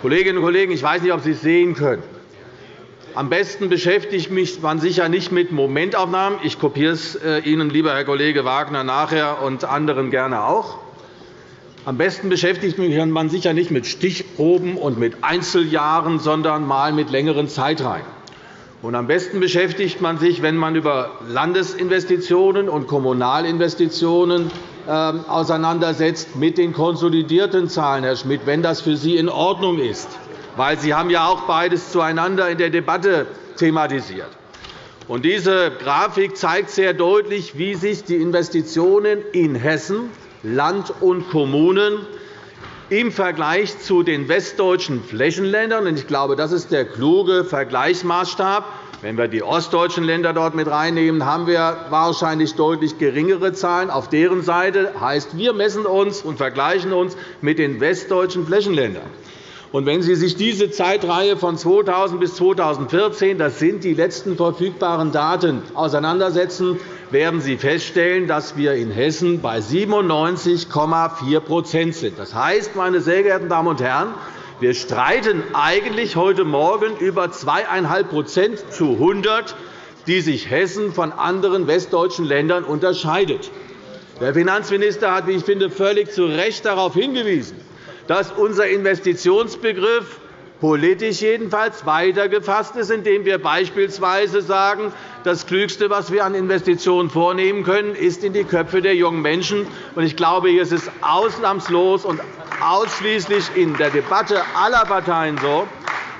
Kolleginnen und Kollegen, ich weiß nicht, ob Sie es sehen können. Am besten beschäftigt mich man sich ja nicht mit Momentaufnahmen. Ich kopiere es äh, Ihnen, lieber Herr Kollege Wagner, nachher und anderen gerne auch. Am besten beschäftigt man sich ja nicht mit Stichproben und mit Einzeljahren, sondern mal mit längeren Zeitreihen. Und am besten beschäftigt man sich, wenn man über Landesinvestitionen und Kommunalinvestitionen ähm, auseinandersetzt, mit den konsolidierten Zahlen, Herr Schmidt, wenn das für Sie in Ordnung ist weil Sie haben ja auch beides zueinander in der Debatte thematisiert. Und diese Grafik zeigt sehr deutlich, wie sich die Investitionen in Hessen, Land und Kommunen im Vergleich zu den westdeutschen Flächenländern, und ich glaube, das ist der kluge Vergleichsmaßstab, wenn wir die ostdeutschen Länder dort mit reinnehmen, haben wir wahrscheinlich deutlich geringere Zahlen auf deren Seite. Heißt, wir messen uns und vergleichen uns mit den westdeutschen Flächenländern. Und wenn Sie sich diese Zeitreihe von 2000 bis 2014, das sind die letzten verfügbaren Daten, auseinandersetzen, werden Sie feststellen, dass wir in Hessen bei 97,4% sind. Das heißt, meine sehr geehrten Damen und Herren, wir streiten eigentlich heute Morgen über 2,5% zu 100, die sich Hessen von anderen westdeutschen Ländern unterscheidet. Der Finanzminister hat, wie ich finde, völlig zu Recht darauf hingewiesen, dass unser Investitionsbegriff politisch jedenfalls weiter gefasst ist, indem wir beispielsweise sagen, das Klügste, was wir an Investitionen vornehmen können, ist in die Köpfe der jungen Menschen. Ich glaube, hier ist es ausnahmslos und ausschließlich in der Debatte aller Parteien so,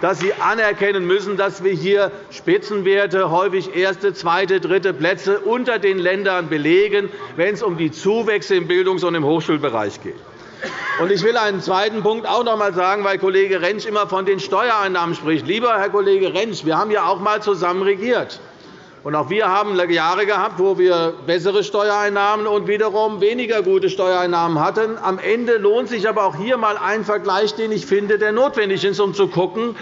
dass Sie anerkennen müssen, dass wir hier Spitzenwerte, häufig erste, zweite, dritte Plätze unter den Ländern belegen, wenn es um die Zuwächse im Bildungs- und im Hochschulbereich geht. Ich will einen zweiten Punkt auch noch einmal sagen, weil Kollege Rentsch immer von den Steuereinnahmen spricht. Lieber Herr Kollege Rentsch, wir haben ja auch einmal zusammen regiert. Und auch wir haben Jahre gehabt, wo wir bessere Steuereinnahmen und wiederum weniger gute Steuereinnahmen hatten. Am Ende lohnt sich aber auch hier einmal ein Vergleich, den ich finde, der notwendig ist, um zu schauen,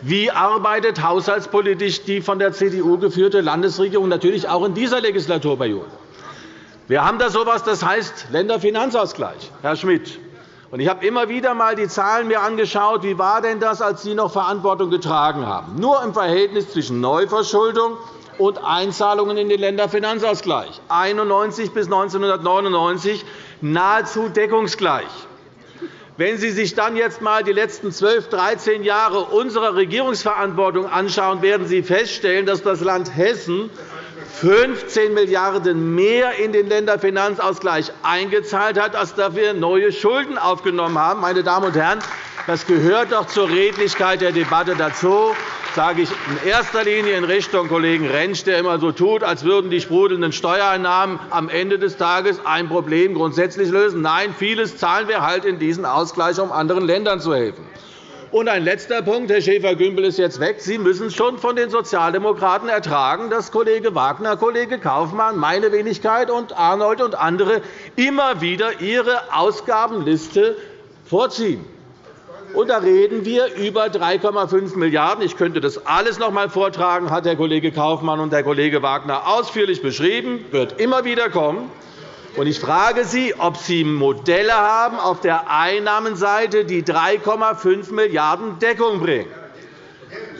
wie arbeitet haushaltspolitisch die von der CDU geführte Landesregierung natürlich auch in dieser Legislaturperiode. Wir haben da so etwas, das heißt Länderfinanzausgleich, Herr Schmidt. Ich habe immer wieder einmal die Zahlen mir angeschaut. Wie war denn das, als Sie noch Verantwortung getragen haben? Nur im Verhältnis zwischen Neuverschuldung und Einzahlungen in den Länderfinanzausgleich 1991 bis 1999 nahezu deckungsgleich. Wenn Sie sich dann jetzt einmal die letzten 12, 13 Jahre unserer Regierungsverantwortung anschauen, werden Sie feststellen, dass das Land Hessen 15 Milliarden € mehr in den Länderfinanzausgleich eingezahlt hat, als dafür neue Schulden aufgenommen haben. Meine Damen und Herren, das gehört doch zur Redlichkeit der Debatte dazu sage ich in erster Linie in Richtung Kollegen Rentsch, der immer so tut, als würden die sprudelnden Steuereinnahmen am Ende des Tages ein Problem grundsätzlich lösen. Nein, vieles zahlen wir halt in diesen Ausgleich, um anderen Ländern zu helfen. Und ein letzter Punkt. Herr Schäfer-Gümbel ist jetzt weg. Sie müssen schon von den Sozialdemokraten ertragen, dass Kollege Wagner, Kollege Kaufmann, meine Wenigkeit und Arnold und andere immer wieder ihre Ausgabenliste vorziehen. Und da reden wir über 3,5 Milliarden €. Ich könnte das alles noch einmal vortragen, hat der Kollege Kaufmann und der Kollege Wagner ausführlich beschrieben, wird immer wieder kommen. Ich frage Sie, ob Sie Modelle haben auf der Einnahmenseite, die 3,5 Milliarden € Deckung bringen.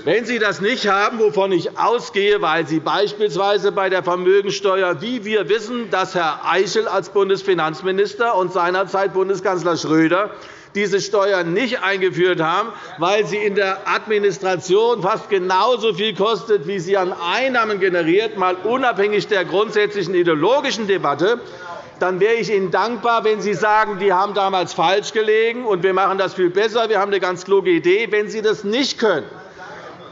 Wenn Sie das nicht haben, wovon ich ausgehe, weil Sie beispielsweise bei der Vermögensteuer, wie wir wissen, dass Herr Eichel als Bundesfinanzminister und seinerzeit Bundeskanzler Schröder diese Steuern nicht eingeführt haben, weil sie in der Administration fast genauso viel kostet, wie sie an Einnahmen generiert, mal unabhängig der grundsätzlichen ideologischen Debatte, dann wäre ich Ihnen dankbar, wenn Sie sagen, die haben damals falsch gelegen, und wir machen das viel besser, wir haben eine ganz kluge Idee. Wenn Sie das nicht können,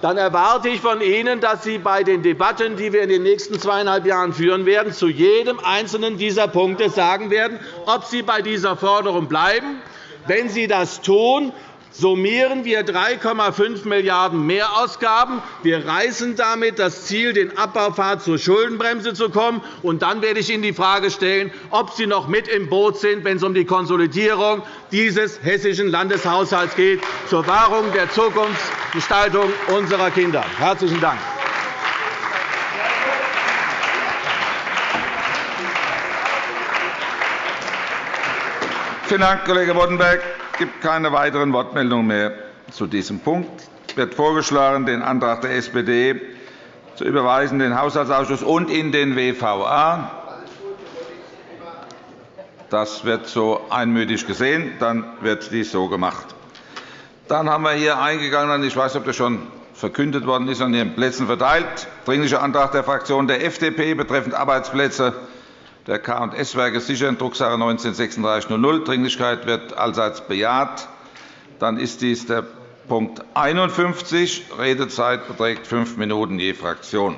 dann erwarte ich von Ihnen, dass Sie bei den Debatten, die wir in den nächsten zweieinhalb Jahren führen werden, zu jedem einzelnen dieser Punkte sagen werden, ob Sie bei dieser Forderung bleiben wenn Sie das tun, summieren wir 3,5 Milliarden € Mehrausgaben. Wir reißen damit das Ziel, den Abbaupfad zur Schuldenbremse zu kommen. Und dann werde ich Ihnen die Frage stellen, ob Sie noch mit im Boot sind, wenn es um die Konsolidierung dieses hessischen Landeshaushalts geht, zur Wahrung der Zukunftsgestaltung unserer Kinder. – Herzlichen Dank. Vielen Dank, Kollege Boddenberg. Es gibt keine weiteren Wortmeldungen mehr zu diesem Punkt. Es wird vorgeschlagen, den Antrag der SPD zu überweisen den Haushaltsausschuss und in den WVA. Das wird so einmütig gesehen. Dann wird dies so gemacht. Dann haben wir hier eingegangen, ich weiß nicht, ob das schon verkündet worden ist, an Ihren Plätzen verteilt, Dringlicher Antrag der Fraktion der FDP betreffend Arbeitsplätze der K&S-Werke sichern, Drucksache 19-3600. Dringlichkeit wird allseits bejaht. Dann ist dies der Punkt 51. Redezeit beträgt fünf Minuten je Fraktion.